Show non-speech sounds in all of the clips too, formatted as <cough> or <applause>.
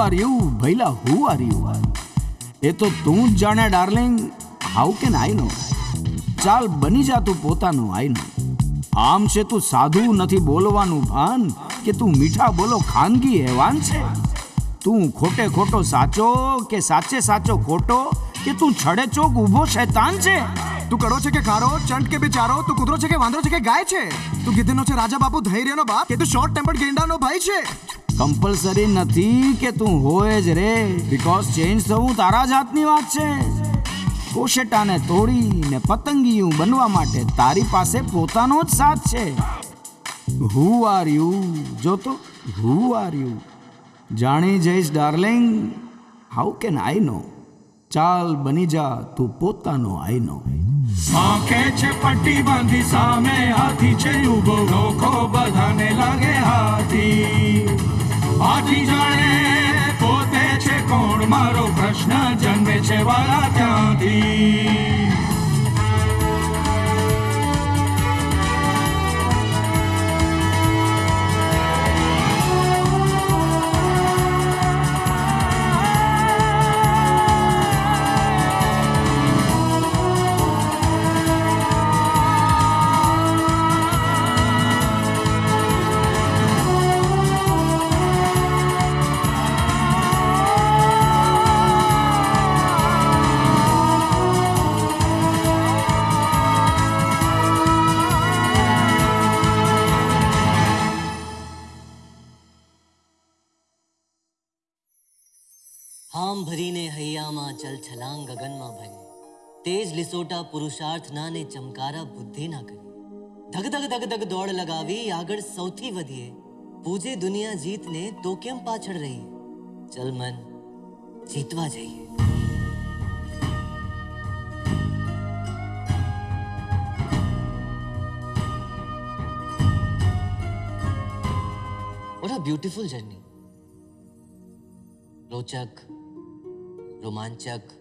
R you ભૈલા who are you એ તો તું જ જાણે, darling. How can I know ચાલ, બની જા તું પોતાનું આઈ નો આમ છે તું સાધુ નથી બોલવાનું ભાન, કે તું મીઠા બોલો ખાનગી હેવાન છે? તું ખોટે ખોટો સાચો કે સાચે સાચો ખોટો, કે તું છડે ચોક ઊભો શૈતાન છે? તું કડો છે કે ખારો, ચંટ કે બિચારો, તું કૂતરો છે કે વાંદરો છે કે ગાય છે? તું ગીધેનો છે રાજા બાપુ, ધૈર્યનો બાપ, કે તું શોર્ટ ટેમ્પર્ડ ગેંડાનો ભાઈ છે? કમ્પલસરી નથી કે તું હોય જ રે. બીકોઝ ચેન્જ થવું તારા જાતની વાત છે. કોશેટાને તોડીને પતંગિયું બનવા માટે તારી પાસે પોતાનો જ સાથ છે. હુ આર યુ જો તો હુ આર યુ જાણી જઈશ darling how can I know ચાલ, બની જા, તું પોતાનો આઈ નો આંખે છે પટ્ટી બાંધી, સામે હાથી છે ઊભો લોકો બધાને લાગે હાથી. હાથી જાણે પોતે છે કોણ? મારો પ્રશ્ન જન્મે છે વાળા ત્યાંથી હૈયામાં જલ છલાંગ ગગનમાં ભરી તેજ લીસોટા પુરુષાર્થના ને ચમકારા બુદ્ધિના કરી ધગ ધગ ધગ ધગ દોડ લગાવી આગળ સૌથી વધીએ પૂજે દુનિયા જીતને તો કેમ પાછળ રહીએ ચલ મન જીતવા જઈએ What a beautiful journey. રોચક રોમાંચક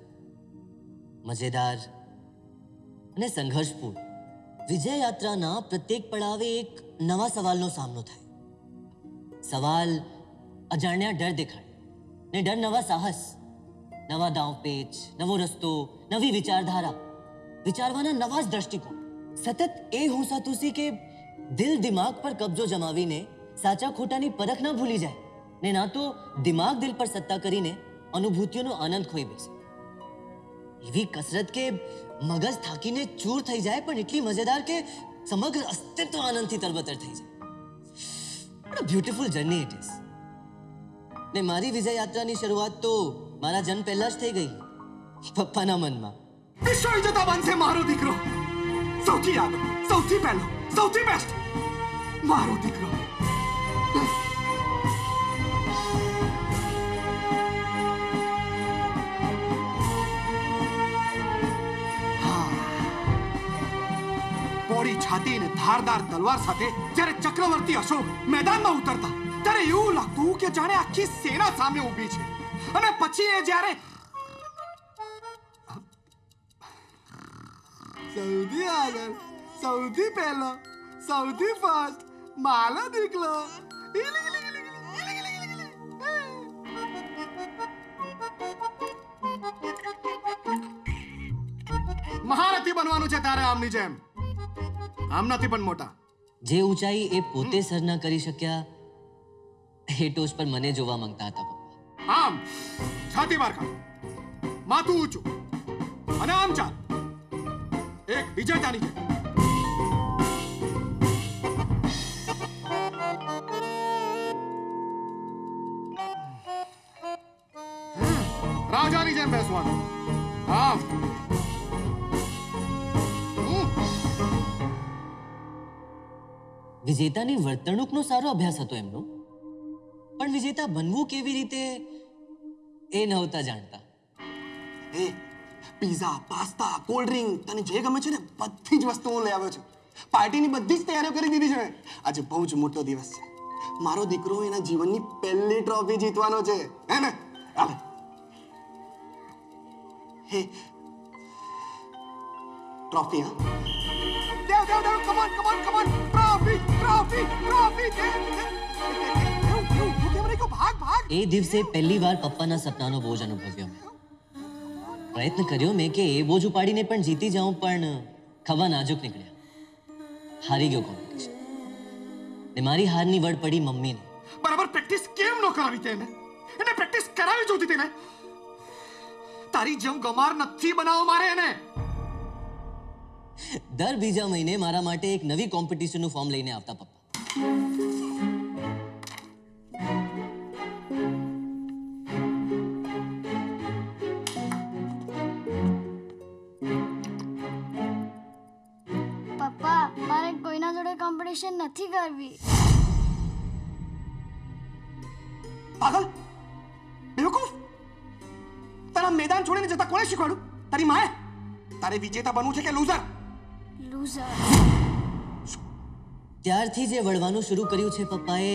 મજેદાર અને સંઘર્ષપૂર્ણ. વિજય યાત્રાના પ્રત્યેક પડાવે એક નવા સવાલનો સામનો થાય. સવાલ અજાણ્યા ડર દેખાડે ને ડર નવા સાહસ, નવા દાવપેચ, નવો રસ્તો, નવી વિચારધારા વિચારવાના નવા જ દ્રષ્ટિકોણ. સતત એ હુંસાતુસી કે દિલ દિમાગ પર કબજો જમાવીને સાચા ખોટાની પરખ ના ભૂલી જાય ને ના તો દિમાગ દિલ પર સત્તા કરીને અનુભૂતિઓનો આનંદ ખોઈ બેસે. એવી કસરત કે મગજ થાકીને ચૂર થઈ જાય પણ એટલી મજેદાર કે સમગ્ર અસ્તિત્વ આનંદથી તરબતર થઈ જાય. બ્યુટીફુલ જર્ની ઇટ ઇઝ ને મારી વિજય યાત્રાની શરૂઆત તો મારા જન્મ પહેલા જ થઈ ગઈ. પપ્પાના મનમાં. વિશ્વ જતા બનશે મારો દીકરો. સૌથી આગળ સૌથી પહેલો, સૌથી બેસ્ટ મારો દીકરો. પોળી છાતી અને ધારદાર તલવાર સાથે જ્યારે ચક્રવર્તી અશોક મેદાનમાં ઉતરતા, ત્યારે એવું લાગતું કે જાણે આખી સેના સામે ઊભી છે. અને પછી એ જ્યારે સૌથી આગળ, સૌથી પહેલો, સૌથી ફર્સ્ટ, માલો દીકલો મહારથી બનવાનું છે તારે આમની જેમ. આમ નથી પણ મોટા. જે ઊંચાઈ એ પોતે સર ન કરી શક્યા એ ટોચ પર મને જોવા માંગતા હતા પપ્પા. આમ છાતી માર કાઢ માથું ઊંચું. અને આમ ચાલ. એક વિજેતાની જાય રાજાની જેમ બેસવાનું. આમ. વિજેતાની વર્તણૂકનો સારો અભ્યાસ હતો એમનો. પણ વિજેતા બનવું કેવી રીતે એ નહોતા જાણતા. એ પીઝા પાસ્તા કોલ્ડ ડ્રિંક તને જે ગમે છે ને, બધી જ વસ્તુઓ લઈ આવ્યો છું. પાર્ટીની બધી જ તૈયારીઓ કરી દીધી છે આજે બહુ જ મોટો દિવસ છે. મારો દીકરો એના જીવનની પહેલી ટ્રોફી જીતવાનો છે. હે ને? હે trophy huh? Dev Dev Dev come on, come on, come on. Trophy, trophy, trophy. એ દિવસે પહેલી વાર પપ્પાના સપનાનો બોજ અનુભવ્યો. પ્રયત્ન કર્યો મેં કે એ બોજ ઉપાડીને પણ જીતી જાઉં પણ ખવા નાજુક નીકળ્યા. હારી ગયો કોમ્પિટિશન ને મારી હારની વડ પડી મમ્મીને. બરાબર પ્રેક્ટિસ કેમ ન કરાવી તેને? એને પ્રેક્ટિસ કરાવી જોતી તેને. તારી જેમ ગમાર નથી બનાવો મારે એને. દર બીજા મહિને મારા માટે એક નવી કોમ્પિટિશનનું ફોર્મ લઈને આવતા પપ્પા. પપ્પા મારે કોઈના જોડે કોમ્પિટિશન નથી કરવી. પાગલ? બેવકૂફ? તારા મેદાન છોડીને જતા કોણે શીખવાડું તારી માએ? તારે વિજેતા બનવું છે કે લૂઝર લૂઝર ત્યારથી જે વળવાનું શરૂ કર્યું છે પપ્પાએ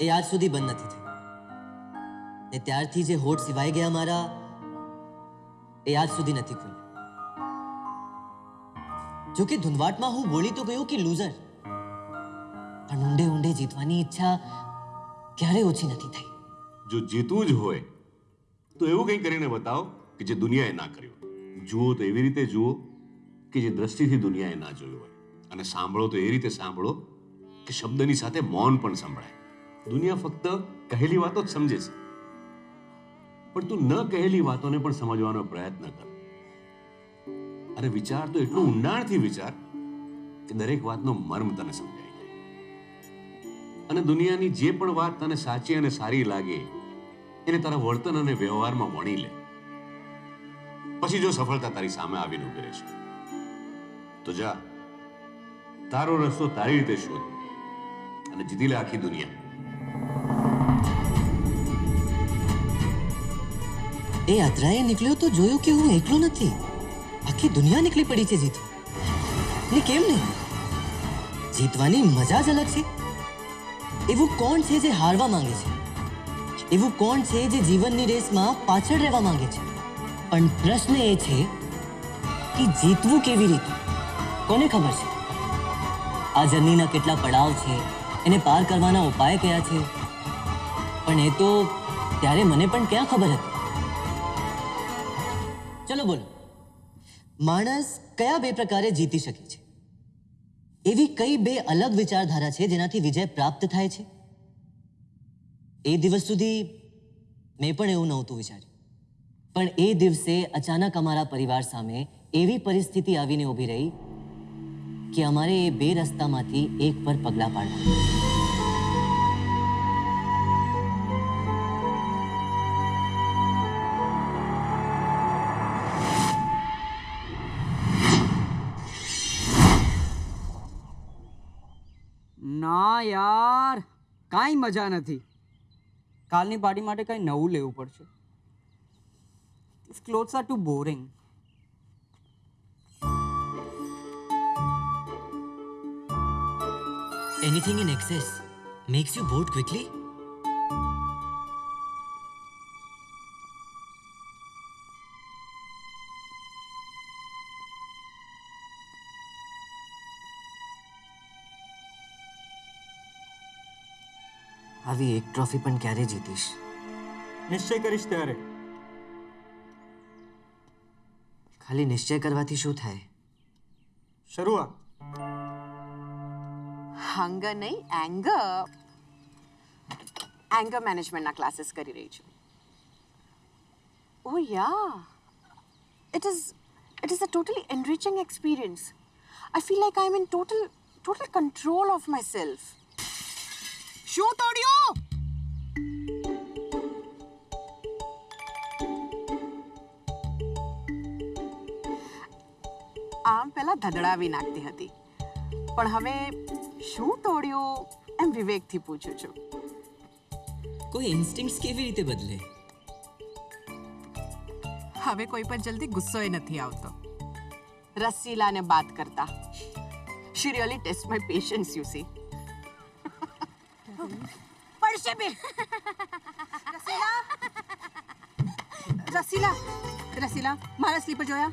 એ આજ સુધી બંધ નથી થયું. ને ત્યારથી જે હોઠ સિવાય ગયા મારા એ આજ સુધી નથી ખુલ્યું. જોકે ધુંધવાટમાં હું બોલી તો ગયો કે લૂઝર પણ ઊંડે ઊંડે જીતવાની ઈચ્છા ક્યારે ઓછી નથી થઈ. જો જીતવું જ હોય તો એવું કંઈ કરીને બતાવો કે જે દુનિયાએ ના કર્યું. જુઓ તો એવી રીતે જુઓ કે જે દ્રષ્ટિથી દુનિયાએ ના જોયું હોય. અને સાંભળો તો એ રીતે સાંભળો કે શબ્દની સાથે મૌન પણ સંભળાય. દુનિયા ફક્ત કહેલી વાતો જ સમજે છે. પણ તું ન કહેલી વાતોને પણ સમજવાનો પ્રયત્ન કર. અને વિચાર તો એટલું ઊંડાણથી વિચાર કે દરેક વાતનો મર્મ તને સમજાઈ જાય. અને દુનિયાની જે પણ વાત તને સાચી અને સારી લાગે, એને તારા વર્તન અને વ્યવહારમાં વણી લે. પછી જો સફળતા તારી સામે આવીને ઊભી રહેશે. તો જા. તારો રસ્તો તારી રીતે શોધ અને જીતી લે આખી દુનિયા. એ યાત્રાએ નીકળ્યો તો જોયું કે હું એકલો નથી. આખી દુનિયા નીકળી પડી છે જીત. ને કેમ નહીં? જીતવાની મજા જ અલગ છે. એવું કોણ છે જે હારવા માંગે છે? એવું કોણ છે જે જીવનની રેસમાં પાછળ રહેવા માંગે છે? પણ પ્રશ્ન એ છે કે જીતવું કેવી રીતે? કોને ખબર છે? આ જર્નીના કેટલા પડાવ છે, એને પાર કરવાના ઉપાય કયા છે? પણ એ તો ત્યારે મને પણ ક્યાં ખબર હતી? ચલો બોલો. માણસ કયા બે પ્રકારે જીતી શકે છે? એવી કઈ બે અલગ વિચારધારા છે જેનાથી વિજય પ્રાપ્ત થાય છે? એ દિવસ સુધી મેં પણ એવું નહોતું વિચાર્યું. પણ એ દિવસે અચાનક અમારા પરિવાર સામે એવી પરિસ્થિતિ આવીને ઊભી રહી કે અમારે એ બે રસ્તામાંથી એક પર પગલાં પાડવા. ના યાર, કાંઈ મજા નથી. કાલની પાર્ટી માટે કંઈ નવું લેવું પડશે. Clothes are too too Anything in excess makes you bored quickly? આવી એક ટ્રોફી પણ ક્યારે જીતીશ નિશ્ચય કરીશ ત્યારે ખાલી નિશ્ચય કરવાથી શું થાય શરૂઆત હંગર નહીં એંગર એંગર મેનેજમેન્ટના ક્લાસીસ કરી રહી છું. ઓ ya it is it is a totally enriching experience I feel like I am in total total control of my self શું તોડ્યો? આમ પહેલાં ધધડાવી નાખતી હતી. પણ હવે શું તોડ્યું? એમ વિવેકથી પૂછું છું. કોઈ ઇન્સ્ટિંક્ટ્સ કેવી રીતે બદલે? હવે કોઈ પર જલ્દી ગુસ્સોય નથી આવતો. રસીલાને વાત કરતા. She really test my patience you see પડશે બે રસીલા. રસીલા. મારા સ્લીપર જોયા?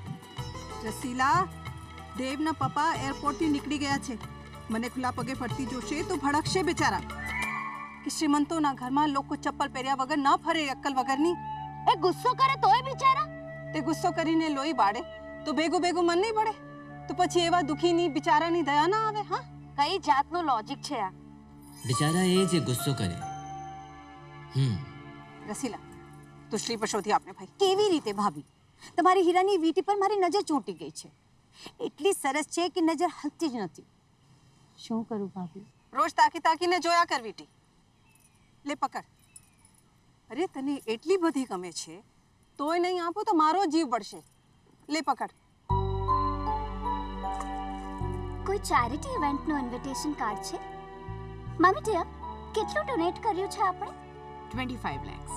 રસીલા દેવના પપ્પા એરપોર્ટથી નીકળી ગયા છે. મને ખુલ્લા પગે ફરતી જોશે તો ભડકશે બિચારા. કે શ્રીમંતોના ઘરમાં લોકો ચપ્પલ પહેર્યા વગર ન ફરે અક્કલ વગરની? એ ગુસ્સો કરે તોય બિચારા? તે ગુસ્સો કરીને લોહી બાળે. તો ભેગું ભેગું મન નહીં પડે તો પછી એવા દુખીની બિચારાની દયા ના આવે હા? કઈ જાતનું લોજિક છે આ? બિચારા એ જે ગુસ્સો કરે. હમ. રસીલા તો શ્રી પશોથી આપને ભાઈ. કેવી રીતે ભાભી? તમારી હીરાની વીંટી પર મારી નજર ચોંટી ગઈ છે. એટલી સરસ છે કે નજર હલતી જ નથી. શું કરું ભાભી? રોજ તાકી તાકીને જોયા કર વીટી. લે પકડ. અરે તને એટલી બધી ગમે છે તોય નહીં આપો તો મારો જીવ બળશે. લે પકડ. કોઈ ચેરિટી ઇવેન્ટનું ઇન્વિટેશન કાર્ડ છે? મમ્મી ડિયર કેટલું ડોનેટ કર્યું છે આપણે? Twenty five lakhs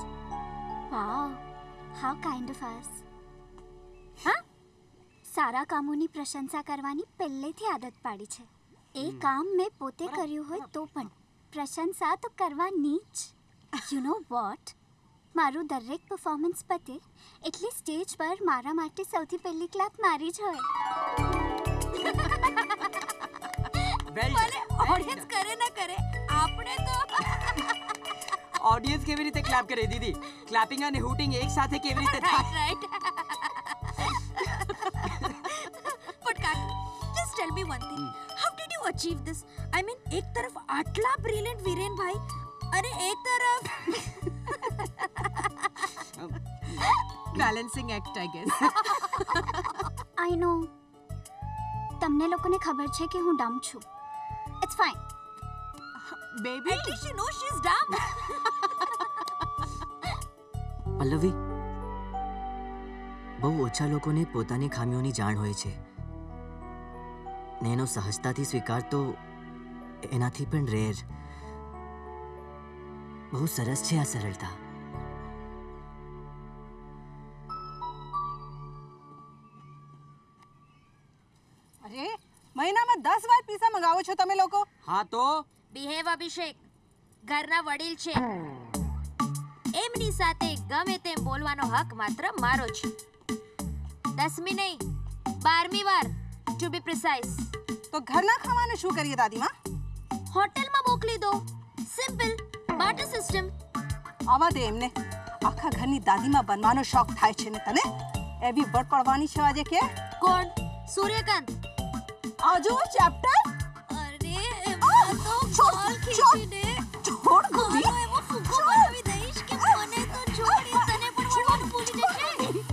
wow how kind of us હા? સારા કામોની પ્રશંસા કરવાની પહેલેથી આદત પાડી છે. એ કામ મેં પોતે કર્યું હોય તો પણ. પ્રશંસા તો કરવાની જ. યુ નો વોટ મારું દરેક પરફોર્મન્સ પતે એટલે સ્ટેજ પર મારા માટે સૌથી પહેલી ક્લાપ મારી જ હોય. ભલે ઓડિયન્સ કરે ના કરે આપણે તો ઓડિયન્સ કેવી રીતે ક્લેપ કરે દીદી? ક્લેપિંગ અને હૂટિંગ એક સાથે કેવી રીતે થાય? Right but kak just tell me one thing. How achieve this I mean એક તરફ આટલા બ્રિલિયન્ટ વિરેન ભાઈ અને એક તરફ balancing act I guess I know તમને લોકોને ખબર છે કે હું ડમ છું. It's fine baby at least you know she is dumb Pallavi બહુ ઓછા લોકોને પોતાની ખામીઓની જાણ હોય છે. એનો સહજતાથી સ્વીકાર તો એનાથી પણ રેર બહુ સરસ છે આ સરળતા અરે મહિનામાં દસ વાર પીઝા મંગાવો છો તમે લોકો હા તો બિહેવ અભિષેક ઘરના વડીલ છે એમની સાથે ગમે તેમ બોલવાનો હક માત્ર મારો છે. દસમી નહીં બારમી વાર ટુ બી પ્રિસાઇઝ તો ઘરના ખાવાનું શું કરીએ દાદીમાં? હોટેલમાં મોકલી દો. સિમ્પલ બાર્ટર સિસ્ટમ આવા દે એમને. આખા ઘરની દાદીમાં બનવાનો શોખ થાય છે ને તને? એવી બળ પડવાની છે આજે કે? કોણ? સૂર્યકાંત. આજુ ચેપ્ટર અરે એમાં તો છોડ, છોડ. છોડ ગોપી એવો ફૂંકો બનાવી દઈશ કે મને તો છોડી તને પણ વડવાનું ભૂલી જશે?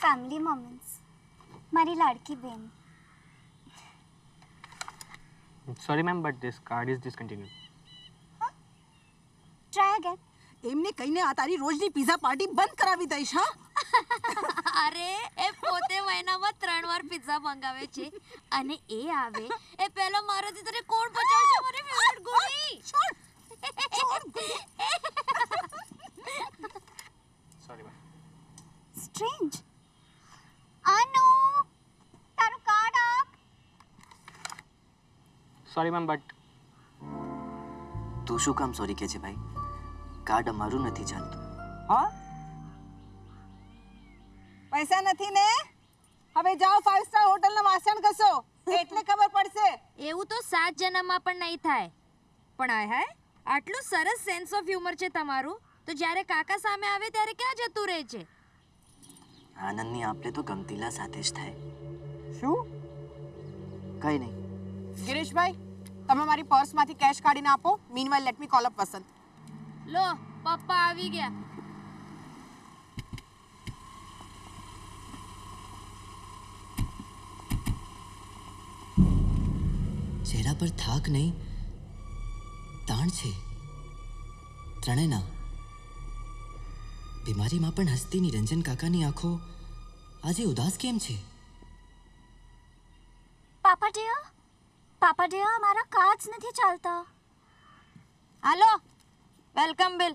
ફેમિલી મોમેન્ટ્સ મારી લાડકી બેન. Sorry, ma'am but this card is discontinue try again એમને કહીને આ તારી રોજની પીઝા પાર્ટી બંધ કરાવી દઈશ હા? <laughs> અરે એ પોતે મહિનામાં ત્રણ વાર પિઝા મંગાવે છે. અને એ આવે એ પહેલો મારાથી તને કોણ પચાવશે મારી ફેવરિટ ગોળી. Sorry, ma'am. સ્ટ્રેન્જ અનુ તારું કાર્ડ આપ Sorry, મેમ બટ તું શું કામ સોરી કે છે ભાઈ? કાર્ડ અમારું નથી ચાલતું. હા? પૈસા નથી ને? હવે જાઓ ફાઇવ સ્ટાર હોટલના વાસણ ઘસો. એટલે ખબર પડશે. એવું તો સાત જન્મમાં પણ નહીં થાય. પણ આય હાય આટલું સરસ સેન્સ ઓફ હ્યુમર છે તમારું. તો જ્યારે કાકા સામે આવે ત્યારે ક્યાં જતું રહે છે? આનંદની આપણે તો ગમતીલા સાથે જ થાય. શું? કઈ નહીં. ગિરીશભાઈ તમે મારી પર્સમાંથી કેશ કાઢીને આપો. Meanwhile let me call up Vasant. લો પપ્પા આવી ગયા. ચહેરા પર થાક નહીં. તાણ છે. ત્રણેના બીમારીમાં પણ હસતી નિરંજન કાકાની આંખો આજે ઉદાસ કેમ છે? પાપા ડિયર પાપા ડિયર મારા કાચ નથી ચાલતા હાલો વેલકમ બિલ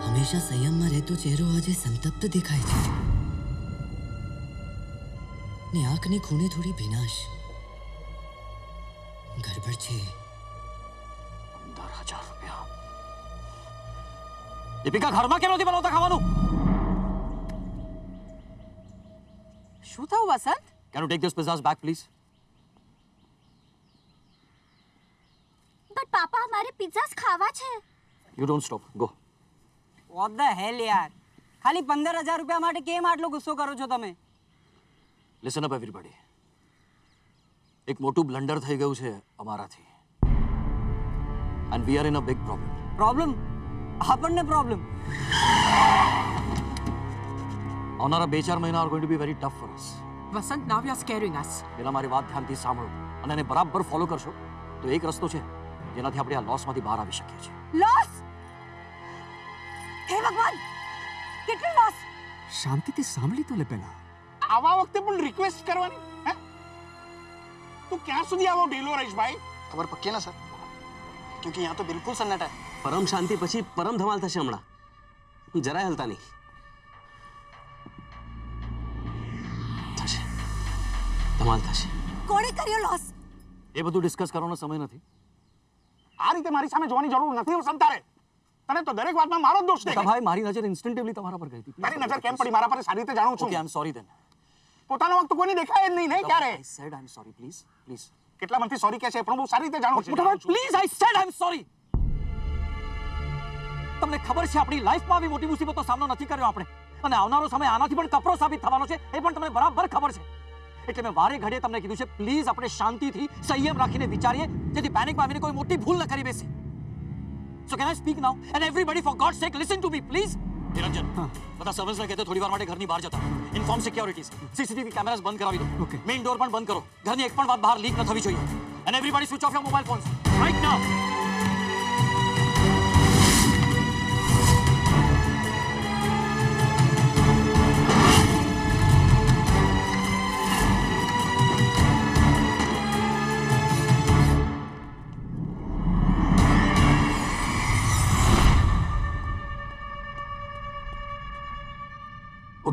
હંમેશા સંયમમાં રહેતો ચહેરો આજે સંતપ્ત દેખાય છે ને આંખની ખૂણે થોડી ભીનાશ ગરબડ છે પંદર હજાર રૂપિયા દીપિકા ઘરમાં કેમ નથી બનાવતા ખાવાનું શું થયું Vasant can you take this pizzas back please but પાપા અમારે પિઝાસ ખાવા છે you don't stop go what the hell યાર ખાલી પંદર હજાર રૂપિયા માટે કેમ આટલો ગુસ્સો કરો છો તમે લિસન અપ એવરીબડી એક મોટું બ્લન્ડર થઈ ગયું છે અમારાથી and we are in a big problem problem આપણને પ્રોબ્લેમ આવનારા બે ચાર મહિના are going to be very tough for us Vasant now you are scaring us પેલા મારી વાત ધ્યાનથી સાંભળો અને એને બરાબર ફોલો કરશો તો એક રસ્તો છે જેનાથી આપણે આ લોસમાંથી બહાર આવી શકીએ છીએ લોસ હે ભગવાન કેટલી લોસ શાંતિથી સાંભળી તો લે પહેલા આવા વખતે પણ રિક્વેસ્ટ કરવાની હે તું ક્યાં સુધી આવો ઢીલો રહીશ ભાઈ ખબર પક્કી ના સર ક્યોંકિ યહાં તો બિલકુલ સન્નાટા પરમ શાંતિ પછી પરમ ધમાલ થશે હમણાં જરાય હલતા નહીં ધમાલ થશે કોણે કર્યો લોસ એ બધું ડિસ્કસ કરવાનો સમય નથી. આ રીતે મારી સામે જોવાની જરૂર નથી હું સંતારે તને તો દરેક વાતમાં મારો જ દોષ દેખાય. ભાઈ મારી નજર ઇન્સ્ટન્ટિવલી તમારા પર ગઈ હતી. મારી નજર કેમ પડી? મારા પર સારી રીતે જાણું છું. કે આઈ એમ સોરી દેન પોતાનો વખત કોઈને દેખાય જ નહીં નહીં ક્યારે? I said I am sorry please please કેટલા મનથી સોરી કહે છે પણ હું સારી રીતે જાણું છું. Please I said I am sorry તમને ખબર છે આપણી લાઈફમાં આવી મોટી મુસીબતનો સામનો નથી કર્યો આપણે. અને આવનારો સમય આનાથી પણ કપરો સાબિત થવાનો છે એ પણ તમને બરાબર ખબર છે. એટલે મેં વારે ઘડીએ તમને કીધું છે પ્લીઝ આપણે શાંતિથી સંયમ રાખીને વિચારીએ જેથી પેનિકમાં આવીને કોઈ મોટી ભૂલ ન કરી બેસે. So can I speak now and everybody for god sake listen to me please Niranjan બધા સર્વન્ટ્સને કહેતો થોડી વાર માટે ઘરની બહાર જતા ઇન્ફોર્મ સિક્યોરિટીઝ સીસીટીવી કેમેરાસ બંધ કરાવી દો. મેઇન ડોર પણ બંધ કરો. ઘરની એક પણ વાત બહાર લીક ન થવી જોઈએ. And everybody switch off your mobile phones right now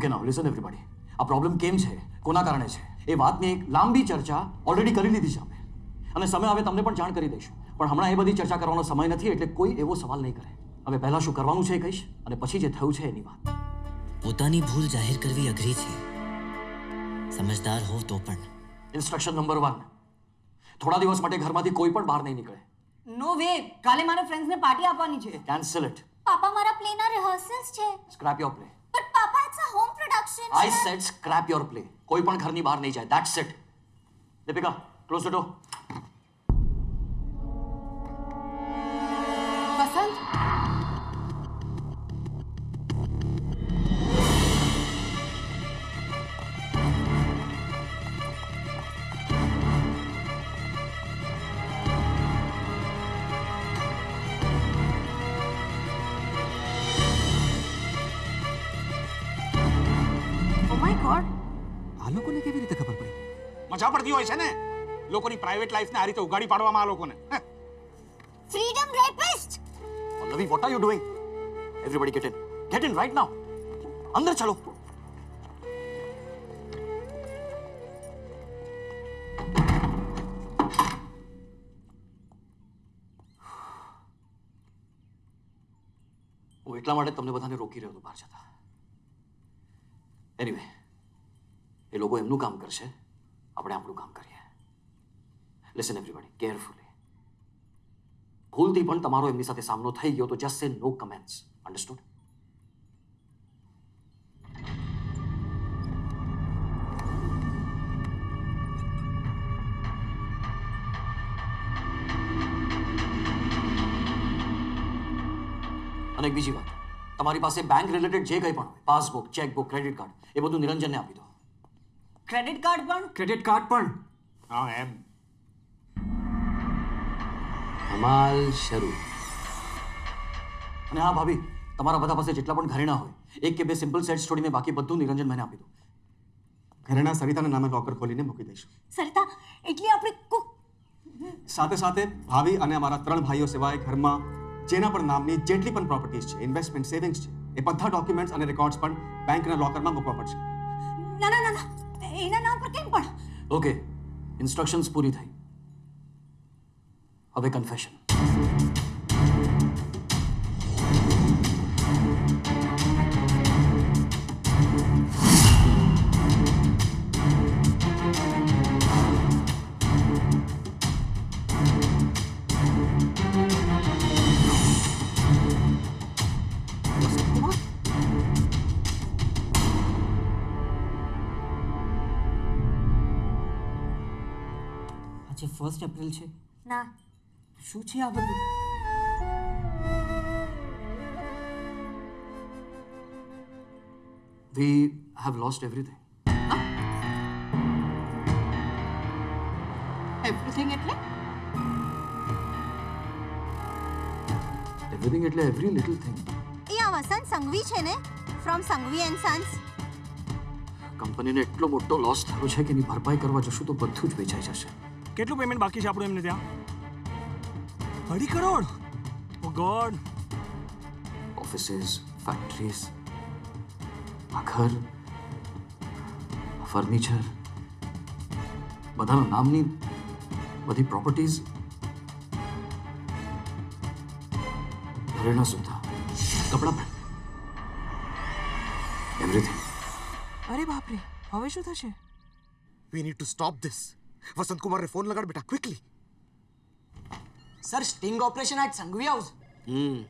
okay now listen everybody આ પ્રોબ્લેમ કેમ છે? કોના કારણે છે? એ વાતની એક લાંબી ચર્ચા ઓલરેડી કરી લીધી છે અમે અને સમય આવે તમને પણ જાણ કરી દઈશું. પણ હમણાં એ બધી ચર્ચા કરવાનો સમય નથી એટલે કોઈ એવો સવાલ નહીં કરે. હવે પહેલાં શું કરવાનું છે એ કહીશ અને પછી જે થયું છે એની વાત. પોતાની ભૂલ જાહેર કરવી અઘરી છે. સમજદાર હોવ તો પણ. ઇન્સ્ટ્રક્શન નંબર વન થોડા દિવસ માટે ઘરમાંથી કોઈ પણ બહાર નહીં નીકળે. નો વે કાલે મારા ફ્રેન્ડ્સને પાર્ટી આપવાની છે. કેન્સલ ઇટ પાપા મારા પ્લેના રિહર્સલ્સ છે. Scrap your play but papa it's a home production I said scrap your play કોઈ પણ ઘરની બહાર નહીં જાય that's it Deepika close the door લોકોની પ્રાઇવેટ લાઈફને આ રીતે ઉગાડી પાડવામાં આ લોકોને. Freedom rapist Pallavi what are you doing everybody get in get in right now અંદર ચાલો. હું એટલા માટે તમને બધાને રોકી રહ્યો હતો બહાર જતા. એનીવે એ લોકો એમનું કામ કરશે. આપણે આપણું કામ કરીએ. લિસન એવરીબડી કેરફુલી ભૂલથી પણ તમારો એમની સાથે સામનો થઈ ગયો તો જસ્ટ સે નો કમેન્ટ્સ અન્ડરસ્ટુડ અને એક બીજી વાત. તમારી પાસે બેંક રિલેટેડ જે કંઈ પણ હોય પાસબુક ચેકબુક ક્રેડિટ કાર્ડ એ બધું નિરંજનને આપી દો. ક્રેડિટ કાર્ડ પણ? ક્રેડિટ કાર્ડ પણ. હા એમ. ધમાલ શરૂ. અને હા ભાભી તમારા બધા પાસે જેટલા પણ ઘરેણા હોય એક કે બે સિમ્પલ સેટ્સ છોડીને બાકી બધું નિરંજન મને આપી દો. ઘરેણા સરિતાના નામે લોકર ખોલીને મૂકી દઈશું. સરિતા એટલે આપણે કુક સાથે સાથે ભાભી અને અમારા ત્રણ ભાઈઓ સિવાય ઘરમાં જેના પણ નામની જેટલી પણ પ્રોપર્ટીઝ છે ઇન્વેસ્ટમેન્ટ સેવિંગ્સ છે એ બધા ડોક્યુમેન્ટ્સ અને રેકોર્ડ્સ પણ બેંકના લોકરમાં મૂકવા પડશે. ના ના ના ના એના નામ પર કેમ પણ? ઓકે ઇન્સ્ટ્રક્શન્સ પૂરી થઈ. હવે કન્ફેશન આજે ફર્સ્ટ એપ્રિલ છે ના શું છે આ બધું? We have lost everything everything એટલે? એવરીથિંગ એટલે એવરી લિટલ થિંગ એ આ વસંત સંઘવી છે ને? ફ્રોમ સંઘવી એન્ડ સન્સ કંપનીને એટલો મોટો લોસ થયો છે કે એની ભરપાઈ કરવા જશું તો બધું જ વેચાઈ જશે. કેટલું પેમેન્ટ બાકી છે આપણું એમને ત્યાં? અઢી crore oh God offices factories આ ઘર ફર્નિચર બધાના નામની બધી પ્રોપર્ટીઝ ઘરેણા સુધા કપડાં પણ એવરીથિંગ અરે બાપરે હવે શું થશે? We need to stop this Vasant કુમારને ફોન લગાડ બેટા quickly sir sting operation at Sanghvi house hmm.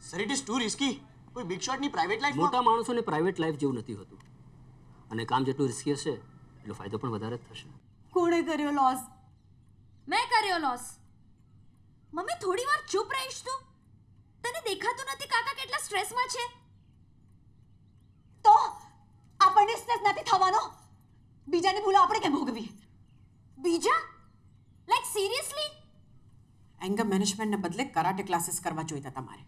Sir it is too risky કોઈ બિગ શોટની પ્રાઇવેટ લાઈફ મોટા માણસોને પ્રાઇવેટ લાઈફ જેવું નથી હોતું. અને કામ જેટલું રિસ્કી હશે એટલો ફાયદો પણ વધારે જ થશે. કોણે કર્યો લોસ મેં કર્યો લોસ મમ્મી થોડી વાર ચૂપ રહીશ તું. તને દેખાતું નથી કાકા કેટલા સ્ટ્રેસમાં છે? તો આપણને સ્ટ્રેસ નથી થવાનો. બીજાની ભૂલો આપણે કેમ ભોગવી બીજા? લાઈક સિરિયસલી એંગર મેનેજમેન્ટને બદલે કરાટે ક્લાસીસ કરવા જોઈતા તમારે.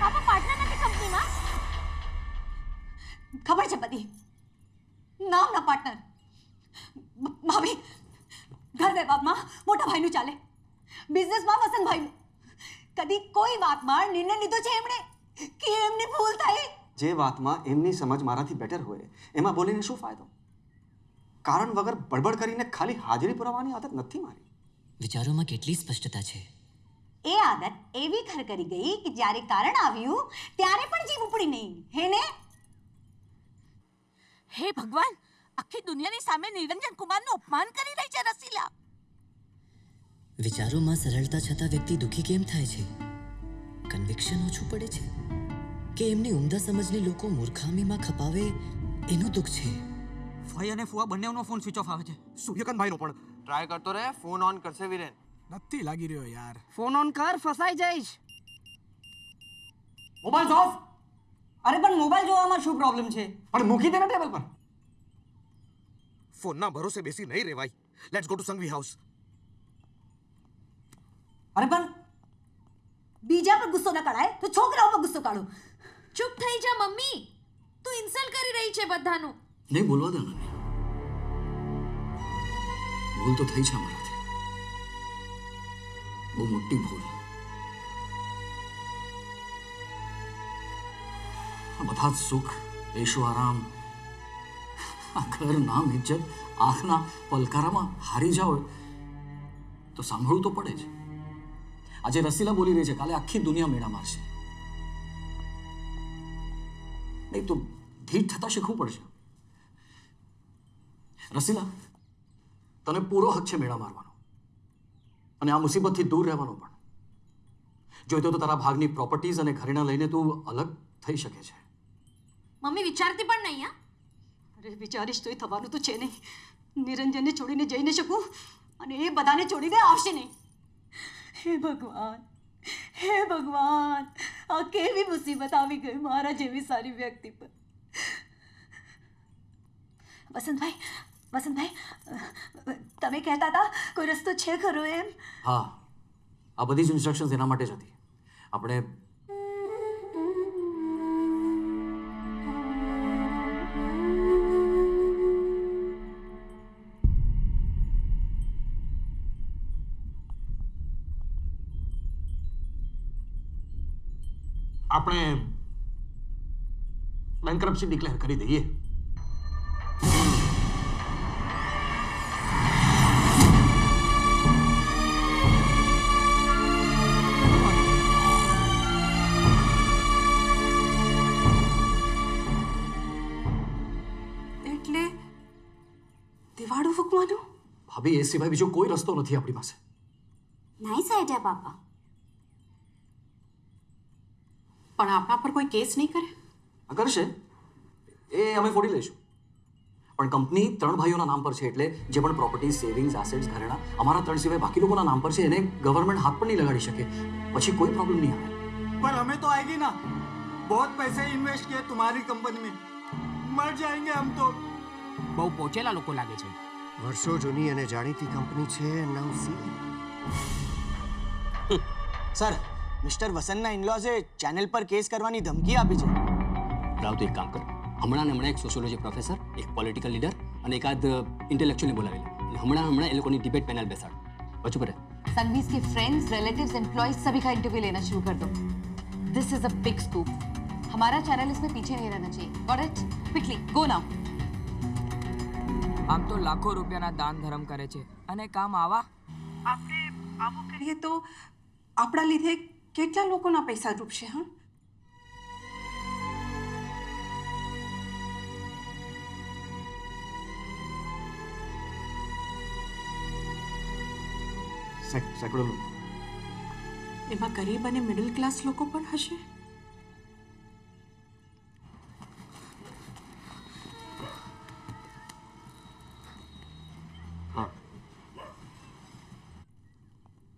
પાપા પાર્ટનર નથી કંપનીમાં ખબર છે બધી. નામના પાર્ટનર ભાભી ઘર વ્યવહારમાં મોટા ભાઈનું ચાલે. બિઝનેસમાં વસંતભાઈનું કદી કોઈ વાતમાં નિર્ણય લીધો છે એમણે? કે એમની ભૂલ થાય જે વાતમાં એમની સમજ મારાથી બેટર હોય એમાં બોલીને શું ફાયદો? કારણ વગર બડબડ કરીને ખાલી હાજરી પુરાવાની આદત નથી મારી. વિચારોમાં કેટલી સ્પષ્ટતા છે? એ આદત એવી ખર કરી ગઈ કે જ્યારે કારણ આવ્યું ત્યારે પણ જીવ ઉપડી નહીં. હે ને? હે ભગવાન આખી દુનિયાની સામે નિરંજન કુમારનું અપમાન કરી રહી છે રસીલા. વિચારોમાં સરળતા છતાં વ્યક્તિ દુઃખી કેમ થાય છે? કન્વિક્શન ઓછું પડે છે? કે એમની ઉમદા સમજને લોકો મૂર્ખામીમાં ખપાવે એનું દુઃખ છે? ભાઈ અને ફુવા બંનેનો ફોન સ્વિચ ઓફ આવે છે. સૂર્યકાંત ભાઈનો પણ. ટ્રાય કરતો રહે ફોન ઓન કરશે વિરેન. નથી લાગી રહ્યો યાર. ફોન ઓન કર ફસાઈ જઈશ. મોબાઈલ ઓફ અરે પણ મોબાઈલ જોવામાં શું પ્રોબ્લેમ છે? પણ મૂકી દે ને ટેબલ પર. ફોનના ભરોસે બેસી નહીં રેવાય. Let's go to Sanghvi house અરે પણ બીજા પર ગુસ્સો ન કાઢાય તો છોકરાઓ પર ગુસ્સો કાઢો. ચૂપ થઈ જા મમ્મી. તું ઇન્સલ્ટ કરી રહી છે બધાનું. નહીં, બોલવા દે મને ભૂલ તો થઈ છે અમારાથી. બહુ મોટી ભૂલ. બધા જ સુખ એશો આરામ, આ ઘર, નામ, ઇજ્જત, આંખના પલકારામાં હારી જાઓ તો સાંભળવું તો પડે જ. આજે રસીલા બોલી રહી છે, કાલે આખી દુનિયા મેળા મારશે. નહીં, તો ધીટ થતા શીખવું પડશે. રસીલા તને પૂરો હક છે મેળા મારવાનો. અને આ મુસીબતથી દૂર રહેવાનો પણ. જોઈતો તો તારા ભાગની પ્રોપર્ટીઝ અને ઘરેણા લઈને તું અલગ થઈ શકે છે. મમ્મી વિચારતી પણ નહીં હા? અરે વિચારીશ તોય થવાનું તો છે નહીં. નિરંજનને છોડીને જઈ ન શકું અને એ બધાને છોડીને આવશે નહીં. હે ભગવાન હે ભગવાન આ કેવી મુસીબત આવી ગઈ મારા જેવી સારી વ્યક્તિ પર. વસંતભાઈ વસંતભાઈ તમે કહેતા હતા, કોઈ રસ્તો છે ખરો એમ? હા, આ બધી જ ઇન્સ્ટ્રક્શન્સ એના માટે જ હતી. આપણે આપણે બેન્કરપ્સી ડિક્લેર કરી દઈએ. એ સિવાય બીજો કોઈ રસ્તો નથી આપણી પાસે નાઇસ આઈડિયા પાપા પણ આપણા પર કોઈ કેસ નહીં કરે આ કરશે એ અમે ફોડી લઈશું પણ કંપની ત્રણ ભાઈઓના નામ પર છે એટલે જે પણ પ્રોપર્ટી સેવિંગ્સ એસેટ્સ ઘરેણા અમારા ત્રણ સિવાય બાકી લોકોના નામ પર છે એને ગવર્મેન્ટ હાથ પણ નહીં લગાડી શકે પછી કોઈ પ્રોબ્લેમ નહીં આવે पर हमें तो आएगी ना बहुत पैसे इन्वेस्ट किए तुम्हारी कंपनी में मर जाएंगे हम तो બહુ પોચેલા લોકો લાગે છે વર્ષો જૂની અને જાણીતી કંપની છે નામ સી સર મિસ્ટર વસંતના ઇનલોઝે ચેનલ પર કેસ કરવાની ધમકી આપી છે રાવ તો એક કામ કર હમણાં ને હમણાં એક સોશિયોલોજી પ્રોફેસર એક પોલિટિકલ લીડર અને એકાદ ઇન્ટેલેક્ચ્યુઅલી બોલાવેલા અને હમણાં હમણાં એ લોકોની ડિબેટ પેનલ બેસાડ બચું પડે संघवीज के फ्रेंड्स रिलेटिव्स एम्प्लॉयज सभी का इंटरव्यू लेना शुरू कर दो this is a big scoop हमारा चैनल इसमें पीछे नहीं रहना चाहिए got it quickly go now આમ તો લાખો રૂપિયાના દાન ધર્મ કરે છે. અને કામ આવા? આપણે આવું કરીએ તો આપણા લીધે કેટલા લોકોના પૈસા ડૂબશે હા? સેકડો લોકો એમાં ગરીબ અને મિડલ ક્લાસ લોકો પણ હશે?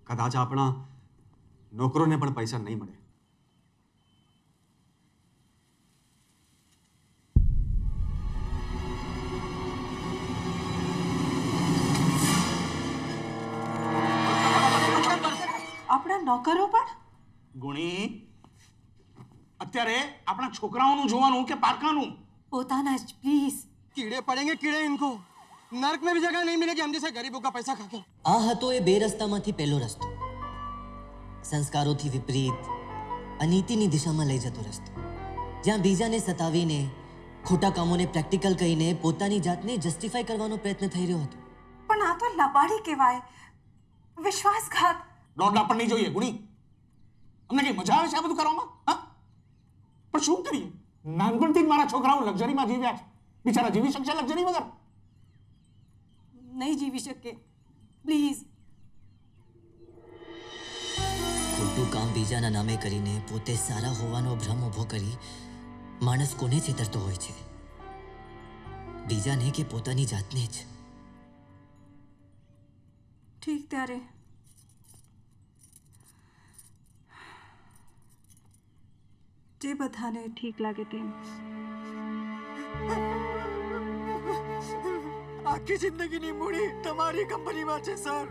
કદાચ આપણા નોકરોને પણ પૈસા નહીં મળે. આપણા નોકરો પણ? ગુણી અત્યારે આપણા છોકરાઓનું જોવાનું કે પારકાનું? પોતાના જ પ્લીઝ કીડે પડેંગે કીડે ઇનકો. नर्क में भी जगह नहीं मिलेगी हम जैसे गरीबों का पैसा खा के આ હતો એ બે રસ્તામાંથી પહેલો રસ્તો સંસ્કારોથી વિપરીત અનીતિની દિશામાં લઈ જતો રસ્તો જ્યાં બીજાને સતાવીને ખોટા કામોને પ્રેક્ટિકલ કહીને પોતાની જાતને જસ્ટિફાઈ કરવાનો પ્રયત્ન થઈ રહ્યો હતો પણ આ તો લબાડી કહેવાય વિશ્વાસઘાત દોઢ લાખ પણ નહીં જોઈએ ગુણી અમને કઈ મજા આવે છે આ બધું કરવામાં હા પણ શું કરીએ નાનપણથી જ મારા છોકરાઓ લક્ઝરીમાં જીવ્યા છે બિચારા જીવી શકશે લક્ઝરી વગર નહીં જીવી શકે. પ્લીઝ ખોટું કામ બીજાના નામે કરીને પોતે સારા હોવાનો ભ્રમ ઊભો કરી માણસ કોને છેતરતો હોય છે? બીજાને કે પોતાની જાતને જ? ઠીક ત્યારે. જે બધાને ઠીક લાગે તેમ. આખી જિંદગીની મૂડી તમારી કંપનીમાં છે સર.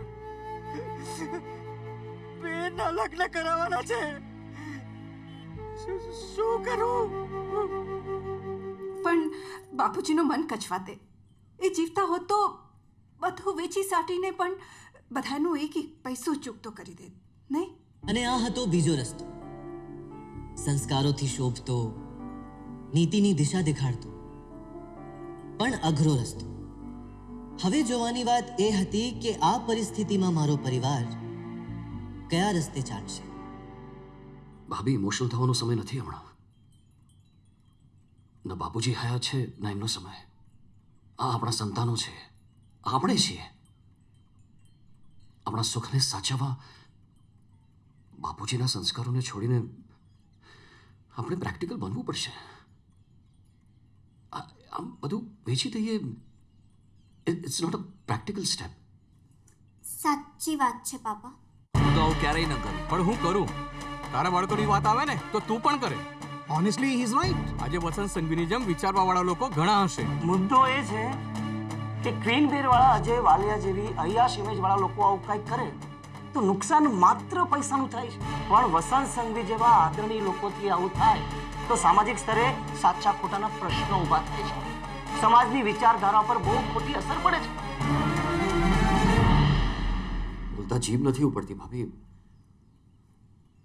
બેનના લગ્ન કરાવવાના છે. શું- શું કરું? પણ બાપુજીનું મન કચવાતે. એ જીવતા હોત તો બધું વેચી સાટીને પણ બધાનું એક એક પૈસો ચૂકતો કરી દે નહીં? અને આ હતો બીજો રસ્તો. સંસ્કારોથી શોભતો નીતિની દિશા દેખાડતો. પણ અઘરો રસ્તો. હવે જોવાની વાત એ હતી કે આ પરિસ્થિતિમાં મારો પરિવાર કયા રસ્તે ચાલશે? ભાભી ઇમોશનલ થવાનો સમય નથી હમણાં. ન બાપુજી હયા છે, ન એમનો સમય. આ આપણા સંતાનો છે. આપણે છીએ. આપણા સુખને સાચવવા બાપુજીના સંસ્કારોને છોડીને આપણે પ્રેક્ટિકલ બનવું પડશે. આમ બધું વેચી દઈએ it's not a practical step સાચી વાત છે પાપા. હું તો આવું ક્યારેય ન કરું. પણ હું કરું? તારા બાળકોની વાત આવે ને તો તું પણ કરે. ઓનેસ્ટલી હી ઇઝ રાઈટ આજે વસંત સંઘવીની જેમ વિચારવા વાળા લોકો ઘણા હશે. મુદ્દો એ છે કે ક્વીન બેર વાળા અજય વાલિયા જેવી અયાશ ઇમેજ વાળા લોકો આવું કંઈક કરે તો નુકસાન માત્ર પૈસાનું થાય છે. પણ વસંત સંઘવી જેવા આદરણીય લોકોથી આવું થાય તો સામાજિક સ્તરે સાચા ખોટાના પ્રશ્નો ઊભા થાય છે. સમાજની વિચારધારા પર બહુ મોટી અસર પડે છે. બોલતા જીભ નથી ઉપડતી ભાભી.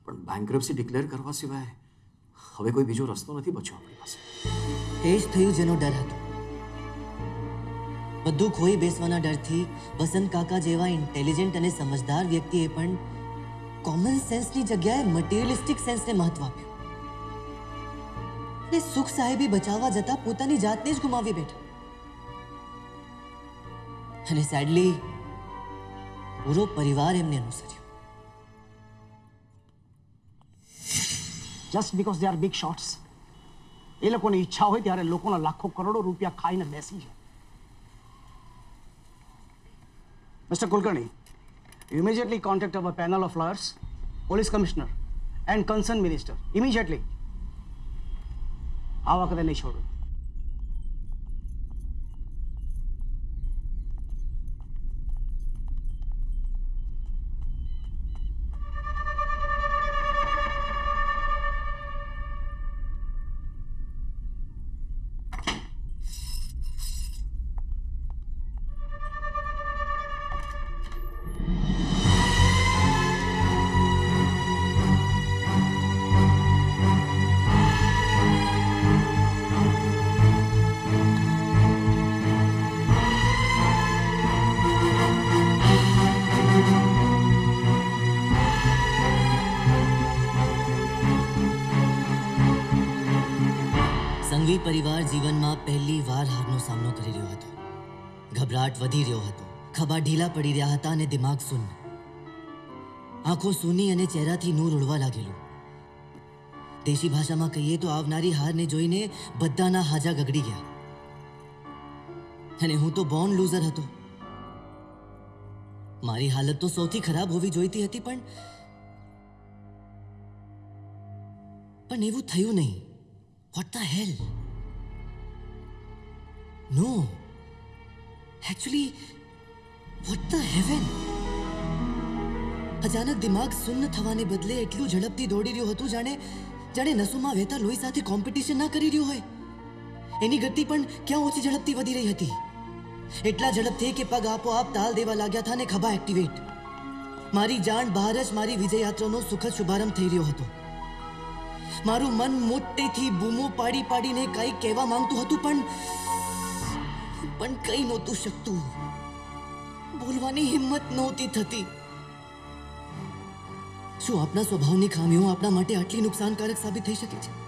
પણ બેંકરપ્સી ડિક્લેર કરવા સિવાય હવે કોઈ બીજો રસ્તો નથી બચ્યો આપણી પાસે. એ જ થયું જેનો ડર હતો. બધું ખોઈ બેસવાના ડરથી વસંત કાકા જેવા ઇન્ટેલિજન્ટ અને સમજદાર વ્યક્તિએ પણ કોમન સેન્સની જગ્યાએ મટીરિયલિસ્ટિક સેન્સને મહત્વ આપ્યું. અને સુખ સાહેબી બચાવવા જતા પોતાની જાતને જ ગુમાવી બેઠા અને સેડલી પૂરો પરિવાર એમને અનુસર્યો just because they are big shots એ લોકોની ઈચ્છા હોય ત્યારે લોકોના લાખો કરોડો રૂપિયા ખાઈને બેસી જાય mister Kulkarni immediately contact our panel of lawyers, police commissioner, and concerned minister. Immediately. આ વખતે નહીં ખભા ઢીલા પડી રહ્યા હતા અને દિમાગ શૂન્ય આંખો સૂની અને ચહેરાથી નૂર ઉડવા લાગેલું. દેશી ભાષામાં કહીએ તો આવનારી હારને જોઈને બધાના હાજા ગગડી ગયા. અને હું તો બોર્ન લૂઝર હતો. મારી હાલત તો સૌથી ખરાબ હોવી જોઈતી હતી પણ પણ એવું થયું નહીં. What the hell no actually what the heaven અચાનક દિમાગ સુન્ન થવાને બદલે એટલું ઝડપથી દોડી રહ્યું હતું જાણે જાણે નસોમાં વહેતા લોહી સાથે કોમ્પિટિશન ના કરી રહ્યું હોય. એની ગતિ પણ ક્યાં ઓછી ઝડપથી વધી રહી હતી? એટલા ઝડપથી કે પગ આપોઆપ તાલ દેવા લાગ્યા હતા ને ખભા એક્ટિવેટ મારી જાણ બહાર જ મારી વિજય યાત્રાનો સુખદ શુભારંભ થઈ રહ્યો હતો. મારું મન મોટેથી બૂમો પાડી પાડીને કંઈ કહેવા માંગતું હતું પણ પણ કંઈ નહોતું શકતું. બોલવાની હિંમત નહોતી થતી. શું આપણા સ્વભાવની ખામીઓ આપણા માટે આટલી નુકસાનકારક સાબિત થઈ શકે છે?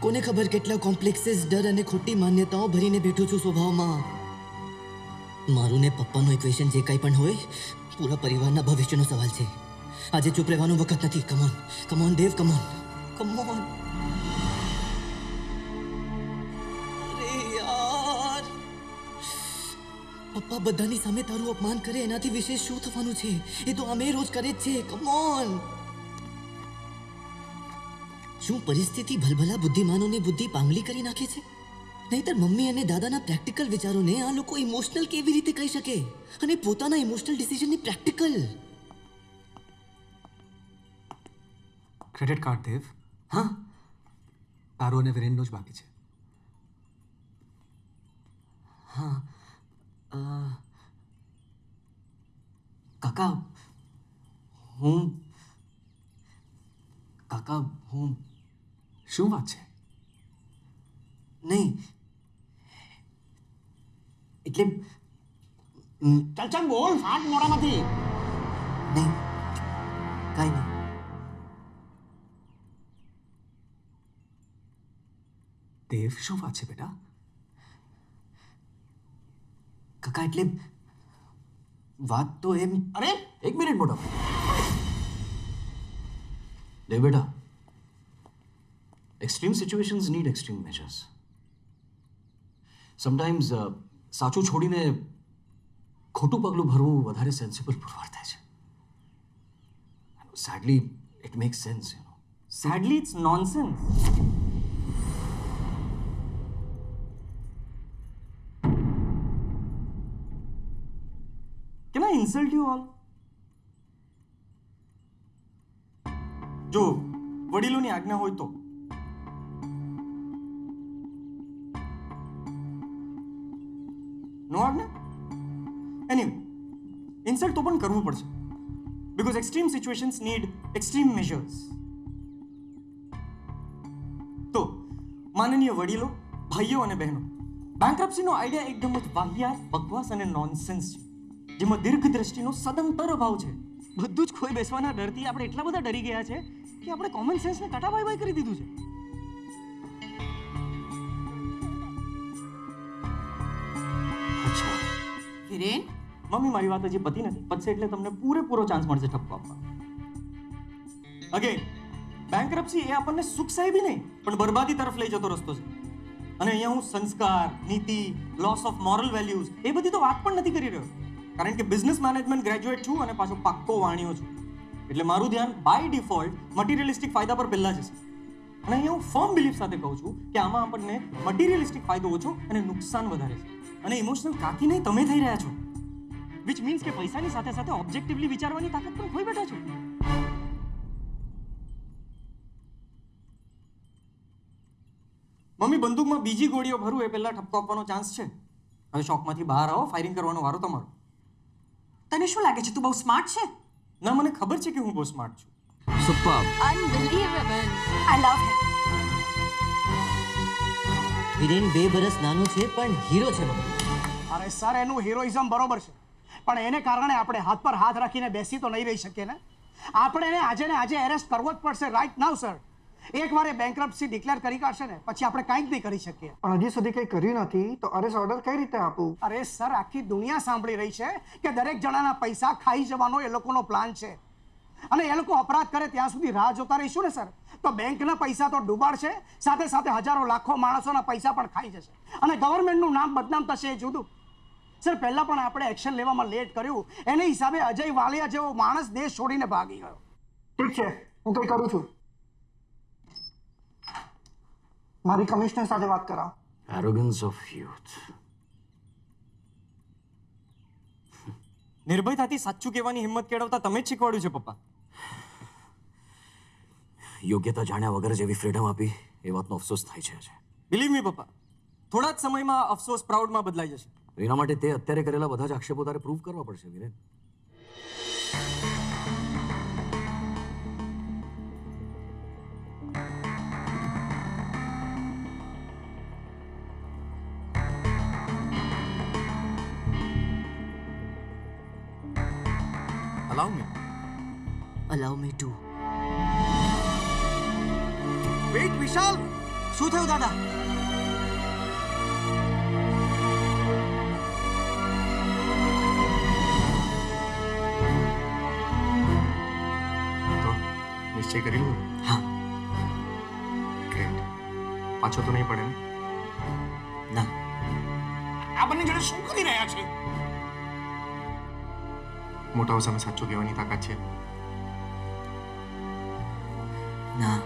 કોને ખબર કેટલા કોમ્પ્લેક્સીસ, ડર અને ખોટી માન્યતાઓ ભરીને બેઠું છું સ્વભાવમાં? મારું ને પપ્પાનું ઇક્વેશન જે કંઈ પણ હોય, પૂરા પરિવારના ભવિષ્યનો સવાલ છે. આજે ચૂપ રહેવાનો વખત નથી. Come on come on Dev come on come on પપ્પા બધાની સામે તારું અપમાન કરે એનાથી વિશેષ શું થવાનું છે? એ તો અમે રોજ કરે જ છે કમોન શું પરિસ્થિતિ ભલભલા બુદ્ધિમાનોની બુદ્ધિ પાંગલી કરી નાખે છે? નહીતર મમ્મી અને દાદાના પ્રેક્ટિકલ વિચારોને આ લોકો ઇમોશનલ કેવી રીતે કહી શકે? અને પોતાના ઇમોશનલ ડિસિઝનની પ્રેક્ટિકલ? Credit card Dev. હા? તારો અને વિરેનનો જ બાકી છે. હા. અ, કાકા હું કાકા હું શું વાત છે નહીં એટલે ચાલ ચાલ બોલ ફાટ મોડામાંથી નહીં કાંઈ નહીં દેવ શું વાત છે બેટા કાકા એટલે વાત તો એમ અરે, એક મિનિટ મોટો લે બેટા. Extreme situations need extreme measures sometimes સાચું છોડીને ખોટું પગલું ભરવું વધારે સેન્સિબલ પુરવાર થાય છે. Sadly it makes sense you know sadly it's nonsense. I you? જો, વડીલોની આજ્ઞા હોય તો. નો આજ્ઞા? એની ઇન્સલ્ટ તો પણ કરવું પડશે. Because extreme situations need extreme measures. માનનીય વડીલો, ભાઈઓ અને બહેનો બેંકરપ્સીનો આઈડિયા એકદમ જ વાહિયાત, બકવાસ અને નોનસેન્સ છે. જેમાં દીર્ઘ દ્રષ્ટિનો સદંતર અભાવ છે. બધું જ ખોઈ બેસવાના ડરથી આપણે એટલા બધા ડરી ગયા છે કે આપણે કોમન સેન્સને કાટા બાય કરી દીધું છે. વિરેન મમ્મી મારી વાત હજી પતી નથી. પતશે એટલે તમને પૂરેપૂરો ચાન્સ મળશે ઠપકો આપવા. અગેન બેંકરપ્સી એ આપણને સુખ સાહેબી નહીં પણ બરબાદી તરફ લઈ જતો રસ્તો છે. અને અહીંયા હું સંસ્કાર નીતિ લોસ ઓફ મોરલ વેલ્યુઝ એ બધી તો વાત પણ નથી કરી રહ્યો. કારણ કે બિઝનેસ મેનેજમેન્ટ ગ્રેજ્યુએટ છું અને પાછો પાક્કો વાણિયો છું. એટલે મારું ધ્યાન બાય ડિફોલ્ટ મટીરિયલિસ્ટિક ફાયદા પર પહેલાં જશે. અને અહીંયા હું ફર્મ બિલીફ સાથે કહું છું કે આમાં આપણને મટીરિયલિસ્ટિક ફાયદો ઓછો અને નુકસાન વધારે છે. અને ઇમોશનલ કાકી નહીં તમે થઈ રહ્યા છો. વિચ મીન્સ કે પૈસાની સાથે સાથે ઓબ્જેક્ટિવલી વિચારવાની તાકાત પણ ખોઈ બેઠા છો. મમ્મી, બંદૂકમાં બીજી ગોળીઓ ભરું એ પહેલાં ઠપકો આપવાનો ચાન્સ છે. હવે શોખમાંથી બહાર આવો ફાયરિંગ કરવાનો વારો તમારો. તને શું લાગે છે તું બહુ સ્માર્ટ છે? ના મને ખબર છે કે હું બહુ સ્માર્ટ છું. Super. Unbelievable I love him Viren બે બરસ નાનો છે પણ હીરો છે અરે સર એનું હિરોઇઝમ બરોબર છે. પણ એને કારણે આપણે હાથ પર હાથ રાખીને બેસી તો નહીં રહી શકીએ ને? આપણે એને આજે ને આજે એરેસ્ટ કરવો જ પડશે રાઈટ નાવ સર એકવાર એ બેંકરપ્સી ડિક્લેર કરી કાઢશે ને પછી આપણે કંઈ જ નહીં કરી શકીએ. પણ હજી સુધી કંઈ કર્યું નથી તો અરેસ્ટ ઓર્ડર કઈ રીતે આપું? અરે સર આખી દુનિયા સાંભળી રહી છે કે દરેક જણાના પૈસા ખાઈ જવાનો એ લોકોનો પ્લાન છે. અને એ લોકો અપરાધ કરે ત્યાં સુધી રાહ જોતા રહીશું ને સર તો બેંકના પૈસા તો ડૂબાડશે સાથે સાથે હજારો લાખો માણસોના પૈસા પણ ખાઈ જશે. અને ગવર્મેન્ટનું નામ બદનામ થશે એ જુદું. સર પહેલાં પણ આપણે એક્શન લેવામાં લેટ કર્યું. એને હિસાબે અજય વાલિયા જેવો માણસ દેશ છોડીને ભાગી ગયો. ઠીક છે હું કંઈ કરું છું. મારી કમિશનર સાથે વાત કરાવો. એરોગન્સ ઓફ યુથ નિર્ભયતાથી સાચું કહેવાની હિંમત કેળવતા તમે જ શીખવાડ્યું છે પપ્પા. યોગ્યતા જાણ્યા વગર જેવી ફ્રીડમ આપી એ વાતનો અફસોસ થાય છે આજે. બિલીવ મી પપ્પા થોડા જ સમયમાં અફસોસ પ્રાઉડમાં બદલાઈ જશે. એના માટે તે અત્યારે કરેલા બધા જ આક્ષેપો તારે પ્રૂવ કરવા પડશે Viren. Allow me? Allow me to Wait, Vishal શું થયું દાદા તો નિશ્ચય કરી લીધો હા ગ્રેટ પાછો તો નહીં પડે ને ના આ બંને જણે શું કરી રહ્યા છે મોટાઓ સામે સાચું કહેવાની તાકાત છે. ના.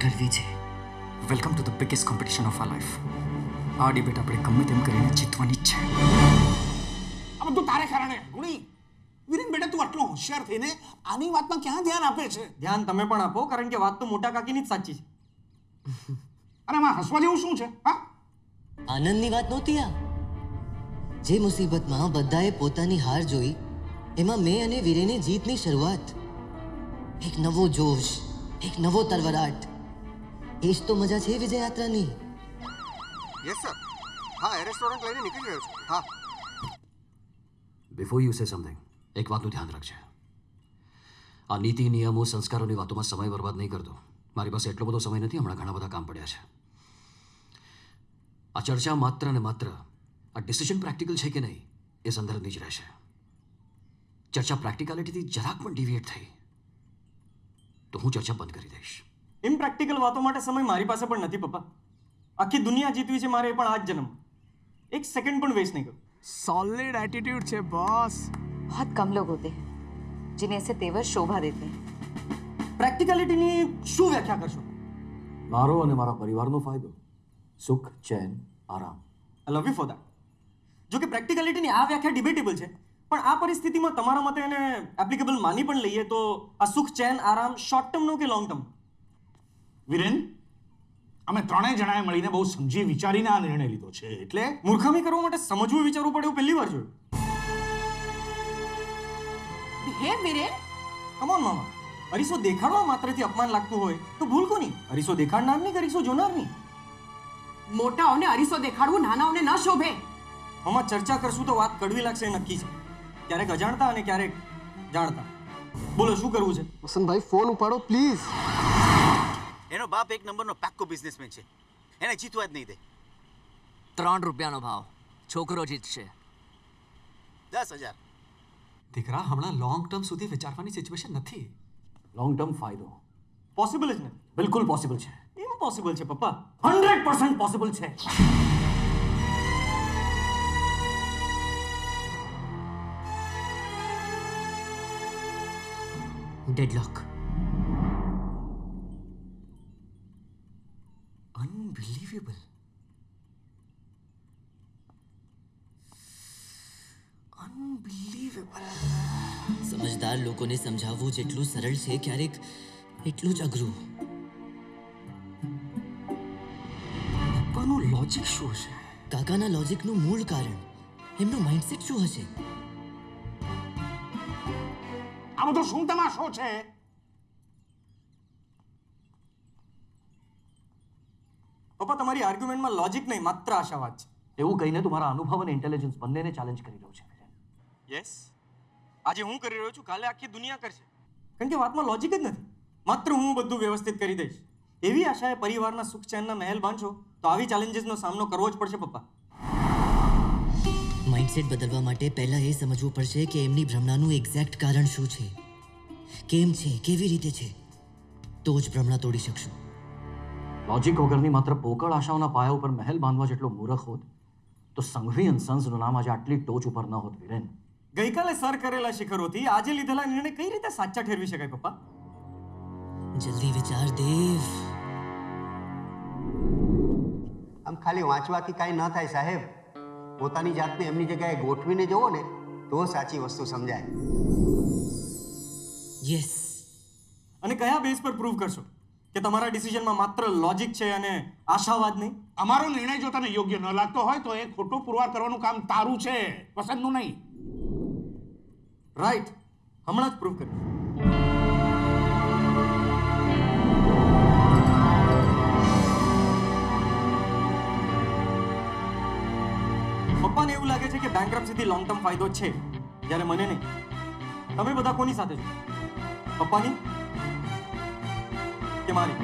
કરવી છે. Welcome to the biggest competition of our life આ ડિબેટ આપણે ગમે તેમ કરીને જીતવાની જ છે. આ બધું તારે કારણે. ગુણી. વિરેન બેટા તું આટલો હોશિયાર થઈને આની વાતમાં ક્યાં ધ્યાન આપે છે? ધ્યાન તમે પણ આપો કારણ કે વાત તો મોટા કાકીની જ સાચી છે. અરે આમાં હસવા જેવું શું છે? હા? આનંદની વાત નહોતી આ? જે મુસીબતમાં બધાએ પોતાની હાર જોઈ એમાં મેં અને વીરેની જીતની શરૂઆત. એક નવો જોશ એક નવો તરવરાટ એ જ તો મજા છે વિજય યાત્રાની યસ સર હા રેસ્ટોરન્ટ લઈને નીકળી રહ્યો છું. હા. બિફોર યુ સે સમથિંગ એક વાતનું ધ્યાન રાખજે. આ નીતિ નિયમો સંસ્કારોની વાતોમાં સમય બરબાદ નહીં કરતો. મારી પાસે એટલો બધો સમય નથી હમણાં ઘણા બધા કામ પડ્યા છે. આ ચર્ચા માત્ર ને માત્ર આ ડિસિઝન પ્રેક્ટિકલ છે કે નહીં એ સંદર્ભની જ રહેશે ચર્ચા પ્રેક્ટિકાલિટીથી જરાક પણ ડિવિએટ થઈ તો હું ચર્ચા બંધ કરી દઈશ ઇમ્પ્રેક્ટિકલ વાતો માટે સમય મારી પાસે પણ નથી પપ્પા આખી દુનિયા જીતવી છે મારે એ પણ આ જ જન્મ એક સેકન્ડ પણ વેસ્ટ નહીં કરું सॉलिड एटीट्यूड છે बॉस बहुत कम लोग होते हैं जिन्हें ऐसे तेवर शोभा देते हैं પ્રેક્ટિકાલિટીની શું વ્યાખ્યા કરશો મારો અને મારા પરિવારનો ફાયદો સુખ ચેન આરામ I love you for that જો કે પ્રેક્ટિકલિટીની આ વ્યાખ્યા ડિબેટેબલ છે. પણ આ પરિસ્થિતિમાં તમારા મતે એને એપ્લિકેબલ માની પણ લઈએ તો આ સુખ ચેન આરામ શોર્ટ ટર્મનો કે લોંગ ટર્મ વિરેન અમે ત્રણેય જણાએ મળીને બહુ સમજી વિચારીને આ નિર્ણય લીધો છે. એટલે મૂર્ખામી કરવા માટે સમજવું વિચારવું પડે એવું પહેલી વાર જોયું. બિહેવ વિરેન? કમ ઓન મામા અરીસો દેખાડવા માત્રથી અપમાન લાગતું હોય તો ભૂલ કોની? અરીસો દેખાડનારની કે અરીસો જોનારની? મોટાઓને અરીસો દેખાડવું નાનાઓને ન શોભે. આમાં ચર્ચા કરશું તો વાત કડવી લાગશે નક્કી છે. ક્યારેક અજાણતા અને ક્યારેક જાણતા. બોલો શું કરવું છે? વસંતભાઈ ફોન ઉપાડો પ્લીઝ. એનો બાપ એક નંબરનો પાક્કો બિઝનેસમેન છે. એને જીતવા જ નહીં દે. ત્રણ રૂપિયાનો ભાવ. છોકરો જીતશે. દસ હજાર. દીકરા હમણાં લોંગ ટર્મ સુધી વિચારવાની સિચ્યુએશન નથી. લોંગ ટર્મ ફાયદો. પોસિબલ જ નથી. બિલકુલ પોસિબલ છે. ઇમ્પોસિબલ છે પપ્પા? હંડ્રેડ પર્સન્ટ પોસિબલ છે. ડેડલોક અનબિલીવેબલ અનબિલીવેબલ સમજદાર લોકોને સમજાવવું જેટલું સરળ છે ક્યારેક એટલું જ અઘરું. પપ્પાનું લોજિક શું હશે? કાકાના લોજિકનું મૂળ કારણ. એમનું માઇન્ડસેટ શું હશે? આ બધો શું તમાશો છે? પપ્પા તમારી આર્ગ્યુમેન્ટમાં લોજિક નહીં માત્ર આશાવાદ છે. એવું કહીને તું મારા અનુભવ અને ઇન્ટેલિજન્સ બંનેને ચેલેન્જ કરી રહ્યો છે યસ આજે હું કરી રહ્યો છું કાલે આખી દુનિયા કરશે. કારણ કે વાતમાં લોજિક જ નથી. માત્ર હું બધું વ્યવસ્થિત કરી દઈશ. એવી આશાએ પરિવારના સુખ ચેનના મહેલ બાંધશો તો આવી ચેલેન્જીસનો સામનો કરવો જ પડશે પપ્પા. માઇન્ડસેટ બદલવા માટે પહેલા એ સમજવું પડશે કે એમની ભ્રમણાનું એક્ઝેક્ટ કારણ શું છે. કેમ છે? કેવી રીતે છે? તો જ ભ્રમણા તોડી શકશું. લોજિક વગરની માત્ર પોકળ આશાઓના પાયા ઉપર મહેલ બાંધવા જેટલો મૂર્ખ હોત તો સંઘવી અને સંસનું નામ આજે આટલી ટોચ ઉપર ન હોત વિરેન. ગઈકાલે સર કરેલા શિખરોથી આજે લીધેલા નિર્ણય કઈ રીતે સાચા ઠેરવી શકાય પપ્પા? જલ્દી વિચાર દેવ. આમ ખાલી વાંચવાથી કાંઈ ન થાય સાહેબ. પોતાની જાતને એમની જગ્યાએ ગોઠવીને જુઓ ને તો સાચી વસ્તુ સમજાય. યસ અને કયા બેઝ પર પ્રૂવ કરશો? કે તમારા ડિસિઝનમાં માત્ર લોજિક છે અને આશાવાદ નહીં? અમારો નિર્ણય જો તને યોગ્ય ન લાગતો હોય તો એ ખોટો પુરવાર કરવાનું કામ તારું છે. પસંદનું નહીં. રાઈટ હમણાં જ પ્રૂવ કરીશ. પપ્પાને એવું લાગે છે કે બેંકરપ્સીથી લોંગ ટર્મ ફાયદો છે જ્યારે મને નહીં. તમે બધા કોની સાથે છો? પપ્પાની? કે મારી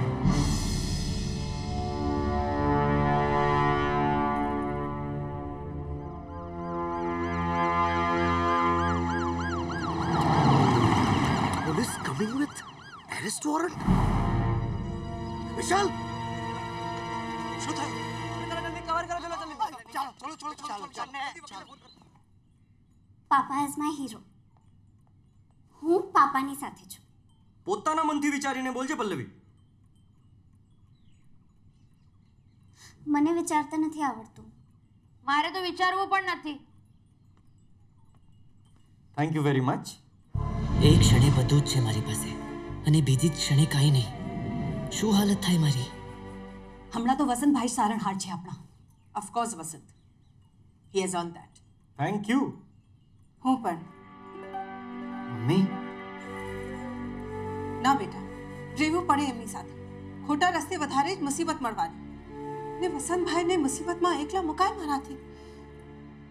વોરંટ વિશાલ શું થયું? ચાલો ચલો ચલો ચાલો ચાલો પાપા ઇઝ માય હીરો હું પાપાની સાથે છું. પોતાના મનથી વિચારીને બોલજે પલ્લવી. મને વિચારતા નથી આવડતું. મારે તો વિચારવું પણ નથી. થેન્ક યુ વેરી મચ એક ક્ષણે બધું જ છે મારી પાસે અને બીજી જ ક્ષણે કાંઈ નહીં. શું હાલત થાય મારી? હમણાં તો વસંતભાઈ સારણહાર છે આપણા. Of course Vasant. He has on that thank you હું પણ મમ્મી ના બેટા રહેવું પડે એમની સાથે ખોટા રસ્તે વધારે જ મુસીબત મળવાની ને વસંતભાઈને મુસીબતમાં એકલા મુકાય મારાથી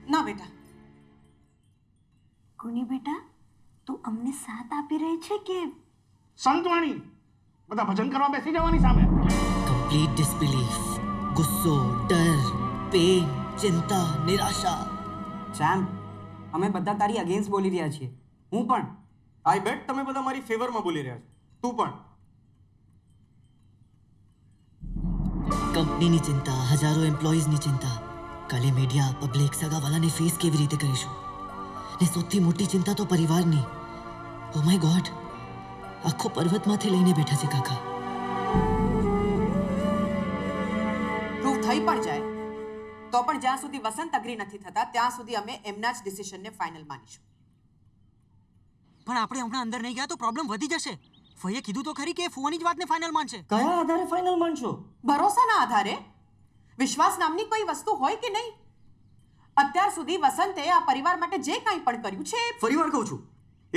ના બેટા કોની બેટા તું અમને સાથ આપી રહી છે કે સંતવાણી. બધા ભજન કરવા બેસી જવાની સામે. કમ્પ્લીટ ડિસબિલીફ ગુસ્સો ડર પેન ચિંતા નિરાશા. સેમ અમે બધા તારી અગેન્સ્ટ બોલી રહ્યા છીએ. હું પણ. આઈ બેટ તમે બધા મારી ફેવરમાં બોલી રહ્યા છો. તું પણ. કંપનીની ચિંતા હજારો એમ્પ્લોઈઝની ચિંતા. કાલે મીડિયા પબ્લિક સગાવાલાને ફેસ કેવી રીતે કરીશું? ને સૌથી મોટી ચિંતા તો પરિવારની. ઓ માય ગોડ આખો પર્વતમાંથી લઈને બેઠા છે કાકા. પ્રૂફ થઈ પણ જાય. તો પણ જ્યાં સુધી વસંત અગ્રી નથી થતા ત્યાં સુધી અમે એમના જ ડિસિશનને ફાઇનલ માનીશું. પણ આપણે હમણાં અંદર નહીં ગયા તો પ્રોબ્લેમ વધી જશે. ફઈએ કીધું તો ખરી કે ફુવાની જ વાતને ફાઇનલ માનશે. કયા આધારે ફાઇનલ માનશો? ભરોસાના આધારે. વિશ્વાસ નામની કોઈ વસ્તુ હોય કે નહીં? અત્યાર સુધી વસંતે આ પરિવાર માટે જે કાંઈ પણ કર્યું છે ફરી વાર કહું છું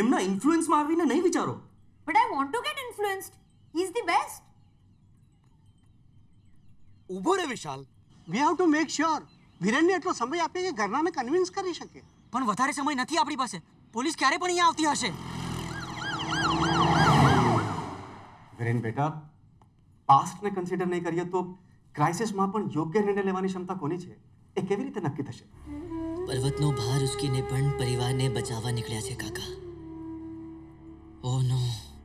એમના ઇન્ફ્લુઅન્સમાં આવીને નહીં વિચારો. But I want to get get he is the best ઊભો રે Vishal. We have to make sure વિરેનને એટલો સમય આપીએ કે ઘરનાને કન્વિન્સ કરી શકે. પણ વધારે સમય નથી આપણી પાસે. પોલીસ ક્યારે પણ અહીંયા આવતી હશે. વિરેન બેટા પાસ્ટને કન્સિડર નહીં કરીએ તો ક્રાઇસિસમાં પણ યોગ્ય નિર્ણય લેવાની ક્ષમતા કોની છે? એ કેવી રીતે નક્કી થશે? પર્વતનો ભાર ઉચકીને પણ પરિવારને બચાવવા નીકળ્યા છે કાકા. ઓ નો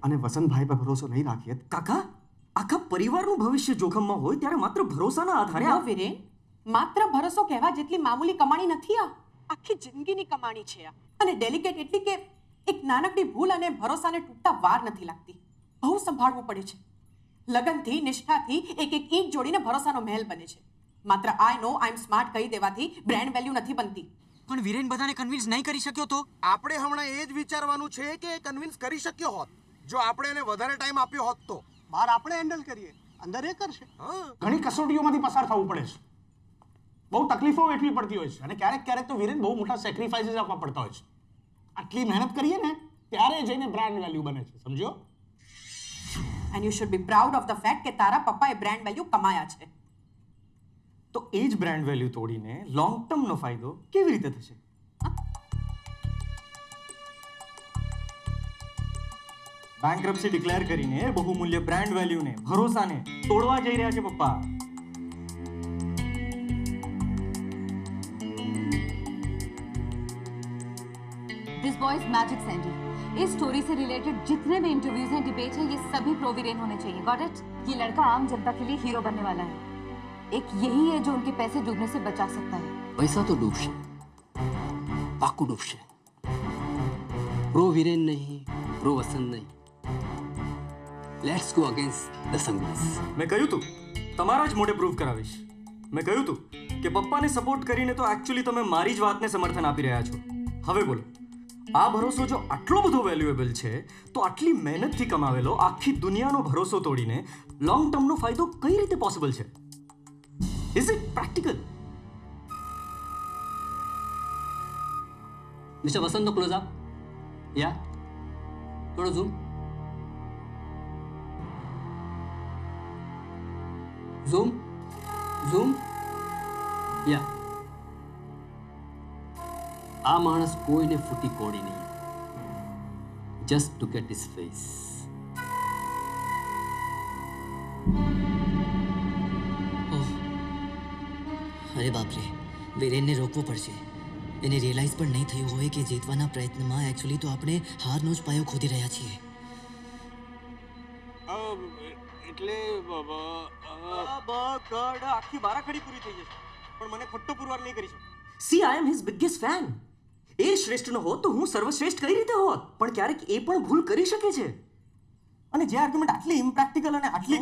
અને વસંતભાઈ પર ભરોસો નહીં રાખીએ કાકા? આખા પરિવારનું ભવિષ્ય જોખમમાં હોય ત્યારે માત્ર ભરોસાના આધારે વિરેન માત્ર ભરોસો કહેવા જેટલી મામૂલી કમાણી નથી આ. આખી જિંદગીની કમાણી છે આ. અને ડેલિકેટ એટલી કે એક નાનકડી ભૂલ અને ભરોસાને તૂટતા વાર નથી લાગતી. બહુ સંભાળવું પડે છે. લગનથી નિષ્ઠાથી એક એક ઈંટ જોડીને ભરોસાનો મહેલ બને છે. માત્ર આઈ નો આઈ એમ સ્માર્ટ કહી દેવાથી બ્રાન્ડ વેલ્યુ નથી બનતી. પણ વિરેન બધાને કન્વિન્સ નહીં કરી શક્યો તો? આપણે હમણાં એ જ વિચારવાનું છે કે કન્વિન્સ કરી શક્યો હોત. જો આપણે એને વધારે ટાઈમ આપ્યો હોત તો. બહાર આપણે હેન્ડલ કરીએ. અંદર એ કરશે. ઘણી કસોટીઓમાંથી પસાર થવું પડે છે. બહુ તકલીફો વેઠવી પડતી હોય છે. અને ક્યારેક ક્યારેક તો વિરેન બહુ મોટા સેક્રિફાઈસીસ આપવા પડતા હોય છે. આટલી મહેનત કરીએ ને ત્યારે જઈને બ્રાન્ડ વેલ્યુ બને છે. સમજો and you should be proud of the fact કે તારા પપ્પાએ બ્રાન્ડ વેલ્યુ કમાયા છે. તો એ જ બ્રાન્ડ વેલ્યુ તોડીને લોંગ ટર્મનો ફાયદો કેવી રીતે થશે? બેંકરપ્સી ડિક્લેર કરીને બહુમૂલ્ય બ્રાન્ડ વેલ્યુને ભરોસાને તોડવા જઈ રહ્યા છે પપ્પા दिस बॉयज मैजिक सैंडी इस स्टोरी से रिलेटेड जितने भी इंटरव्यूज हैं डिबेट है ये सभी प्रोविरेन होने चाहिए गॉट इट ये लड़का आम जनता के लिए हीरो बनने वाला है एक यही है जो उनके पैसे डूबने से बचा सकता है પૈસા તો ડૂબશે પાકું ડૂબશે પ્રો વિરેન નહીં પ્રો વસંત નહીં લેટ્સ ગો અગેન્સ્ટ ધ સંઘર્ષ મેં કહ્યું તું તમારા જ મોઢે પ્રૂવ કરાવીશ. મેં કહ્યું તું કે પપ્પાને સપોર્ટ કરીને તો એકચ્યુઅલી તમે મારી જ વાતને સમર્થન આપી રહ્યા છો. હવે બોલો આ ભરોસો જો આટલો બધો વેલ્યુએબલ છે તો આટલી મહેનતથી કમાવેલો આખી દુનિયાનો ભરોસો તોડીને લોંગ ટર્મનો ફાયદો કઈ રીતે પોસિબલ છે? ઇઝ ઇટ પ્રેક્ટિકલ મિસ્ટર વસંતનો ક્લોઝ અપ યા થોડો ઝૂમ ઝૂમ ઝૂમ યા આ માણસ કોઈને ફૂટી કોડી નહીં. Just to get his face અરે બાપરે વિરેનને રોકવો પડશે. એને રિયલાઇઝ પણ નહીં થયું હોય કે જીતવાના પ્રયત્નમાં એકચ્યુઅલી તો આપણે હારનો જ પાયો ખોદી રહ્યા છીએ. એટલે બગડ આખી બારાખડી પૂરી થઈ જશે. પણ મને ખોટો પુરવાર નહીં કરી શકો. See I am his biggest fan એ શ્રેષ્ઠ ન હોત તો હું સર્વશ્રેષ્ઠ કઈ રીતે હોત? પણ ક્યારેક એ પણ ભૂલ કરી શકે છે. અને જે આર્ગ્યુમેન્ટ આટલી ઇમ્પ્રેક્ટિકલ અને આટલી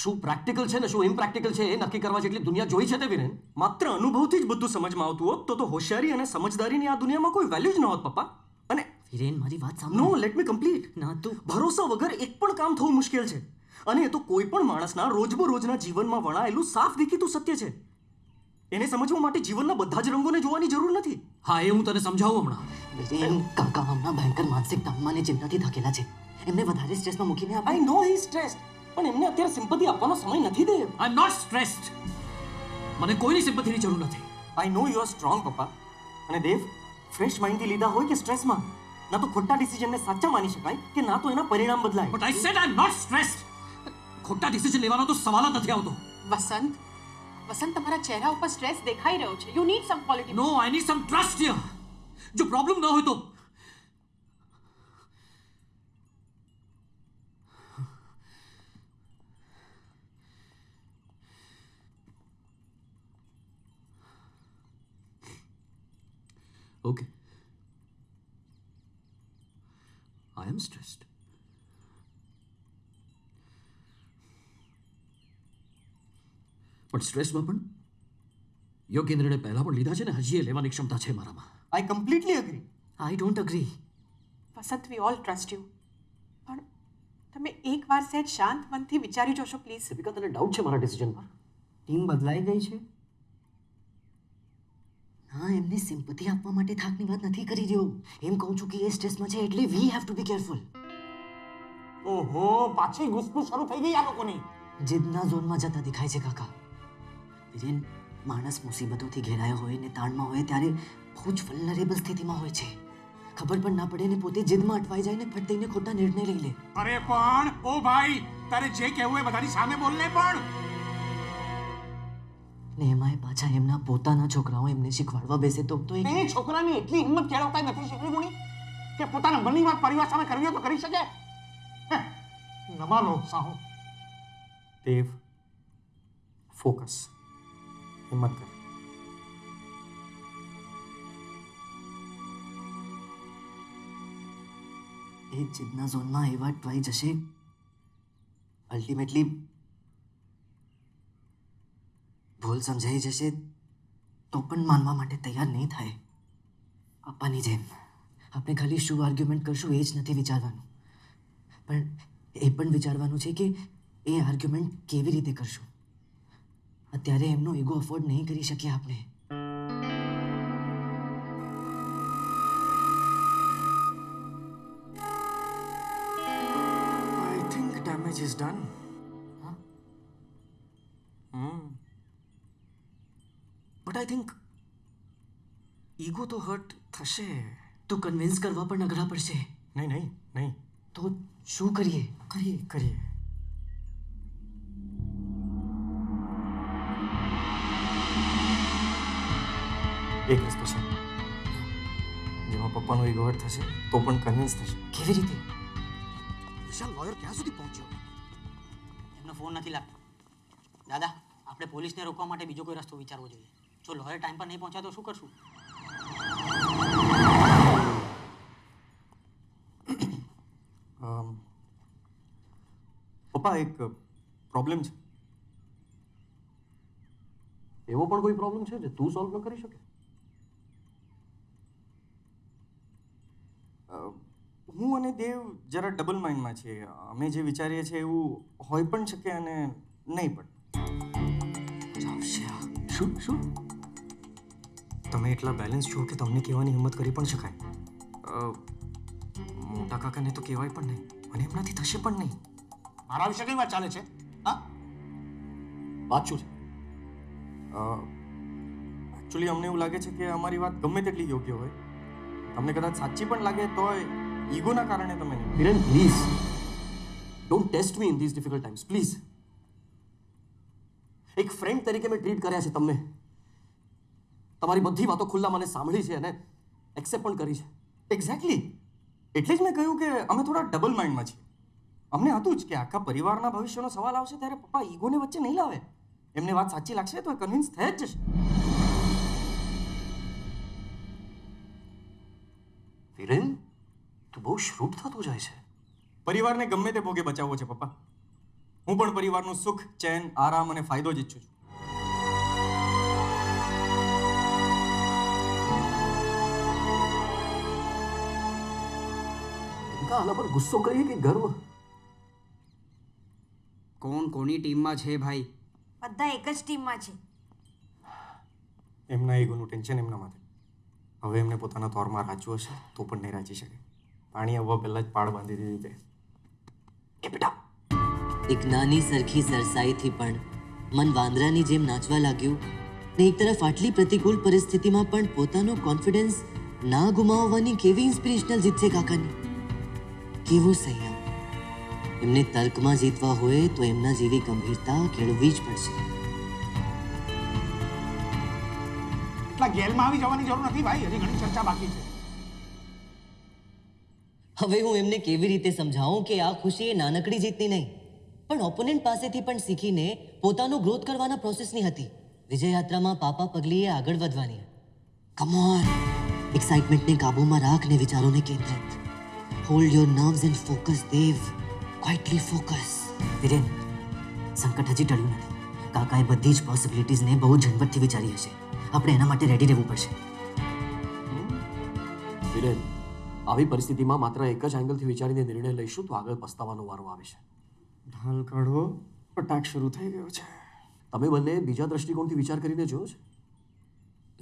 શું પ્રેક્ટિકલ છે ને શું ઇમ્પ્રેક્ટિકલ છે એ નક્કી કરવા જેટલી દુનિયા જોઈ છે તે વિરેન. માત્ર અનુભવથી જ બધું સમજમાં આવતું હોત તો તો હોશિયારી અને સમજદારીની આ દુનિયામાં કોઈ વેલ્યુ જ ન હોત પપ્પા. અને વિરેન મારી વાત નો લેટ મી કમ્પ્લીટ ના તું ભરોસા વગર એક પણ કામ થવું મુશ્કેલ છે. અને એ તો કોઈ પણ માણસના રોજબરોજના જીવનમાં વણાયેલું સાફ દેખીતું સત્ય છે. એને સમજવા માટે જીવનના બધા જ રંગોને જોવાની જરૂર નથી. હા એ હું તને સમજાવું હમણાં. કાકા હમણાં ભયંકર માનસિક તાપમાને ચિંતાથી થકેલા છે. એમને વધારે સ્ટ્રેસમાં મૂકીને આઈ નો હી સ્ટ્રેસ પણ એમને અત્યારે સિમ્પથી આપવાનો સમય નથી દે. આઈ એમ નોટ સ્ટ્રેસ્ડ મને કોઈની સિમ્પથીની જરૂર નથી. I know you are strong પપ્પા. અને દેવ ફ્રેશ માઇન્ડથી લીધા હોય કે સ્ટ્રેસમાં? ના તો ખોટા ડિસિઝનને સાચા માની શકાય કે ના તો એના પરિણામ બદલાય. But I said I am not stressed ખોટા ડિસિઝન લેવાનો તો સવાલ જ નથી આવતો વસંત વસંત તમારા ચહેરા ઉપર સ્ટ્રેસ દેખાઈ રહ્યો છે you need some quality no I need some trust here જો પ્રોબ્લેમ ન હોય તો Okay. I am stressed. પણ સ્ટ્રેસમાં પણ? યોગ્ય નિર્ણય પહેલા પણ લીધા છે ને? હજી એ લેવાની ક્ષમતા છે મારામાં. I completely agree I don't agree Vasant we all trust you પણ તમે એકવાર સહેજ શાંત મનથી વિચારી જોશો પ્લીઝ દીપિકા તને ડાઉટ છે મારા ડિસિઝન પર. ટીમ બદલાઈ ગઈ છે? હા એમને સિમ્પથી આપવા માટે થાકની વાત નથી કરી રહ્યો. એમ કહું છું કે એ સ્ટ્રેસમાં છે એટલે we have to be careful ઓહો પાછી ગુસ્સો શરૂ થઈ ગઈ આ લોકોની. જીદના ઝોનમાં જતા દેખાય છે કાકા. વિરેન માણસ મુસીબતોથી ઘેરાયો હોય ને તાણમાં હોય ત્યારે બહુ જ વલ્નરેબલ સ્થિતિમાં હોય છે. ખબર પણ ના પડે ને પોતે જીદમાં અટવાઈ જાય ને ફટ દઈને ખોટા નિર્ણય લઈ લે. અરે પણ ઓ ભાઈ તારે જે કહેવું એ બધાની સામે બોલ ને પણ. ને એમાંય પાછા એમના પોતાના છોકરાઓ એમને શીખવાડવા બેસે તો તો એ છોકરાની એટલી હિંમત કેળવતા નથી શીખવી ગુણી કે પોતાના મનની વાત પરિવાર સામે કરવી હોય તો કરી શકે? હે, નમા લો સાહુ. દેવ ફોકસ હિંમત કર. એ જીદના ઝોનમાં એવા અટવાઈ જશે. અલ્ટિમેટલી ભૂલ સમજાઈ જશે તો પણ માનવા માટે તૈયાર નહીં થાય. પપ્પાની જેમ. આપણે ખાલી શું આર્ગ્યુમેન્ટ કરશું એ જ નથી વિચારવાનું. પણ એ પણ વિચારવાનું છે કે એ આર્ગ્યુમેન્ટ કેવી રીતે કરશું? અત્યારે એમનો ઈગો અફોર્ડ નહીં કરી શકીએ આપણે. I think damage is done but I think ego તો હર્ટ થશે. તો કન્વિન્સ કરવા પણ અઘરા પડશે. નહીં નહીં નહીં. તો શું કરીએ? કરીએ કરીએ. એક રસ્તો છે. જેમાં પપ્પાનો હર્ટ થશે તો પણ કન્વિન્સ થશે. કેવી રીતે? વિશાલ લોયર ક્યાં સુધી પહોંચ્યો? એમનો ફોન નથી લાગતો. દાદા આપણે પોલીસને રોકવા માટે બીજો કોઈ રસ્તો વિચારવો જોઈએ. જો લોયર ટાઈમ પર નહીં પહોંચ્યા તો શું કરશું? પપ્પા એક પ્રોબ્લેમ છે. એવો પણ કોઈ પ્રોબ્લેમ છે જે તું સોલ્વ ન કરી શકે? હું અને દેવ જરા ડબલ માઇન્ડમાં છીએ. અમે જે વિચારીએ છીએ એવું હોય પણ શકે અને નહીં પણ. શું? શું? તમે એટલા બેલેન્સ છો કે તમને કહેવાની હિંમત કરી પણ શકાય? મોટા કાકાને તો કહેવાય પણ નહીં. અને એમનાથી થશે પણ નહીં. મારા વિશે કઈ વાત ચાલે છે? હા? વાત શું છે? એકચ્યુઅલી અમને એવું લાગે છે કે અમારી વાત ગમે તેટલી યોગ્ય હોય. તમને કદાચ સાચી પણ લાગે તોય ઈગોના કારણે તમે નહીં. Kiran please don't test me in this difficult times please એક ફ્રેન્ડ તરીકે મેં ટ્રીટ કર્યા છે તમને. તમારી બધી વાતો ખુલ્લા મને સાંભળી છે અને એક્સેપ્ટ પણ કરી છે. એક્ઝેક્ટલી એટલે જ મેં કહ્યું કે અમે થોડા ડબલ માઇન્ડમાં છીએ. અમને હતું જ કે આખા પરિવારના ભવિષ્યનો સવાલ આવશે ત્યારે પપ્પા ઈગોને વચ્ચે નહીં લાવે. એમને વાત સાચી લાગશે તો એ કન્વિન્સ થઈ જ જશે. વિરેન તું બહુ શ્રુપ થતો જાય છે. પરિવારને ગમે તે ભોગે બચાવવો છે પપ્પા. હું પણ પરિવારનું સુખ ચેન આરામ અને ફાયદો જ ઈચ્છું છું. કા આના પર ગુસ્સો કરીએ કે ગર્વ? કોણ કોની ટીમમાં છે ભાઈ? બધા એક જ ટીમમાં છે. એમના ઈગોનું ટેન્શન એમના માથે. હવે એમને પોતાના તોરમાં રાચવું હશે, તો પણ નહીં રાચી શકે. પાણી આવવા પહેલાં જ પાડ બાંધી દીધી તે એક નાની સરખી સરસાઈથી પણ મન વાંદરાની જેમ નાચવા લાગ્યું ને એક તરફ આટલી પ્રતિકૂળ પરિસ્થિતિમાં પણ પોતાનો કોન્ફિડન્સ ના ગુમાવવાની કેવી ઇન્સ્પિરેશનલ જીત છે કાકાની? કેવો સંયમ એમને તર્કમાં જીતવા હોય તો એમના જેવી ગંભીરતા કેળવવી જ પડશે. એટલા ગેલમાં આવી જવાની જરૂર નથી ભાઈ, હજી ઘણી ચર્ચા બાકી છે. હવે હું એમને કેવી રીતે સમજાવું કે આ ખુશી એ નાનકડી જીતની નહીં, પણ ઓપોનન્ટ પાસેથી પણ શીખીને પોતાનો ગ્રોથ કરવાના પ્રોસેસની હતી. વિજય યાત્રામાં પાપા પગલીએ આગળ વધવાની. કમોન એક્સાઇટમેન્ટને કાબૂમાં રાખ ને વિચારોને કેન્દ્રિત. Hold your nerves and focus Dev quietly focus Viren સંકટ હજી ટળ્યું નથી. કાકાએ બધી જ પોસિબિલિટીઝને બહુ ઝંઝટથી વિચારી હશે. આપણે એના માટે રેડી રહેવું પડશે. વિરેન આવી પરિસ્થિતિમાં માત્ર એક જ એંગલથી વિચારીને નિર્ણય લઈશું તો આગળ પસ્તાવાનો વારો આવે છે. ઢાલ કાઢવો અટાક શરૂ થઈ ગયો છે. તમે બંને બીજા દ્રષ્ટિકોણથી વિચાર કરીને જોયો છે.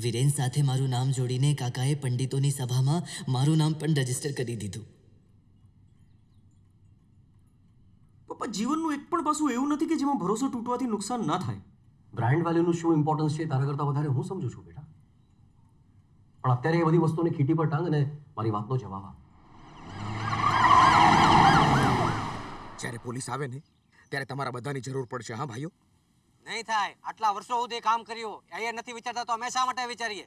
વિરેન સાથે મારું નામ જોડીને કાકાએ પંડિતોની સભામાં મારું નામ પણ રજિસ્ટર કરી દીધું. પપ્પા જીવનનું એક પણ પાસું એવું નથી કે જેમાં ભરોસો તૂટવાથી નુકસાન ના થાય. બ્રાન્ડ વેલ્યુનું શું ઇમ્પોર્ટન્સ છે તારા કરતાં વધારે હું સમજુ છું બેટા. પણ અત્યારે એ બધી વસ્તુની ખીટી પર ટાંગ અને મારી વાતનો જવાબ આપ. જ્યારે પોલીસ આવે ને ત્યારે તમારા બધાની જરૂર પડશે હા ભાઈઓ? નહીં થાય. આટલા વર્ષો સુધી કામ કર્યું. એ નથી વિચારતા તો અમે શા માટે વિચારીએ?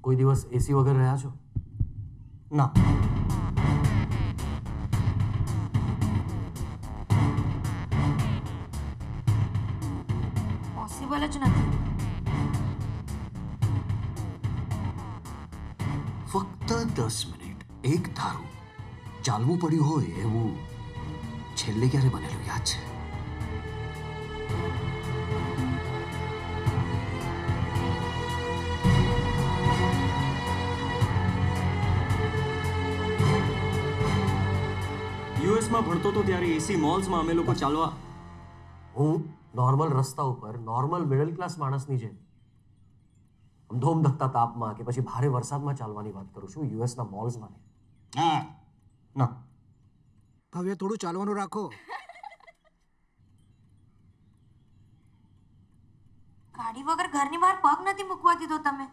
કોઈ દિવસ એસી વગર રહ્યા છો? ના. પોસિબલ જ નથી ફક્ત દસ મિનિટ. એક ધારું. ચાલવું પડ્યું હોય એવું છેલ્લે ક્યારે બનેલું યાદ છે? યુએસમાં ભણતો તો ત્યારે એસી મોલ્સમાં અમે લોકો ચાલવા. હું નોર્મલ રસ્તા ઉપર નોર્મલ મિડલ ક્લાસ માણસની જેમ આમ તાપમાં કે પછી ભારે વરસાદમાં ચાલવાની વાત કરું છું યુએસના મોલ્સમાં નહીં હા ના. ભવ્ય થોડું ચાલવાનું રાખો. ગાડી વગર ઘરની બહાર પગ નથી મૂકવા દીધો તમે.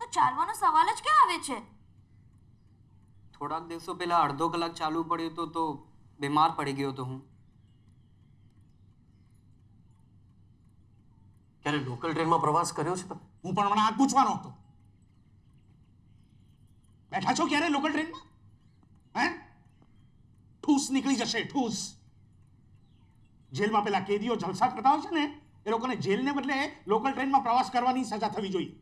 તો ચાલવાનો સવાલ જ ક્યાં આવે છે? થોડાક દિવસો પહેલા અડધો કલાક ચાલવું પડ્યું તો તો બીમાર પડી ગયો તો હું. ક્યારે લોકલ ટ્રેનમાં પ્રવાસ કર્યો છે તમે? હું પણ હમણાં આ પૂછવાનો હતો. બેઠા છો ક્યારે લોકલ ટ્રેનમાં હે? ઠૂસ નીકળી જશે ઠૂસ. જેલમાં પેલા કેદીઓ જલસા કરતા હોય છે ને એ લોકોને જેલને બદલે લોકલ ટ્રેનમાં પ્રવાસ કરવાની સજા થવી જોઈએ.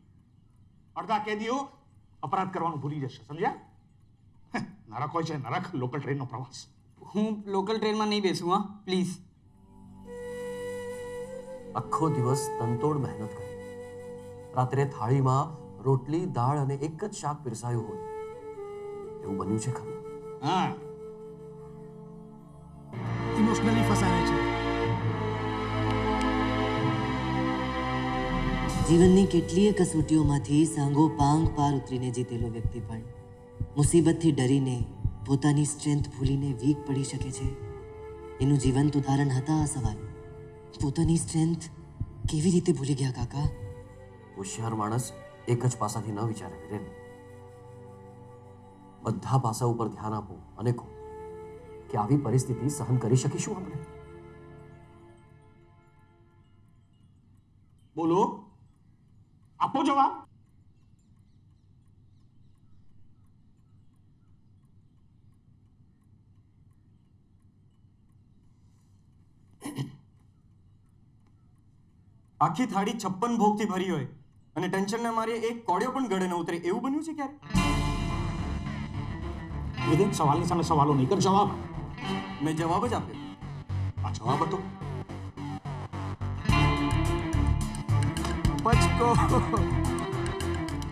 અડધા કેદીઓ અપરાધ કરવાનું ભૂલી જશે સમજ્યા? નરક હોય છે નરક લોકલ ટ્રેનનો પ્રવાસ. હું લોકલ ટ્રેનમાં નહીં બેસું હા? પ્લીઝ આખો દિવસ તનતોડ મહેનત કરી. રાત્રે થાળીમાં રોટલી દાળ અને એક જ શાક પીરસાયું હોય. એવું બન્યું છે ખરું. હા. ઇમોશનલી ફસાયા છે. જીવનની કેટલીય કસોટીઓમાંથી સાંગો પાંગ પાર ઉતરીને જીતેલો વ્યક્તિ પણ મુસીબતથી ડરીને પોતાની સ્ટ્રેન્થ ભૂલીને વીક પડી શકે છે. એનું જીવંત ઉદાહરણ હતા આ સવાલ. પોતાની સ્ટ્રેન્થ કેવી રીતે ભૂલી ગયા કાકા? હોશિયાર માણસ એક જ પાસાથી ન વિચારે વિરેન બધા પાસા ઉપર ધ્યાન આપો અને કહો કે આવી પરિસ્થિતિ સહન કરી શકીશું આપણે? બોલો. આપો જવાબ. આખી થાળી છપ્પન ભોગથી ભરી હોય. અને ટેન્શનના મારે એક કોડિયો પણ ગળે ન ઉતરે. એવું બન્યું છે ક્યારે? વિવેક સવાલની સામે સવાલો નહીં કર જવાબ. મેં જવાબ જ આપ્યો. આ જવાબ હતો. પચકો.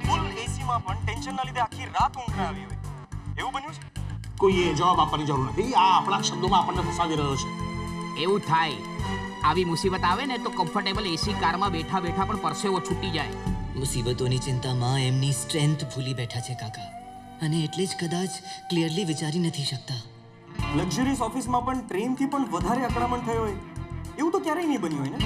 ફૂલ એસીમાં પણ ટેન્શનના લીધે આખી રાત ઊંઘ ના આવી હોય. એવું બન્યું છે? કોઈએ જવાબ આપવાની જરૂર નથી. આ આપણા શબ્દોમાં આપણને ફસાવી રહ્યો છે. એવું થાય આવી મુસીબત આવે ને તો કમ્ફર્ટેબલ એસી કારમાં બેઠા બેઠા પણ પરસેવો છૂટી જાય. મુસીબતોની ચિંતામાં એમની સ્ટ્રેન્થ ભૂલી બેઠા છે કાકા. અને એટલે જ કદાચ ક્લિયરલી વિચારી નથી શકતા. લક્ઝરીસ ઓફિસમાં પણ ટ્રેનથી પણ વધારે અકળામણ થયો હોય. એવું તો ક્યારેય નહીં બન્યું હોય ને?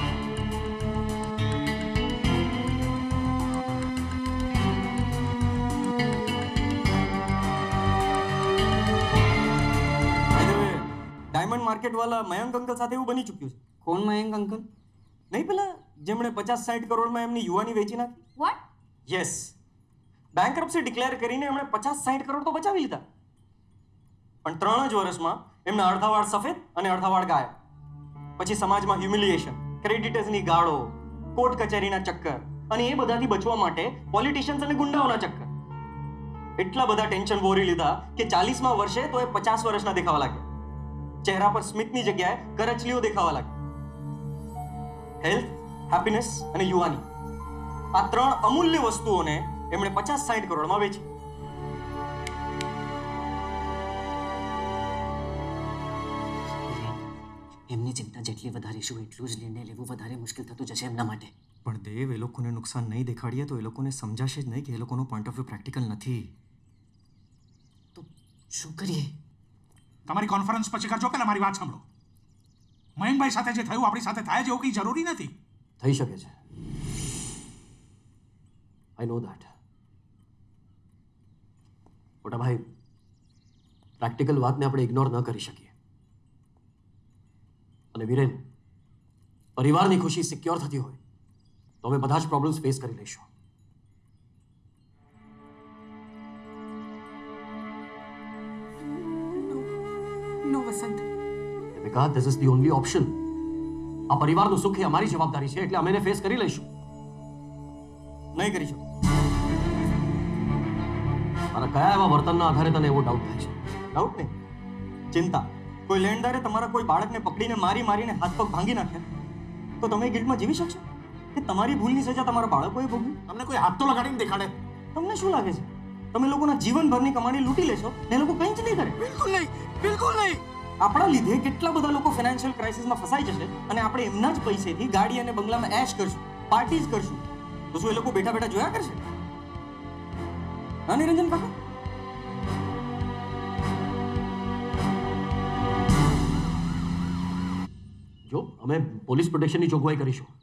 ડાયમંડ માર્કેટ વાળા મયંક અંકલ સાથે એવું બની ચૂક્યું છે. કોણ મયંક અંકલ? નહીં પેલા જેમણે પચાસ સાઠ કરોડમાં એમની યુવાની વેચી નાખી? વોટ યસ બેંકરપ્સી ડિક્લેર કરીને એમણે પચાસ સાઠ કરોડ તો બચાવી લીધા. પણ ત્રણ જ વર્ષમાં એમના અડધા વાળ સફેદ અને અડધા વાળ ગાયબ. પછી સમાજમાં હ્યુમિલિએશન ક્રેડિટર્સની ગાળો કોર્ટ કચેરીના ચક્કર અને એ બધાથી બચવા માટે પોલિટિશિયન્સ અને ગુંડાઓના ચક્કર. એટલા બધા ટેન્શન વોરી લીધા કે ચાલીસમાં વર્ષે તો એ પચાસ વર્ષના દેખાવા લાગ્યા. ચહેરા પર સ્મિતની જગ્યાએ કરચલીઓ દેખાવા લાગી હેલ્થ હેપીનેસ અને યુવાની. આ ત્રણ અમૂલ્ય વસ્તુઓને એમણે પચાસ સાઠ કરોડમાં વેચી. એમની ચિંતા જેટલી વધારીશું એટલું જ નિર્ણય લેવું વધારે મુશ્કેલ થતું જશે એમના માટે. પણ દેવ એ લોકોને નુકસાન નહીં દેખાડીએ તો એ લોકોને સમજાશે જ નહીં કે એ લોકોનો પોઈન્ટ ઓફ વ્યૂ પ્રેક્ટિકલ નથી. શું કરીએ? તમારી કોન્ફરન્સ પછી કરજો પહેલા મારી વાત સાંભળો? મયંકભાઈ સાથે જે થયું આપણી સાથે થાય છે એવું કંઈ જરૂરી નથી. થઈ શકે છે. આઈ નો દેટ મોટા ભાઈ પ્રેક્ટિકલ વાતને આપણે ઇગ્નોર ન કરી શકીએ. અને વિરેન પરિવારની ખુશી સિક્યોર થતી હોય તો અમે બધા જ પ્રોબ્લેમ્સ ફેસ કરી લઈશું. નો વસંત. વિકા this is the only option આ પરિવારનું સુખ એ અમારી જવાબદારી છે એટલે અમે એને ફેસ કરી લઈશું નહીં કરી શકું મારા કયા એવા વર્તનના આધારે તને એવો ડાઉટ થાય છે ડાઉટ નહીં ચિંતા કોઈ લેણદારે તમારા કોઈ બાળકને પકડીને મારી મારીને હાથ પગ ભાંગી નાખ્યા તો તમે એ જીવી શકશો કે તમારી ભૂલની સજા તમારા બાળકોએ ભોગવી તમને કોઈ હાથ તો લગાડીને દેખાડે તમને શું લાગે છે તમે લોકોના જીવનભરની કમાણી લૂંટી લેશો ને એ લોકો કંઈ જ નહીં કરે બિલકુલ નહીં બિલકુલ નહીં આપણા લીધે કેટલા બધા લોકો ફાઇનાન્શિયલ ક્રાઇસિસમાં ફસાઈ જશે અને આપણે એમના જ પૈસેથી ગાડી અને બંગલામાં એશ કરશું પાર્ટી જ કરશું. તો શું એ લોકો બેઠા બેઠા જોયા કરશે? હા નિરંજન કાકા? જો અમે પોલીસ પ્રોટેક્શનની જોગવાઈ કરીશું.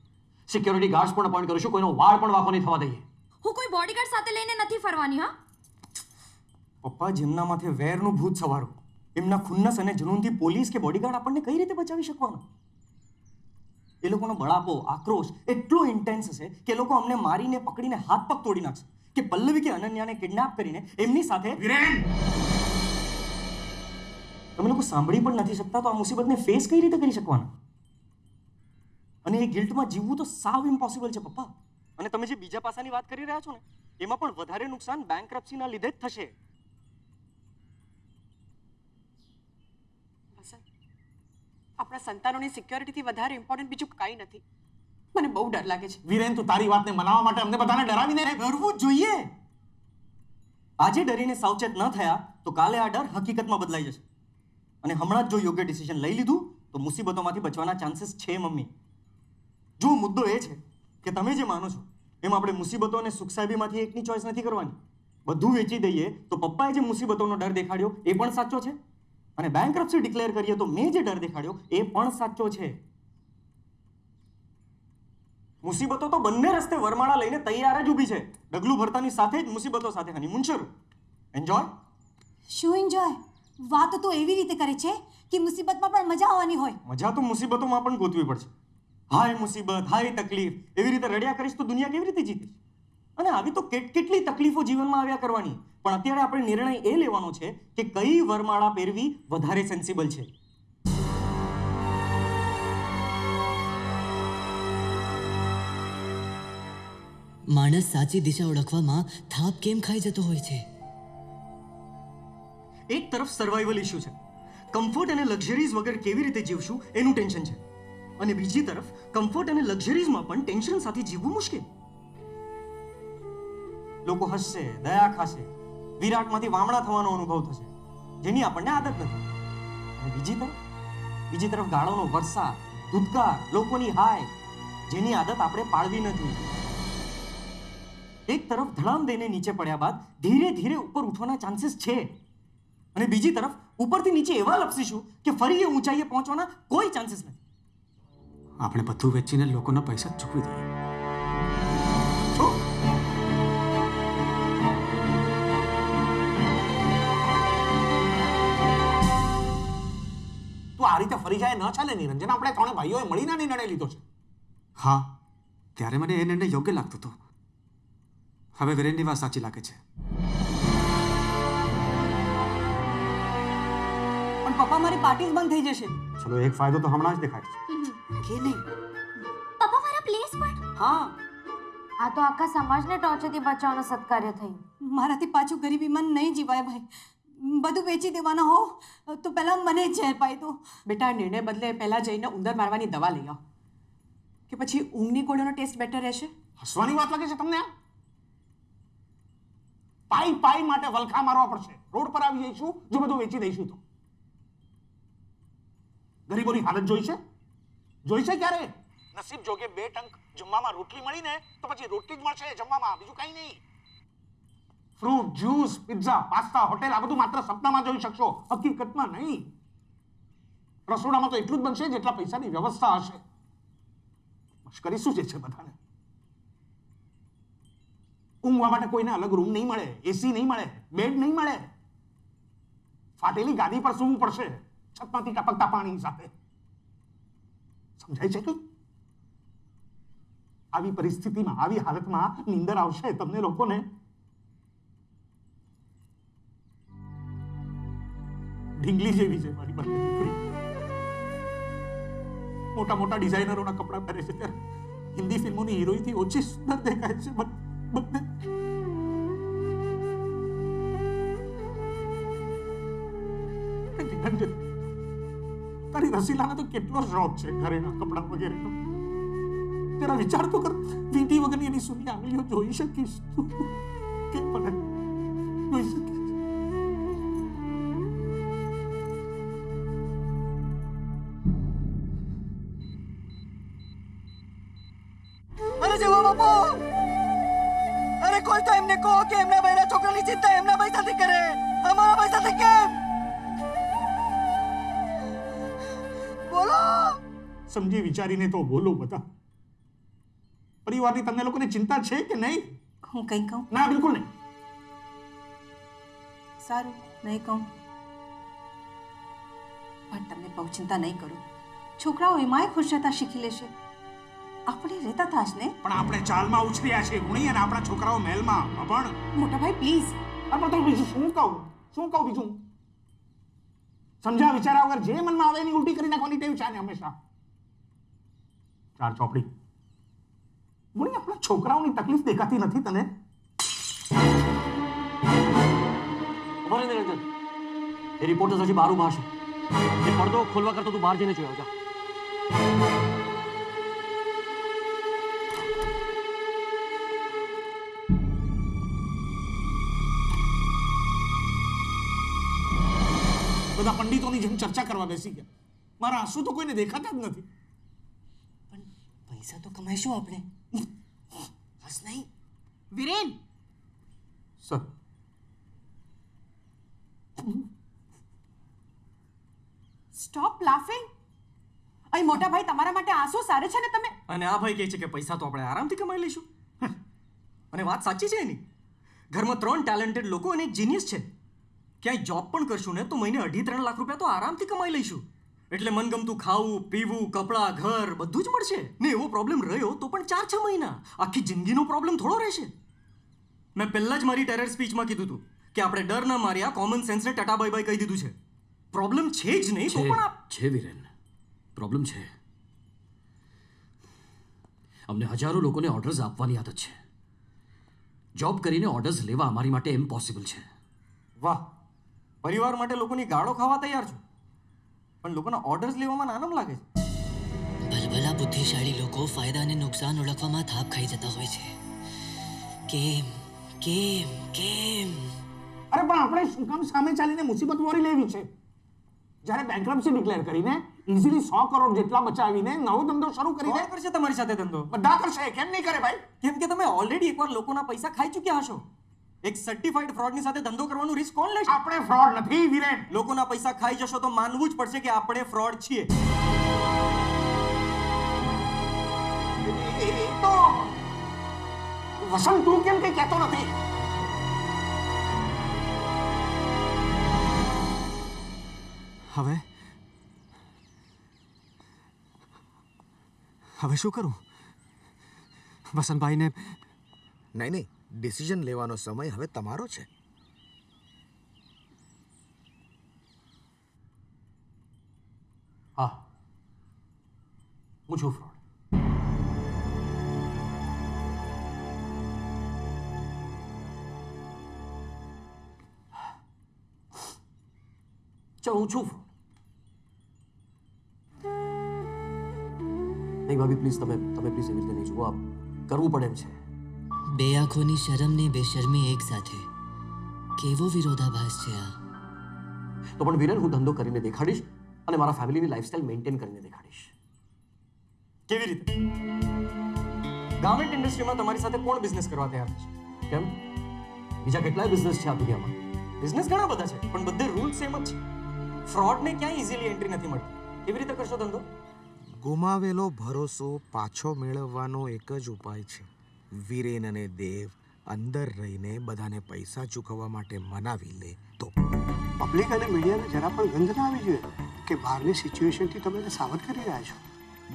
સિક્યોરિટી ગાર્ડ્સ પણ અપોઇન્ટ કરીશું કોઈનો વાળ પણ વાંકો નહીં થવા દઈએ. હું કોઈ બોડીગાર્ડ સાથે લઈને નથી ફરવાની હા? પપ્પા જેમના માથે વેરનું ભૂત સવારો. એમના ખુન્નસ અને જનૂનથી પોલીસ કે બોડીગાર્ડ આપણને કઈ રીતે બચાવી શકવાનો? એ લોકોનો બળાપો આક્રોશ એટલો ઇન્ટેન્સ હશે કે લોકો અમને મારીને પકડીને હાથ પગ તોડી નાખશે કે પલ્લવી કે અનન્યાને કિડનેપ કરીને એમની સાથે તમે લોકો સાંભળી પણ નથી શકતા તો આ મુસીબતને ફેસ કઈ રીતે કરી શકવાના? અને એ ગિલ્ટમાં જીવવું તો સાવ ઇમ્પોસિબલ છે પપ્પા. અને તમે જે બીજા પાસાની વાત કરી રહ્યા છો ને એમાં પણ વધારે નુકસાન બેંક લીધે જ થશે વસંત આપણા સંતાનોની સિક્યોરિટીથી વધારે ઇમ્પોર્ટન્ટ બીજું કાંઈ નથી. મને બહુ ડર લાગે છે. વિરેન, તું તારી વાતને મનાવવા માટે અમને બધાને ડરાવીને ડરવું જ જોઈએ. આજે ડરીને સાવચેત ન થયા તો કાલે આ ડર હકીકતમાં બદલાઈ જશે. અને હમણાં જ જો યોગ્ય ડિસિઝન લઈ લીધું, તો મુસીબતોમાંથી બચવાના ચાન્સીસ છે મમ્મી. જો મુદ્દો એ છે કે તમે જે માનો છો, એમ આપણે મુસીબતો અને સુખ સાહેબીમાંથી એકની ચોઈસ નથી કરવાની. બધું વેચી દઈએ તો પપ્પાએ જે મુસીબતોનો ડર દેખાડ્યો એ પણ સાચો છે? અને બેંકરપ્સી ડિક્લેર કરીએ તો મેં જે ડર દેખાડ્યો. એ પણ સાચો છે. મુસીબતો તો બંને રસ્તે વરમાળા લઈને તૈયાર જ ઊભી છે. ડગલું ભરતાની સાથે જ મુસીબતો સાથે હનીમૂન શરૂ એન્જોય શું એન્જોય વાત તો એવી રીતે કરે છે કે મુસીબતમાં પણ મજા આવવાની હોય. મજા તો મુસીબતોમાં પણ ગોતવી પડશે. હાય મુસીબત હાય તકલીફ એવી રીતે રડ્યા કરીશ તો દુનિયા કેવી રીતે જીતીશ? અને આવી તો કેટ કેટલી તકલીફો જીવનમાં આવ્યા કરવાની. પણ અત્યારે આપણે નિર્ણય એ લેવાનો છે કે કઈ વરમાળા પહેરવી વધારે સેન્સિબલ છે. માણસ સાચી દિશા ઓળખવામાં થાપ કેમ ખાઈ જતો હોય છે? એક તરફ સર્વાઈવલ ઇશ્યુ છે. કમ્ફર્ટ અને લક્ઝરીઝ વગર કેવી રીતે જીવશું એનું ટેન્શન છે. અને બીજી તરફ કમ્ફર્ટ અને લક્ઝરીઝમાં પણ ટેન્શન સાથે જીવવું મુશ્કેલ. લોકો હસશે, દયા ખાશે, વિરાટમાંથી વામણા થવાનો અનુભવ થશે, જેની આપણને આદત નથી. અને બીજી તરફ બીજી તરફ ગાળોનો વરસાદ, ધુતકાર, લોકોની હાય, જેની આદત આપણે પાડવી નથી એક તરફ ધડામ દઈને નીચે પડ્યા બાદ ધીરે ધીરે ઉપર ઉઠવાના ચાન્સીસ છે. અને બીજી તરફ, ઉપરથી નીચે એવા લપસીશું કે ફરી એ ઊંચાઈએ પહોંચવાના કોઈ ચાન્સીસ નથી. આપણે બધું વેચીને લોકોના પૈસા ચૂકવી દઈએ. તું આ રીતે ફરી જાય ન ચાલે નિરંજન. આપણે ત્રણે ભાઈઓએ મળીને આ નિર્ણય લીધો છે. હા ત્યારે મને એ નિર્ણય યોગ્ય લાગતો હતો. હવે વિરેનની વાત સાચી લાગે છે. પણ પપ્પા મારી પાર્ટી બંધ થઈ જશે. ચલો એક ફાયદો તો હમણાં જ દેખાય છે. કે નહીં? પપ્પા મારા પ્લેસ પણ હા. આ તો આખા સમાજને ટોર્ચરથી બચાવવાનું સત્કાર્ય થયું. મારાથી પાછું ગરીબીમાં નહીં જીવાય ભાઈ. બધું વેચી દેવાના હો. તો પહેલાં મને જ ઝેર પાઈ દો. બેટા નિર્ણય બદલે પહેલાં જઈને ઉંદર મારવાની દવા લઈ આવ. કે પછી ઊંઘની ગોળીનો ટેસ્ટ બેટર રહેશે? હસવાની વાત લાગે છે તમને આ? પાઈ પાઈ માટે વલખા મારવા પડશે. રોડ પર આવી જઈશું જો બધું વેચી દઈશું તો. ગરીબોની હાલત જોઈ છે? જોઈ છે ક્યારે? નસીબ જોગે બે ટંક જમવામાં રોટલી મળી ને તો પછી રોટલી જ મળશે જમવામાં બીજું કંઈ નહીં. Fruit juice pizza pasta hotel આ બધું માત્ર સપનામાં જોઈ શકશો. હકીકતમાં નહીં. રસોડામાં તો એટલું જ બનશે જેટલા પૈસાની વ્યવસ્થા હશે. મશ્કરી શું જે છે બધાને? ઊંઘવા માટે કોઈને અલગ રૂમ નહીં મળે એસી નહીં મળે બેડ નહીં મળે. ફાટેલી ગાદી પર સૂવું પડશે. છતમાંથી ટપકતા પાણી સાથે. સમજાય છે કે? આવી પરિસ્થિતિમાં, આવી હાલતમાં નીંદર આવશે તમને લોકોને? ઢીંગલી જેવી છે મારી બંને દીકરી. મોટા મોટા ડિઝાઇનરોના કપડાં પહેરે છે ત્યારે હિન્દી ફિલ્મોની હિરોઈનથી ઓછી સુંદર દેખાય છે બધે તારી રસીલાને તો કેટલો શોખ છે ઘરેના કપડાં વગેરેનો. જરા વિચાર તો કર, વીંટી વગરની એની સુની આંગળીઓ જોઈ શકીશ તું. કે મને જોઈ શકીશ. વિચારીને તો બોલો બધા. પરિવારની તમને લોકોને ચિંતા છે કે નહીં? હું કંઈ કહું? ના બિલકુલ નહીં. સારું નહીં કહું. પણ તમને બહુ ચિંતા નહીં કરું. છોકરાઓ એમાંય ખુશ રહેતા શીખી લેશે. આપણે રહેતા થાશ ને? પણ આપણે ચાલમાં ઉછર્યા છે ગુણી અને આપણા છોકરાઓ મહેલમાં. પણ મોટા ભાઈ પ્લીઝ આપણે તો બીજું શું કહું? શું કહું બીજું? સમજા વિચારા વગર જે મનમાં આવે એની ઉલટી કરી નાખવાની ટેવ છે હંમેશા. ચાર ચોપડી. ગુણી આપણા છોકરાઓની તકલીફ દેખાતી નથી તને? ઊભા એ રિપોર્ટર હજી બહાર ઊભા છે એ પડદો ખોલવા કરતો તું બહાર જઈને જોયો, જા. બધા પંડિતોની જેમ ચર્ચા કરવા બેસી ગયા. મારા આંસુ તો કોઈને દેખાતા જ નથી. પૈસા તો કમાઈશું આપણે. બસ નહીં. વિરેન! સર. Stop laughing. અહીં મોટા ભાઈ તમારા માટે આંસુ સારે છે ને તમે? અને આ ભાઈ કહે છે કે પૈસા તો આપણે આરામથી કમાઈ લઈશું. અને વાત સાચી છે એની. ઘરમાં ત્રણ ટેલેન્ટેડ લોકો અને જીનિયસ છે. ક્યાંય જોબ પણ કરશું ને તો મહિને અઢી ત્રણ લાખ રૂપિયા તો આરામથી કમાઈ લઈશું. એટલે મનગમતું ખાવું પીવું કપડાં ઘર બધું જ મળશે. ને એવો પ્રોબ્લેમ રહ્યો તો પણ ચાર છ મહિના. આખી જિંદગીનો પ્રોબ્લેમ થોડો રહેશે. મેં પહેલાં જ મારી ટેરર સ્પીચમાં કીધું હતું કે આપણે ડર ના માર્યા કોમન સેન્સને ટાટા બાય બાય કહી દીધું છે. પ્રોબ્લેમ છે જ નહીં તો પણ છે વિરેન. પ્રોબ્લેમ છે. અમને હજારો લોકોને ઓર્ડર્સ આપવાની આદત છે. જોબ કરીને ઓર્ડર્સ લેવા અમારી માટે ઇમ્પોસિબલ છે. વાહ. પરિવાર માટે લોકોની ગાળો ખાવા તૈયાર છું. પણ લોકોના ઓર્ડર્સ લેવામાં નાનમ લાગે છે. ભલભલા બુદ્ધિશાળી લોકો ફાયદા અને નુકસાન ઓળખવામાં થાપ ખાઈ જતા હોય છે. કેમ? કેમ? કેમ? અરે પણ આપણે શું કામ સામે ચાલીને મુસીબત મોરી લેવી છે. જ્યારે બેંકરપ્સી ડિક્લેર કરીને ઇઝીલી સો કરોડ જેટલા બચાવીને નવો ધંધો શરૂ કરી દે કરશે તમારી સાથે ધંધો? બધા કરશે કેમ નહીં કરે ભાઈ? કેમ કે તમે ઓલરેડી એકવાર લોકોના પૈસા ખાઈ ચૂક્યા હશો. એક સર્ટિફાઈડ ફ્રોડની સાથે ધંધો કરવાનું રિસ્ક કોણ લેશે? આપણે ફ્રોડ નથી વિરેન. લોકોના પૈસા ખાઈ જશો તો માનવું જ પડશે કે આપણે ફ્રોડ છીએ. તો વસંત તું કેમ કઈ કહેતો નથી? હવે? હવે શું કરું? વસંતભાઈને નહીં નહીં. ડિસિઝન લેવાનો સમય હવે તમારો છે. હા. હું છું ફ્રોડ. ચાલો, હું છું નહીં ભાભી પ્લીઝ તમે તમે પ્લીઝ એવી રીતે નહીં જુઓ. આપ કરવું પડે એમ છે. બે આંખોની શરમ ને બેશરમી એક સાથે. કેવો વિરોધાભાસ છે આ? તો પણ વિરલ હું ધંધો કરીને દેખાડીશ અને મારા ફેમિલીની લાઈફસ્ટાઈલ મેન્ટેન કરીને દેખાડીશ. કેવી રીતે? ગાર્મેન્ટ ઇન્ડસ્ટ્રીમાં તમારી સાથે કોણ બિઝનેસ કરવા તૈયાર છે? કેમ? બીજા કેટલાય બિઝનેસ છે આ દુનિયામાં. બિઝનેસ ઘણા બધા છે પણ બધે રૂલ સેમ જ છે. ફ્રોડને ક્યાંય ઇઝીલી એન્ટ્રી નથી મળતી. કેવી રીતે કરશો ધંધો? ગુમાવેલો ભરોસો પાછો મેળવવાનો એક જ ઉપાય છે. વીરેન અને દેવ અંદર રહીને બધાને પૈસા ચૂકવવા માટે મનાવી લે તો. પબ્લિક અને મીડિયાને જરા પણ ગંધ ના આવી જોઈએ કે બહારની સિચ્યુએશનથી તમે સાવધ કરી રહ્યા છો.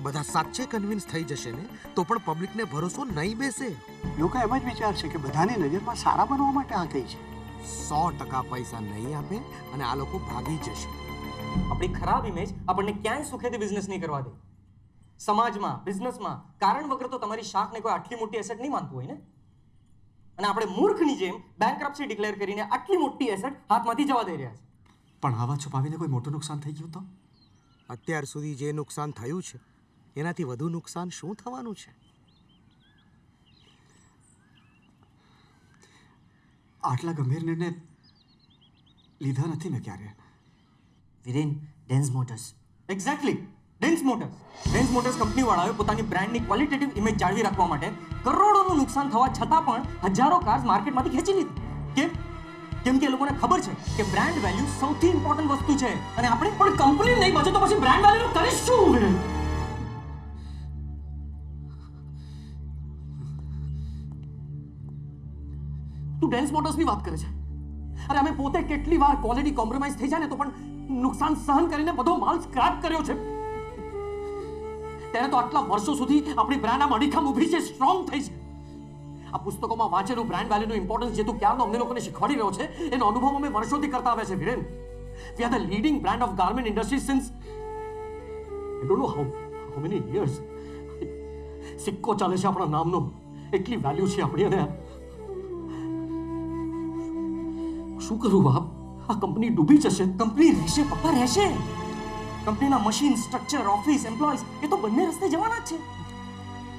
બધા સાચે કન્વિન્સ થઈ જશે ને તો પણ પબ્લિકને ભરોસો નહીં બેસે. લોકો એમ જ વિચારશે કે બધાની નજરમાં સારા બનવા માટે આ કહી છે. સો ટકા પૈસા નહીં આપે અને આ લોકો ભાગી જશે. આપણી ખરાબ ઇમેજ આપણને ક્યાંય સુખેથી બિઝનેસ નહીં કરવા દે. સમાજમાં બિઝનેસમાં કારણ વગર તો તમારી શાખને કોઈ આટલી મોટી એસેટ નહીં માનતું હોય ને? અને આપણે મૂર્ખની જેમ બેંકરપ્સી ડિક્લેર કરીને આટલી મોટી એસેટ હાથમાંથી જવા દઈ રહ્યા છે પણ આવા છુપાવીને કોઈ મોટું નુકસાન થઈ ગયું તો? અત્યાર સુધી જે નુકસાન થયું છે એનાથી વધુ નુકસાન શું થવાનું છે? આટલા ગંભીર નિર્ણય લીધા નથી મેં ક્યારે? Viren Dens Motors. Exactly Dens Motors Dens Motors company વાળાએ પોતાની બ્રાન્ડની ક્વોલિટેટિવ ઇમેજ જાળવી રાખવા માટે કરોડોનું નુકસાન થવા છતાં પણ હજારો કાર્સ માર્કેટમાંથી ખેંચી લીધી. કેમ? કેમ કે એ લોકોને ખબર છે કે બ્રાન્ડ વેલ્યુ સૌથી ઇમ્પોર્ટન્ટ વસ્તુ છે અને આપણે પણ કંપની નહીં, બચે તો પછી બ્રાન્ડ વેલ્યુ કરીશું તું ડેન્સ મોટર્સની વાત કરે છે. અરે અમે પોતે કેટલી વાર ક્વોલિટી કોમ્પ્રોમાઇઝ થઈ જાય ને તો પણ નુકસાન સહન કરીને બધો માલ સ્ક્રેપ કર્યો છે. ત્યારે તો આટલા વર્ષો સુધી આપણી બ્રાન્ડ આમ અડીખમ ઊભી છે સ્ટ્રોંગ થઈ છે. આ પુસ્તકોમાં વાંચેલું બ્રાન્ડ વેલ્યુનું ઇમ્પોર્ટન્સ જે તું ક્યારનો અમને લોકોને શીખવાડી રહ્યો છે, એનો અનુભવ અમે વર્ષોથી કરતા આવ્યા છે, Viren. We are the leading brand of garment industry since I don't know how how many years સિક્કો ચાલે છે આપણા નામનો. એટલી વેલ્યુ છે આપણી અને શું કરું બાપ? આ કંપની ડૂબી જશે. કંપની રહેશે, પપ્પા રહેશે. કંપનીના મશીન સ્ટ્રક્ચર ઓફિસ એમ્પ્લોઈઝ એ તો બંને રસ્તે જવાના જ છે.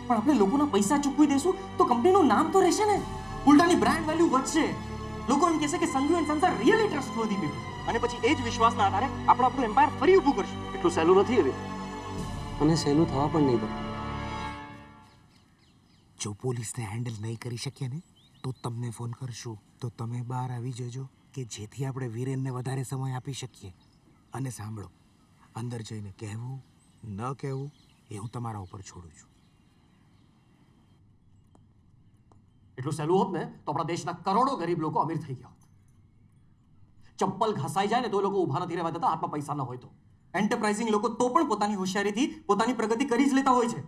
પણ આપણે લોકોના પૈસા ચૂકવી દેશું તો કંપનીનું નામ તો રહેશે ને. ઉલટાની બ્રાન્ડ વેલ્યુ વધશે. લોકો એમ કહેશે કે Sanghu and Sansar really trustworthy people અને પછી એ જ વિશ્વાસના આધારે આપણે આપણું એમ્પાયર ફરી ઊભું કરશું. એટલું સહેલું નથી હવે. અને સહેલું થવા પણ નહીં દે જો પોલીસને હેન્ડલ નહીં કરી શકીએ ને તો તમને ફોન કરશું. તો તમે બહાર આવી જજો કે જેથી આપણે વીરેનને વધારે સમય આપી શકીએ. અને સાંભળો અંદર જઈને કહેવું, ન કહેવું, એ હું તમારા ઉપર છોડું છું. એટલું સહેલું હોત ને, તો આપણા દેશના કરોડો ગરીબ લોકો અમીર થઈ ગયા હોત. ચપ્પલ ઘસાઈ જાય ને, તો લોકો ઊભા નથી રહેવા દેતા, હાથમાં પૈસા ન હોય તો. એન્ટરપ્રાઇઝિંગ લોકો તો પણ પોતાની હોશિયારીથી પોતાની પ્રગતિ કરી જ લેતા હોય છે.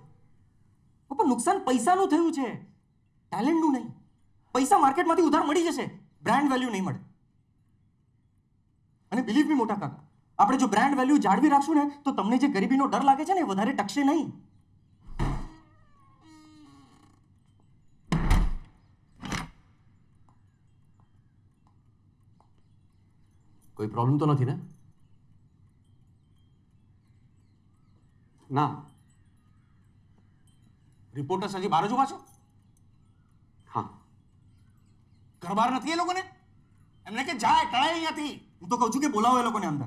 પણ નુકસાન પૈસાનું થયું છે. ટેલેન્ટનું નહીં. પૈસા માર્કેટમાંથી ઉધાર મળી જશે. બ્રાન્ડ વેલ્યુ નહીં મળે. અને બિલીવ બી મોટા કાકા આપણે જો બ્રાન્ડ વેલ્યુ જાળવી રાખશું ને, તો તમને જે ગરીબીનો ડર લાગે છે ને વધારે ટકશે નહીં. કોઈ પ્રોબ્લેમ તો નથી ને? ના. રિપોર્ટર્સ હજી બહાર જ ઊભા છો હા. ઘર બહાર નથી એ લોકોને? એમને કે જાય ટળાય અહીંયાથી. હું તો કહું છું કે, બોલાવો એ લોકોને અંદર.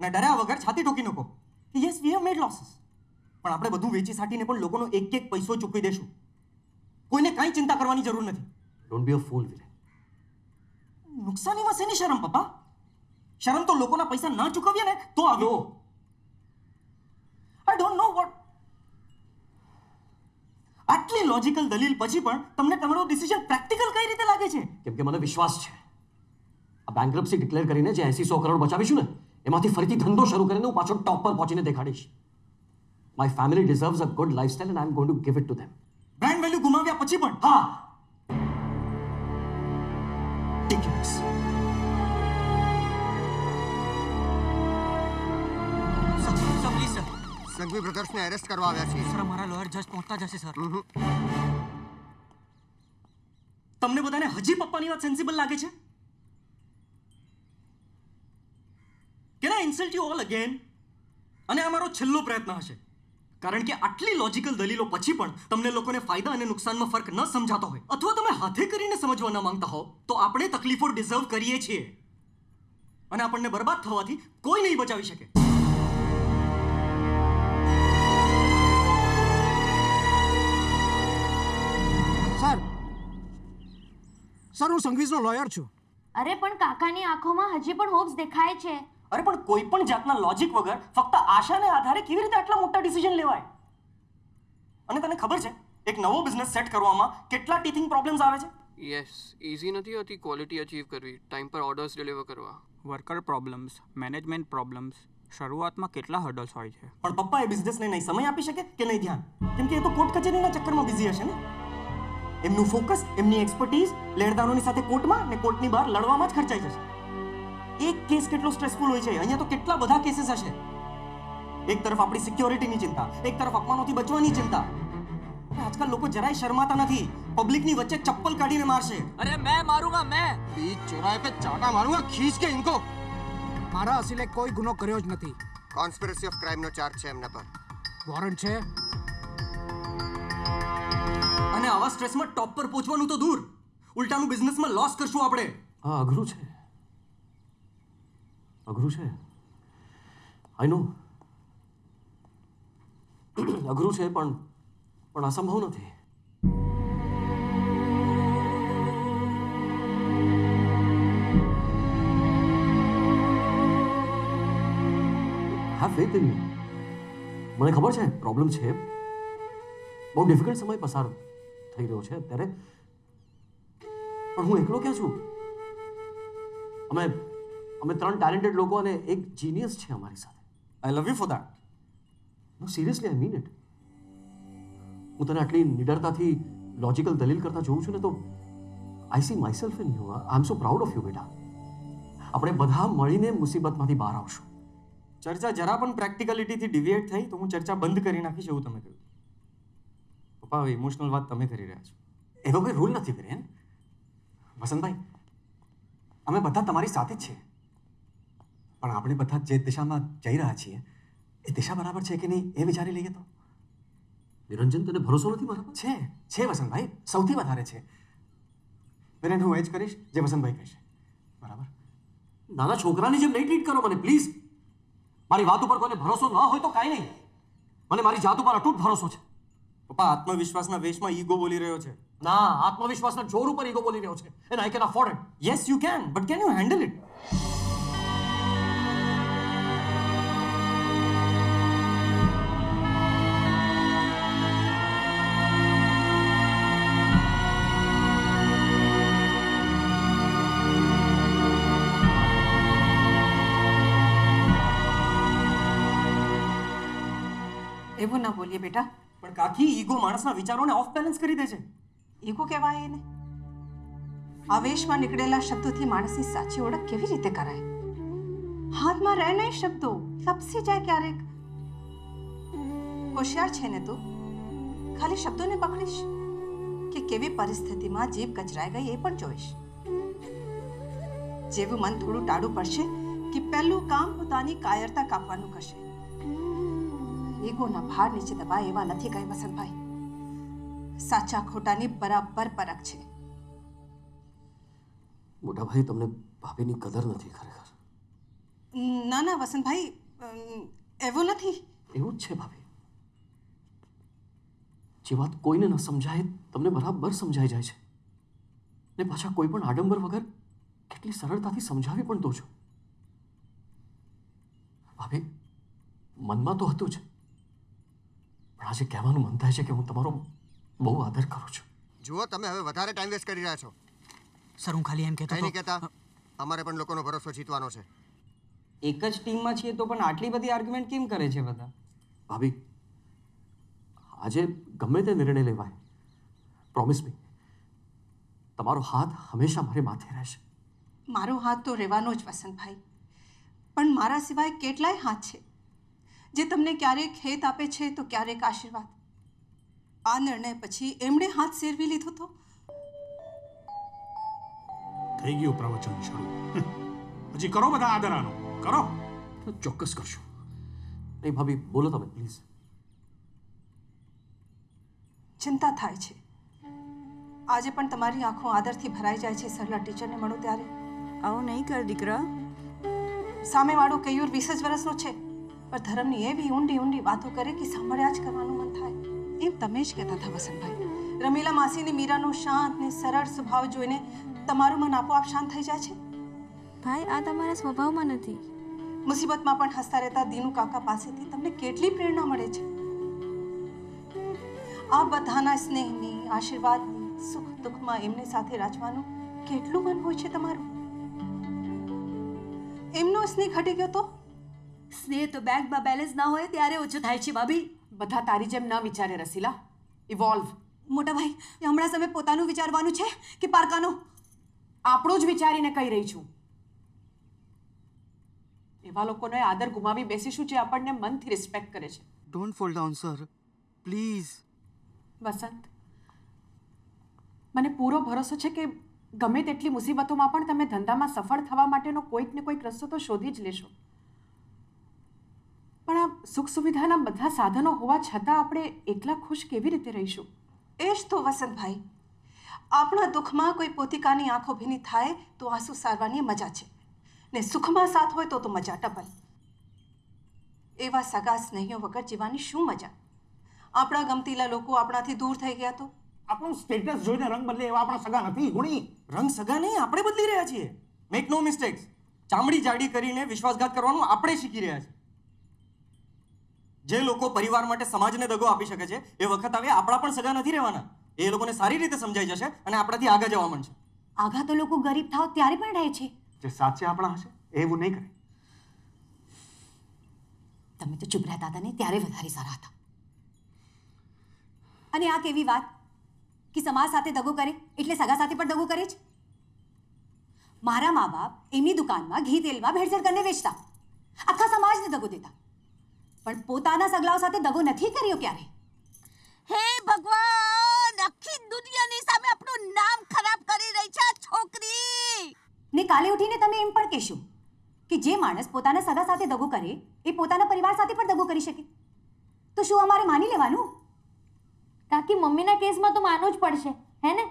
ને ડર્યા વગર છાતી ઠોકી નાખો yes we have made losses પણ આપણે બધું વેચી સાટીને પણ લોકોનો એક એક પૈસો ચૂકવી દેશું. કોઈને કાંઈ ચિંતા કરવાની જરૂર નથી. ડોન્ટ બી અ ફૂલ વિરે નુકસાનીમાં શેની શરમ પપ્પા? શરમ તો લોકોના પૈસા ના ચૂકવીએ ને તો આવ્યો આઈ ડોન્ટ નો વોટ આટલી લોજિકલ દલીલ પછી પણ તમને તમારો ડિસિઝન પ્રેક્ટિકલ કઈ રીતે લાગે છે? કેમ કે મને વિશ્વાસ છે. આ બેંકરપ્સી ડિક્લેર કરીને જે એસી સો કરોડ બચાવીશું ને એમાંથી ફરીથી ધંધો શરૂ કરીને હું પાછો ટોપ પર પહોંચીને દેખાડીશ. My family deserves a good lifestyle and I am going to give it to them brand value ગુમાવ્યા પછી પણ? હા. Ridiculous. સંઘવી બ્રધર્સને એરેસ્ટ કરવા આવ્યા છે સર અમારા લોયર જસ્ટ પહોંચતા જશે સર તમને બધાને હજી પપ્પાની વાત સેન્સિબલ લાગે છે? Can I insult you all again અને આ મારો છેલ્લો પ્રયત્ન હશે. કારણ કે આટલી લોજિકલ દલીલો પછી પણ તમને લોકોને ફાયદા અને નુકસાનમાં ફરક ન સમજાતો હોય. અથવા તમે હાથે કરીને સમજવા ન માંગતા હો તો આપણે તકલીફો ડિઝર્વ કરીએ છીએ. અને આપણને બરબાદ થવાથી કોઈ નહીં બચાવી શકે. સર સર હું સંગીતનો લોયર છું. અરે પણ કાકાની આંખોમાં હજી પણ હોપ્સ દેખાય છે. અરે પણ કોઈ પણ જાતના લોજિક વગર ફક્ત આશાને આધારે કેવી રીતે આટલા મોટા ડિસિઝન લેવાય? અને તને ખબર છે એક નવો બિઝનેસ સેટ કરવામાં કેટલા ટીથિંગ પ્રોબ્લેમ્સ આવે છે? યસ ઇઝી નથી હોતી ક્વોલિટી અચીવ કરવી. ટાઈમ પર ઓર્ડર્સ ડિલિવર કરવા. વર્કર પ્રોબ્લેમ્સ મેનેજમેન્ટ પ્રોબ્લેમ્સ શરૂઆતમાં કેટલા હર્ડલ્સ હોય છે? પણ પપ્પા એ બિઝનેસને નહીં સમય આપી શકે કે નહીં ધ્યાન? કેમ કે એ તો કોર્ટ કચેરીના ચક્કરમાં બિઝી હશે ને? એમનું ફોકસ એમની એક્સપર્ટીઝ લેણદારોની સાથે કોર્ટમાં ને કોર્ટની બહાર લડવામાં જ ખર્ચાઈ જશે. એક કેસ કેટલો સ્ટ્રેસફુલ હોય છે. અહીંયા તો કેટલા બધા કેસીસ હશે. એક તરફ આપણી સિક્યોરિટીની ચિંતા એક તરફ અપમાનોથી બચવાની ચિંતા. આજકાલ લોકો જરાય શરમાતા નથી. પબ્લિકની વચ્ચે ચપ્પલ કાઢીને મારશે. અરે મેં મારુંગા મેં. બીચ ચોરાય પે ચાટા મારુંગા ખીચ કે ઇનકો. મારા અસીલે કોઈ ગુનો કર્યો જ નથી. કોન્સ્પિરસી ઓફ ક્રાઇમનો ચાર્જ છે એમના પર. વોરંટ છે? અને આવા સ્ટ્રેસમાં ટોપ પર પહોંચવાનું તો દૂર. ઉલટાનું બિઝનેસમાં લોસ કરશું આપણે. હા અઘરું છે. અઘરું છે? આઈ નો <clears throat> અઘરું છે પણ પણ અસંભવ નથી. હેવ ફેથ ઇન મને ખબર છે પ્રોબ્લેમ છે. બહુ ડિફિકલ્ટ સમય પસાર થઈ રહ્યો છે અત્યારે. પણ હું એકલો ક્યાં છું? અમે અમે ત્રણ ટેલેન્ટેડ લોકો અને એક જીનિયસ છે અમારી સાથે. I love you for that no seriously I mean it હું તને આટલી નિડરતાથી લોજિકલ દલીલ કરતા જોઉં છું ને તો I see myself in you I am so proud of you બેટા. આપણે બધા મળીને મુસીબતમાંથી બહાર આવશું. ચર્ચા જરા પણ પ્રેક્ટિકલિટીથી ડિવિએટ થઈ તો હું ચર્ચા બંધ કરી નાખીશ એવું તમે કહ્યું. પપ્પા ઇમોશનલ વાત તમે કરી રહ્યા છો. એવો કોઈ રૂલ નથી વિરેન વસંતભાઈ, અમે બધા તમારી સાથે જ છીએ. પણ આપણે બધા જે દિશામાં જઈ રહ્યા છીએ એ દિશા બરાબર છે કે નહીં એ વિચારી લઈએ તો? નિરંજન તને ભરોસો નથી મારા છે છે વસંતભાઈ સૌથી વધારે છે. વિરેન હું એ જ કરીશ જે વસંતભાઈ કહેશે. બરાબર? નાના છોકરાની જેમ નહીં ટ્રીટ કરો મને પ્લીઝ મારી વાત ઉપર કોઈને ભરોસો ન હોય તો કાંઈ નહીં. મને મારી જાત ઉપર અટૂટ ભરોસો છે. પપ્પા આત્મવિશ્વાસના વેશમાં ઈગો બોલી રહ્યો છે. ના આત્મવિશ્વાસના જોર ઉપર ઈગો બોલી રહ્યો છે. And I can afford it yes you can but can you handle it બોલીએ બેટા. પણ કાકી ઈગો માણસના વિચારોને ઓફ બેલેન્સ કરી દે છે ઈગો કહેવાય એને. આવેશમાં નીકળેલા શબ્દોથી માણસની સાચી ઓળખ કેવી રીતે કરાય? હાથમાં રહે નહીં શબ્દો. લપસી જાય ક્યારેક. હોશિયાર છે ને તું. ખાલી શબ્દોને પકડીશ કે કેવી પરિસ્થિતિમાં જીભ કચરાઈ ગઈ એ પણ જોઈશ. જેવું મન થોડું ટાળું પડશે કે પહેલું કામ પોતાની કાયરતા કાપવાનું કરશે. ઈગોના ભાર નીચે દબાય એવા નથી કહે વસંતભાઈ. સાચા ખોટાની બરાબર પરખ છે. મોટા ભાઈ તમને ભાભીની કદર નથી ખરેખર? ના ના વસંતભાઈ એવું નથી. એવું જ છે ભાભી. જે વાત કોઈને ન સમજાય તમને બરાબર સમજાઈ જાય છે. ને પાછા કોઈ પણ આડંબર વગર કેટલી સરળતાથી સમજાવી પણ દો છો. ભાભી મનમાં તો હતું જ. પણ આજે કહેવાનું મન થાય છે કે હું તમારો બહુ આદર કરું છું. જુઓ તમે હવે વધારે ટાઈમ વેસ્ટ કરી રહ્યા છો. સર હું ખાલી એમ કહેતો નહીં કહેતા. અમારે પણ લોકોનો ભરોસો જીતવાનો છે. એક જ ટીમમાં છીએ તો પણ આટલી બધી આર્ગ્યુમેન્ટ કેમ કરે છે બધા? ભાભી આજે ગમે તે નિર્ણય લેવાય. પ્રોમિસ મી તમારો હાથ હંમેશા મારી માથે રહેશે. મારો હાથ તો રહેવાનો જ વસંતભાઈ. પણ મારા સિવાય કેટલાય હાથ છે? જે તમને ક્યારેક હેત આપે છે તો ક્યારેક આશીર્વાદ. આ નિર્ણય પછી એમણે હાથ સેરવી લીધો તો? થઈ ગયું પ્રવચન શરૂ. હજી કરો બધા આદરાનો. કરો. ચોક્કસ કરશું. નહીં ભાભી બોલો તમે પ્લીઝ ચિંતા થાય છે. આજે પણ તમારી આંખો આદરથી ભરાઈ જાય છે સરલા ટીચરને મળો ત્યારે. આવું નહીં કર દીકરા. સામેવાળો કયુર વીસ જ વર્ષનો છે. પણ ધર્મની એવી ઊંડી ઊંડી વાતો કરે કે સાંભળ્યા જ કરવાનું મન થાય. એમ તમે જ કહેતા હતા વસંતભાઈ. રમીલા માસીની મીરાનો શાંત ને સરળ સ્વભાવ જોઈને તમારું મન આપોઆપ શાંત થઈ જાય છે? ભાઈ આ તમારા સ્વભાવમાં નથી. મુસીબતમાં પણ હસતા રહેતા દીનુ કાકા પાસેથી તમને કેટલી પ્રેરણા મળે છે? આ બધાના સ્નેહની આશીર્વાદની સુખ દુઃખમાં એમની સાથે રાજવાનું કેટલું મન હોય છે તમારું? એમનો સ્નેહ ઘટી ગયો તો? સ્નેહ તો બેંકમાં બેલેન્સ ના હોય ત્યારે ઓછું થાય છે ભાભી. બધા તારી જેમ ન વિચારે રસીલા. ઇવોલ્વ મોટા ભાઈ હમણાં સમય પોતાનું વિચારવાનું છે કે પારકાનું? આપણું જ વિચારીને કહી રહી છું. એવા લોકોને આદર ગુમાવી બેસીશું જે આપણને મનથી રિસ્પેક્ટ કરે છે. Don't fall down sir please Vasant મને પૂરો ભરોસો છે કે ગમે તેટલી મુસીબતોમાં પણ તમે ધંધામાં સફળ થવા માટેનો કોઈક ને કોઈક રસ્તો તો શોધી જ લેશો. પણ આ સુખ સુવિધાના બધા સાધનો હોવા છતાં આપણે એકલા ખુશ કેવી રીતે રહીશું? એ જ તો વસંતભાઈ. આપણા દુઃખમાં કોઈ પોતિકાની આંખો ભીની થાય તો આંસુ સારવાની મજા છે. ને સુખમાં સાથ હોય તો તો મજા ટપલ એવા સગા સ્નેહીઓ વગર જીવવાની શું મજા? આપણા ગમતીલા લોકો આપણાથી દૂર થઈ ગયા તો? આપણું સ્ટેટસ જોઈને રંગ બદલે એવા આપણા સગા નથી ગુણી. રંગ સગા નહીં આપણે બદલી રહ્યા છીએ. મેક નો મિસ્ટેક્સ ચામડી જાડી કરીને વિશ્વાસઘાત કરવાનું આપણે શીખી રહ્યા છીએ. જે લોકો પરિવાર માટે સમાજને દગો આપી શકે છે એ વખત આવે આપણા પણ સગા નથી રહેવાના. એ લોકોને સારી રીતે સમજાઈ જશે અને આપણાથી આગળ જવા માંડશે. આઘા તો લોકો ગરીબ થાવ ત્યારે પણ રહે છે. જે સાચે આપણા હશે એવું નહીં કરે. તમે તો ચૂપ રહેતા હતા ને ત્યારે વધારે સારા હતા. અને આ કેવી વાત? કે સમાજ સાથે દગો કરે એટલે સગા સાથે પણ દગો કરે છે મારા મા બાપ એમની દુકાનમાં ઘી તેલમાં ભેળસેળ કરીને વેચતા. આખા સમાજને દગો દેતા. પણ પોતાના સગલાઓ સાથે દગો નથી કર્યો ક્યારે? હે ભગવાન આખી દુનિયાની સામે આપણું નામ ખરાબ કરી રહી છે આ છોકરી. ને કાલે ઉઠીને તમે એમ પણ કહેશો કે જે માણસ પોતાના સગા સાથે દગો કરે એ પોતાના પરિવાર સાથે પણ દગો કરી શકે. તો શું અમારે માની લેવાનું? કાકી મમ્મીના કેસમાં તો માનવું જ પડશે હે ને?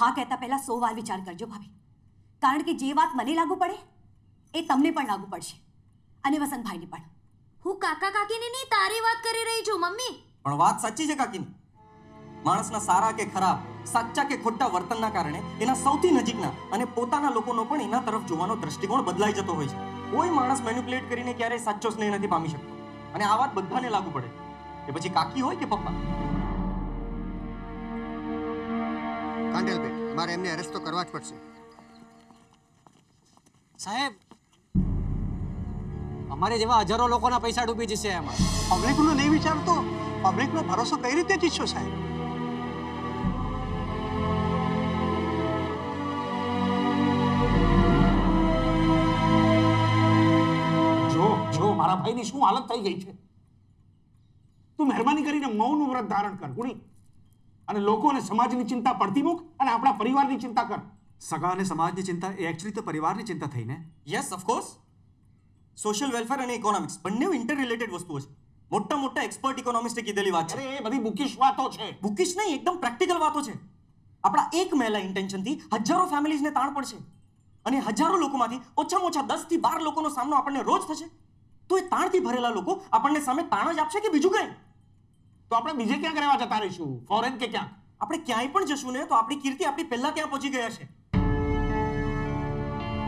હા કહેતા પહેલા સો વાર વિચાર કરજો ભાભી. કારણ કે જે વાત મને લાગુ પડે એ તમને પણ લાગુ પડશે. અને વસંતભાઈને પણ. હું કાકા કાકીની નહીં તારી વાત કરી રહી છું મમ્મી. પણ વાત સાચી છે કાકીની. માણસના સારા કે ખરાબ સાચા કે ખોટા વર્તનના કારણે એના સૌથી નજીકના અને પોતાના લોકોનો પણ એના તરફ જોવાનો દ્રષ્ટિકોણ બદલાઈ જતો હોય છે. કોઈ માણસ મેન્યુપ્યુલેટ કરીને ક્યારેય સાચો સ્નેહ નથી પામી શકતો. અને આ વાત બધાને લાગુ પડે. કે પછી કાકી હોય કે પપ્પા? કાંડેલબેન મારે એમને અરેસ્ટ તો કરવા જ પડશે. સાહેબ અમારે જેવા હજારો લોકોના પૈસા ડૂબી જશે એમાં. પબ્લિકનો નહીં વિચારતો? પબ્લિકનો ભરોસો કઈ રીતે જીતશો સાહેબ? જો જો મારા ભાઈની શું હાલત થઈ ગઈ છે? તું મહેરબાની કરીને મૌનનું વ્રત ધારણ કર ગુણી. અને લોકો અને સમાજની ચિંતા પડતી મૂક અને આપણા પરિવારની ચિંતા કર. સગા અને સમાજની ચિંતા એ એકચ્યુઅલી તો પરિવારની ચિંતા થઈ ને yes of course social welfare અને ઇકોનોમિક્સ બંને ઇન્ટર રિલેટેડ વસ્તુઓ છે. મોટા મોટા એક્સપર્ટ ઇકોનોમિસ્ટે કીધેલી વાત છે. એ બધી બુકિશ વાતો છે. બુકિશ નહીં એકદમ પ્રેક્ટિકલ વાતો છે. આપણા એક મહિલા ઇન્ટેન્શનથી હજારો ફેમિલીઝને તાણ પડશે. અને હજારો લોકોમાંથી ઓછામાં ઓછા દસથી બાર લોકોનો સામનો આપણને રોજ થશે. તો એ તાણથી ભરેલા લોકો આપણને સામે તાણ જ આપશે કે બીજું કંઈ? તો આપણે બીજે ક્યાંક રહેવા જતા રહીશું? ફોરેન કે ક્યાંક આપણે ક્યાંય પણ જશું ને તો આપણી કીર્તિ આપણી પહેલા ત્યાં પહોંચી ગયા છે.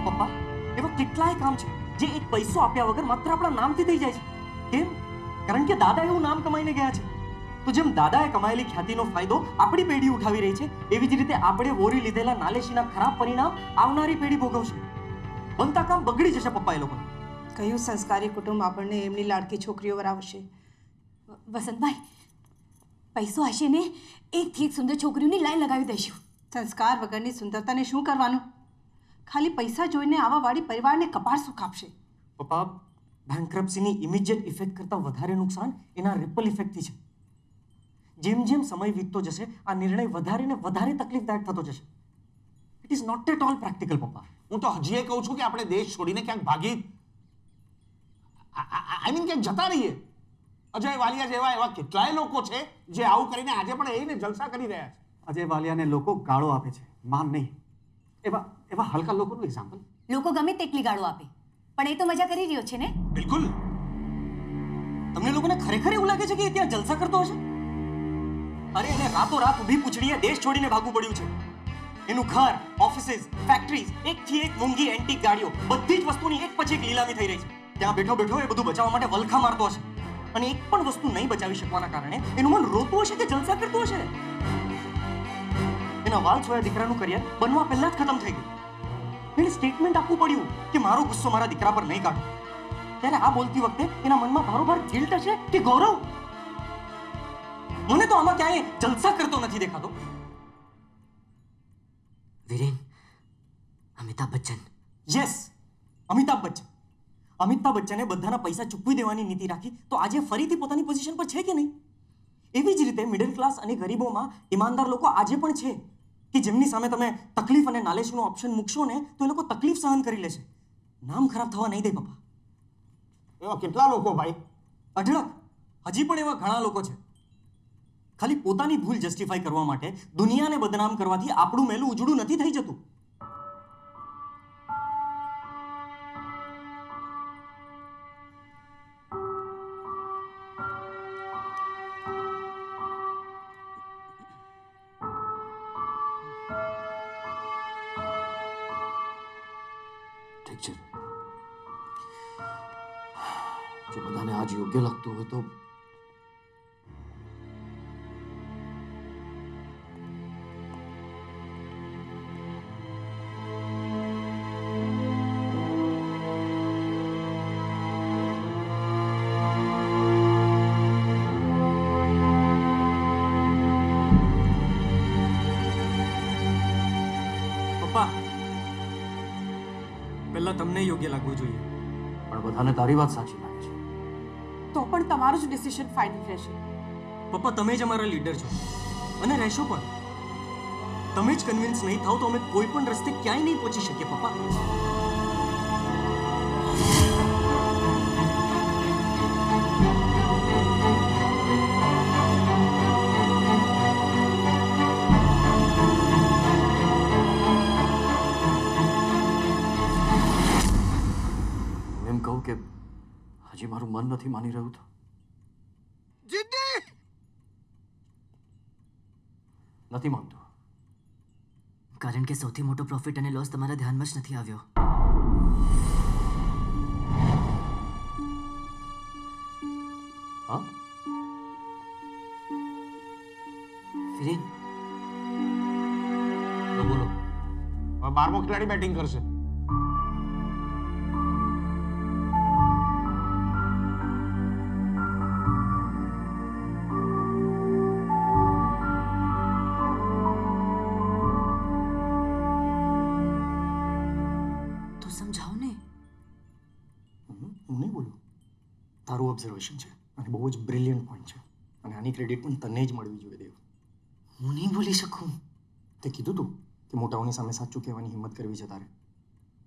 પપ્પા એવા કેટલાય કામ છે. જે એક પૈસો આપ્યા વગર માત્ર આપણા નામથી થઈ જાય છે. કેમ? કારણ કે દાદા એવું નામ કમાઈને ગયા છે. તો જેમ દાદાએ કમાયેલી ખ્યાતિનો ફાયદો આપણી પેઢી ઉઠાવી રહી છે એવી જ રીતે આપણે વોરી લીધેલા નાલેશીના ખરાબ પરિણામ આવનારી પેઢી ભોગવશે. બનતા કામ બગડી જશે પપ્પા એ લોકોને. કયું સંસ્કારી કુટુંબ આપણને એમની લાડકી છોકરીઓ વરાવશે વસંતભાઈ પૈસો હશે ને એકથી એક સુંદર છોકરીઓની લાઈન લગાવી દઈશું. સંસ્કાર વગરની સુંદરતાને શું કરવાનું? ખાલી પૈસા જોઈને આવા વાળી પરિવારને કપાળ સુખ આપશે પપ્પા બેન્ક્રપ્સીની ઇમિડિયેટ ઇફેક્ટ કરતાં વધારે નુકસાન એના રિપલ ઇફેક્ટથી છે. જેમ જેમ સમય વીતતો જશે આ નિર્ણય વધારે ને વધારે તકલીફદાયક થતો જશે. It is not at all practical પપ્પા. હું તો હજી એ કહું છું કે આપણે દેશ છોડીને ક્યાંક ભાગી આઈ મીન ક્યાંક જતા રહીએ. અજય વાલિયા જેવા એવા કેટલાય લોકો છે જે આવું કરીને આજે પણ એને જલસા કરી રહ્યા છે. અજય વાલિયાને લોકો ગાળો આપે છે. માન નહીં. એવા એવા હલકા લોકોનું એક્ઝામ્પલ લોકો ગમે તેટલી ગાળો આપે પણ એ તો મજા કરી રહ્યો છે ને? બિલકુલ. તમને લોકોને ખરેખર એવું લાગે છે કે ત્યાં જલસા કરતો હશે? અરે એને રાતો રાત ઊભી પૂછડીએ દેશ છોડીને ભાગવું પડ્યું છે. એનું ઘર ઓફિસીસ ફેક્ટરીઝ એકથી એક મોંઘી એન્ટિક ગાડીઓ બધી જ વસ્તુની એક પછી એક લીલામી થઈ રહી છે. ત્યાં બેઠો બેઠો એ બધું બચાવવા માટે વલખા મારતો હશે. અને એક પણ વસ્તુ નહીં બચાવી શકવાના કારણે એનું મન રોતું હશે કે જલસા કરતું હશે? એના વાલ છોયા દીકરાનું કરિયર બનવા પહેલા જ ખતમ થઈ ગયું. એને સ્ટેટમેન્ટ આપવું પડ્યું કે મારો ગુસ્સો મારા દીકરા પર નહીં કાઢો. ત્યારે આ બોલતી વખતે એના મનમાં બરોબર ગિલ્ટ હશે કે ગૌરવ? મને તો આમાં ક્યાંય જલસા કરતો નથી દેખાતો. વિરેન અમિતાભ બચ્ચન. યસ અમિતાભ બચ્ચન. અમિતાભ બચ્ચને બધાના પૈસા ચૂકવી દેવાની નીતિ રાખી તો આજે ફરીથી પોતાની પોઝિશન પર છે કે નહીં? એવી જ રીતે મિડલ ક્લાસ અને ગરીબોમાં ઈમાનદાર લોકો આજે પણ છે. કે જેમની સામે તમે તકલીફ અને નાલેશનો ઓપ્શન મૂકશો ને તો એ લોકો તકલીફ સહન કરી લેશે. નામ ખરાબ થવા નહીં દે પપ્પા. એવા કેટલા લોકો ભાઈ? અઢળક. હજી પણ એવા ઘણા લોકો છે. ખાલી પોતાની ભૂલ જસ્ટિફાઈ કરવા માટે દુનિયાને બદનામ કરવાથી આપણું મેલું ઉજળું નથી થઈ જતું. ઠીક <sighs> જો બધાને આજ યોગ્ય લાગતું હોય તો બધાને તારી વાત સાચી લાગે છે. તો પણ તમારું જ ડિસિઝન ફાઇનલ રહેશે. પપ્પા તમે જ અમારા લીડર છો. અને રહેશો પણ. તમે જ કન્વિન્સ નહીં થાવ તો અમે કોઈ પણ રસ્તે ક્યાંય નહીં પહોંચી શકીએ પપ્પા. નથી માની રહ્યું તો? જીદ્દી નથી માનતું. કારણ કે સૌથી મોટો પ્રોફિટ અને લોસ તમારા ધ્યાનમાં જ નથી આવ્યો. હા? બોલો. બારમો ખેલાડી બેટિંગ કરશે. ઓબ્ઝર્વેશન છે. અને બહુ જ બ્રિલિયન્ટ પોઈન્ટ છે. અને આની ક્રેડિટ પણ તને જ મળવી જોઈએ દેવ. હું નહીં બોલી શકું. તે કીધું તું કે મોટાઓની સામે સાચું કહેવાની હિંમત કરવી છે તારે.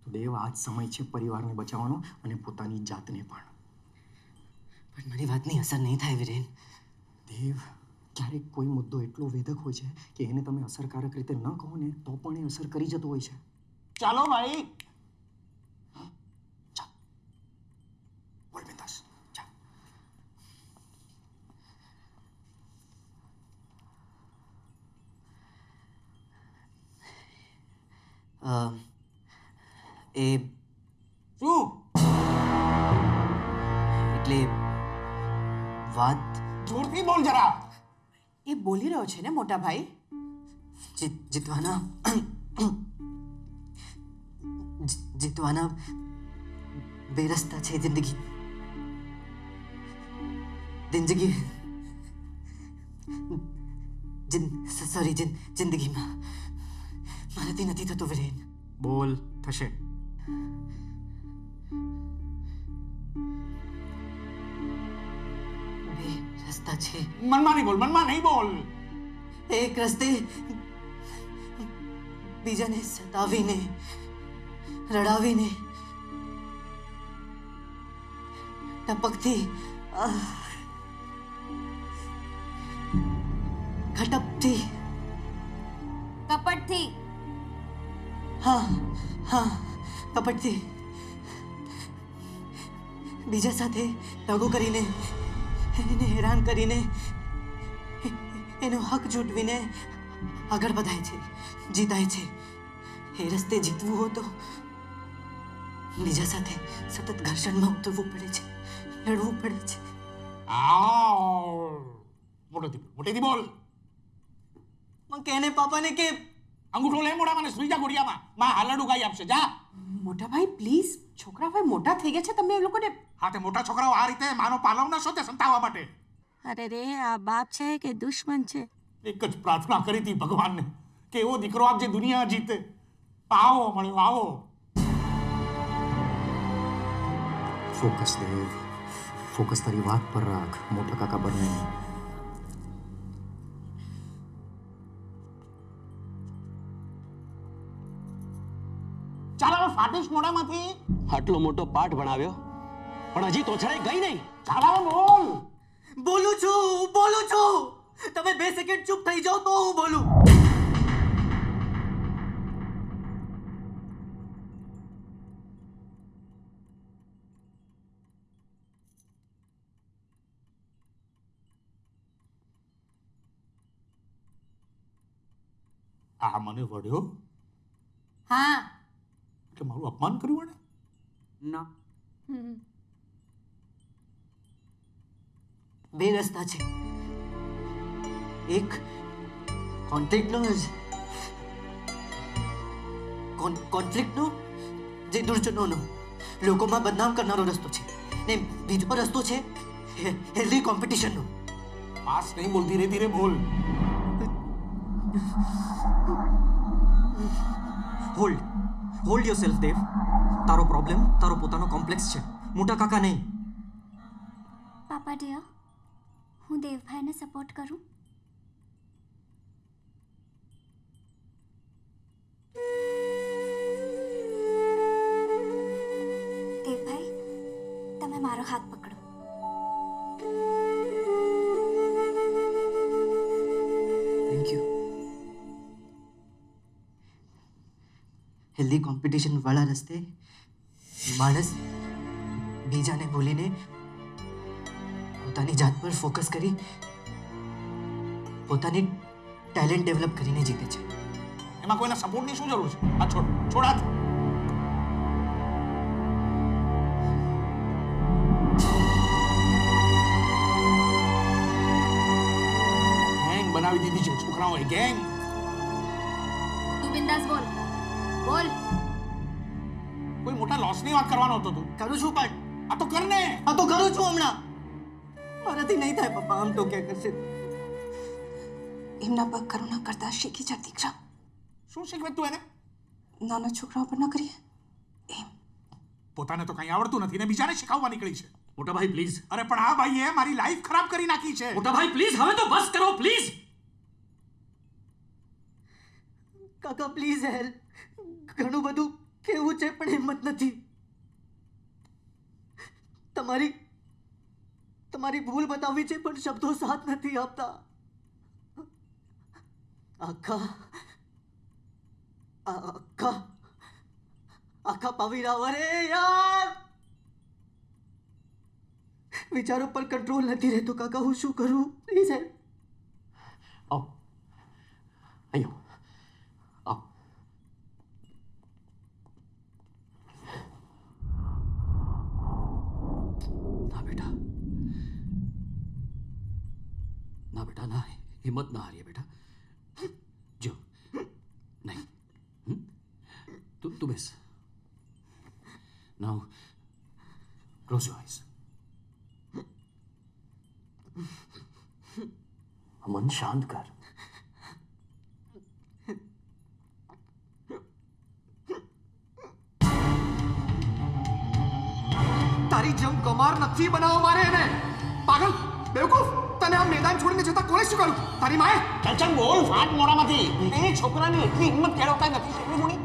તો દેવ આ જ સમય છે પરિવારને બચાવવાનો અને પોતાની જાતને પણ. પણ મારી વાતની અસર નહીં થાય વિરેન. દેવ ક્યારેક કોઈ મુદ્દો એટલો વેધક હોય છે કે એને તમે અસરકારક રીતે ન કહો ને તો પણ એ અસર કરી જતો હોય છે. ચાલો ભાઈ રહ્યો છે ને મોટા ભાઈ જીત જીતવાના જી- જીતવાના બે રસ્તા છે જિંદગી જિંદગી જિન સોરી જિન જિંદગીમાં મારાથી નથી થતું વિરેન બોલ થશે બે રસ્તા છે મનમાં નહીં બોલ મનમાં નહીં બોલ એક રસ્તે બીજાને સતાવીને રડાવીને ટપકથી ખટપથી કપટથી. હા હા કપટથી બીજા સાથે દગો કરીને એને હેરાન કરીને એનો હક જૂટવીને આગળ વધાય છે જીતાય છે. એ રસ્તે જીતવું હોય તો બીજા સાથે સતત ઘર્ષણમાં ઉતરવું પડે છે લડવું પડે છે. મોટેથી મોટેથી બોલ. માં કેને પાપાને કે અંગૂઠો લે મોઢામાં ને સુઈ જા ઘોડિયામાં માં હાલડ ઉગાઈ આપશે જા. મોટા ભાઈ પ્લીઝ છોકરા ભાઈ મોટા થઈ ગયા છે તમે એ લોકોને હા તે મોટા છોકરાઓ આ રીતે માનો પાલવ ના શોધે સંતાવવા માટે? અરે રે આ બાપ છે કે દુશ્મન છે? એક જ પ્રાર્થના કરી હતી ભગવાનને કે એવો દીકરો આપજે દુનિયા જીતે. આવો મળ્યો આવો. ફોકસ દેવ ફોકસ તારી વાત પર રાખ મોટા કાકા બંને ચાલ હવે ફાટીશ મોઢામાંથી. આટલો મોટો પાઠ ભણાવ્યો પણ હજી તોછડાઈ ગઈ નહીં. ચાલ બોલ. બોલું છું બોલું છું. તમે બે સેકન્ડ ચૂપ થઈ જાઓ તો હું બોલું. આ મને વળ્યો હા. કે મારું અપમાન કર્યું એને ના. બે રસ્તા છે. એક કોન્ફ્લિક્ટનો જ કોન્ફ્લિક્ટનો જે દુર્જનોનો. લોકોમાં બદનામ કરનારો રસ્તો છે. ને બીજો રસ્તો છે હેલ્ધી કોમ્પિટિશનનો પાસ નહીં બોલ ધીરે ધીરે બોલ. Hold hold yourself Dev તારો પ્રોબ્લેમ તારો પોતાનો કોમ્પ્લેક્સ છે. મોટા કાકા નહીં. પાપા ડિયર હું દેવભાઈને સપોર્ટ કરું? દેવભાઈ, તમે મારો હાથ પકડો. થેન્ક યુ હેલ્ધી કોમ્પિટિશન વાળા રસ્તે માણસ બીજાને ભૂલીને પોતાની જાત પર ફોકસ કરી પોતાની ટેલેન્ટ ડેવલપ કરીને જીતે છે. એમાં કોઈના સપોર્ટની શું જરૂર છે? આ છોડ છોડા હાથ. ગેંગ બનાવી દીધી છે છોકરાઓએ ગેંગ તું બિંદાસ બોલ. બોલ. કોઈ મોટા લોસની વાત કરવાનો હતો તું. કરું છું પણ આ તો કર ને આ તો કરું છું હમણાં. મારાથી નહીં થાય પપ્પા આમ તો ક્યાં કરશે એમના પગ કરુણા કરતા શીખી જા દીકરા શું શીખવે તું એને નાના છોકરાઓ પર ન કરીએ પોતાને તો કંઈ આવડતું નથી ને બીજાને શીખવવા નીકળી છે મોટા ભાઈ પ્લીઝ અરે પણ આ ભાઈએ મારી લાઈફ ખરાબ કરી નાખી છે મોટા ભાઈ પ્લીઝ હવે તો બસ કરો પ્લીઝ કાકા પ્લીઝ હેલ્પ ઘણું બધું કેવું છે પણ હિંમત નથી તમારી તમારી ભૂલ બતાવવી છે પણ શબ્દો સાથ નથી આપતા. આખા આખા આખા પાવીરા વરે યાર! વિચારો પર કંટ્રોલ નથી રહેતો, કાકા, હું શું કરું? પ્લીઝ હેલ્પ આવો. અહીંયા આવો ના બેટા ના બેટા ના હિંમત ના હારીએ બેટા જો નહીં હમ? તું તું બેસ નાઉ ક્લોઝ યોર આઈઝ મન શાંત કર તારી જેમ ગમાર નથી બનાવો મારે એને પાગલ બેવકૂફ તને આ મેદાન છોડીને જતા કોણે શીખવાડ્યું? તારી માએ? ચાલ બોલ ફાટ મોડામાંથી એ છોકરાની એટલી હિંમત કેળવતા નથી શીખવી મુની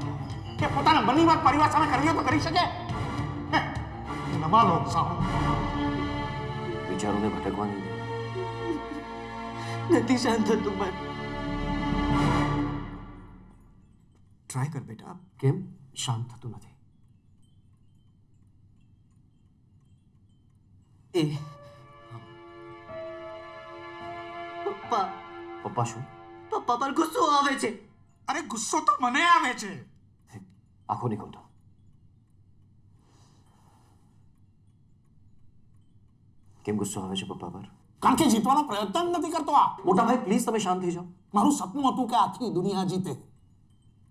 કે પોતાના મનની વાત પરિવાર સામે કરવી તો કરી શકે. હે, નવા લોક સાવ વિચારોને ભટકવાની નથી શાંત થતું મન ટ્રાય કર બેટા. કેમ? શાંત થતું નથી. એ પપ્પા. પપ્પા શું? પપ્પા પર ગુસ્સો આવે છે. અરે ગુસ્સો તો મને આવે છે. આખો નહીં ખોલતો. કેમ ગુસ્સો આવે છે પપ્પા પર? કારણ કે જીતવાનો પ્રયત્ન નથી કરતો આ. મોટા ભાઈ પ્લીઝ તમે શાંત થઈ જાઓ. મારું સપનું હતું કે આખી દુનિયા જીતે.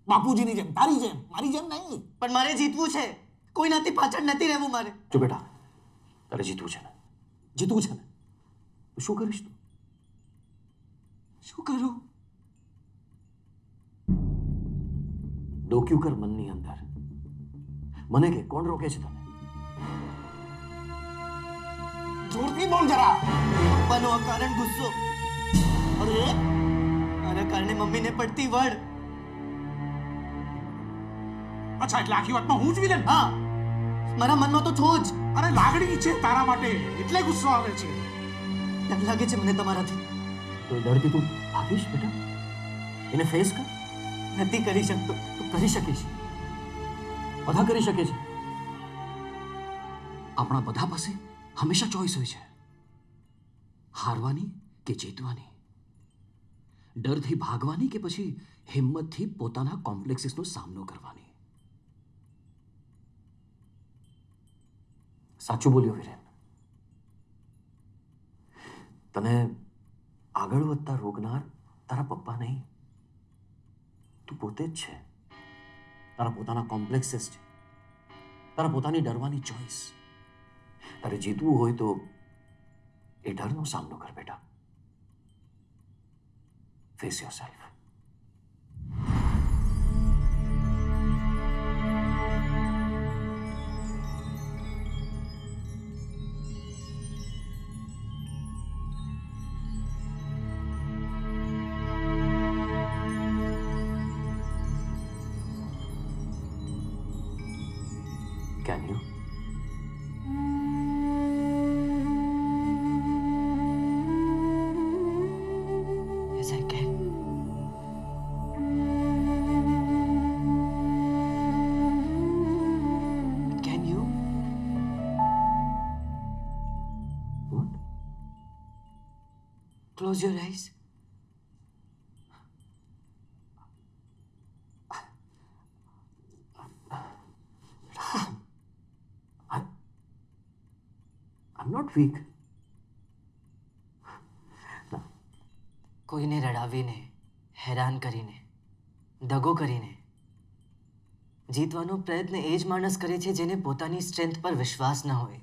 બાપુજીની જેમ તારી જેમ મારી જેમ નહીં. પણ મારે જીતવું છે. કોઈનાથી પાછળ નથી રહેવું મારે. જો બેટા તારે જીતવું છે ને. જીતવું છે ને? શું કરીશ તું? શું કરું? ડોક્યું કર મનની અંદર. મને કે કોણ રોકે છે તને? જોરથી બોલ જરા. પપ્પાનો અકારણ ગુસ્સો. અરે આના કારણે મમ્મીને પડતી વડ. અચ્છા એટલે આખી વાતમાં હું જ વિલન? હા. મારા મનમાં તો છો જ. અરે લાગણી છે તારા માટે. એટલે ગુસ્સો આવે છે. લાગે છે મને તમારાથી. તો ડરથી તું ભાગીશ બેટા? એને ફેસ કર. નથી કરી શકતો. તું કરી શકીશ. બધા કરી શકે છે. આપણા બધા પાસે હંમેશા ચોઈસ હોય છે. હારવાની કે જીતવાની? ડરથી ભાગવાની કે પછી હિંમતથી પોતાના કોમ્પ્લેક્સીસનો સામનો કરવાની? સાચું બોલ્યો વિરેન. તને આગળ વધતા રોકનાર તારા પપ્પા નહીં. તું પોતે જ છે. તારા પોતાના કોમ્પ્લેક્સીસ છે. તારા પોતાની ડરવાની ચોઈસ તારે જીતવું હોય તો એ ડરનો સામનો કર બેટા. Face yourself Your eyes. I'm not weak. કોઈને રડાવીને હેરાન કરીને દગો કરીને જીતવાનો પ્રયત્ન એ જ માણસ કરે છે જેને પોતાની સ્ટ્રેન્થ પર વિશ્વાસ ન હોય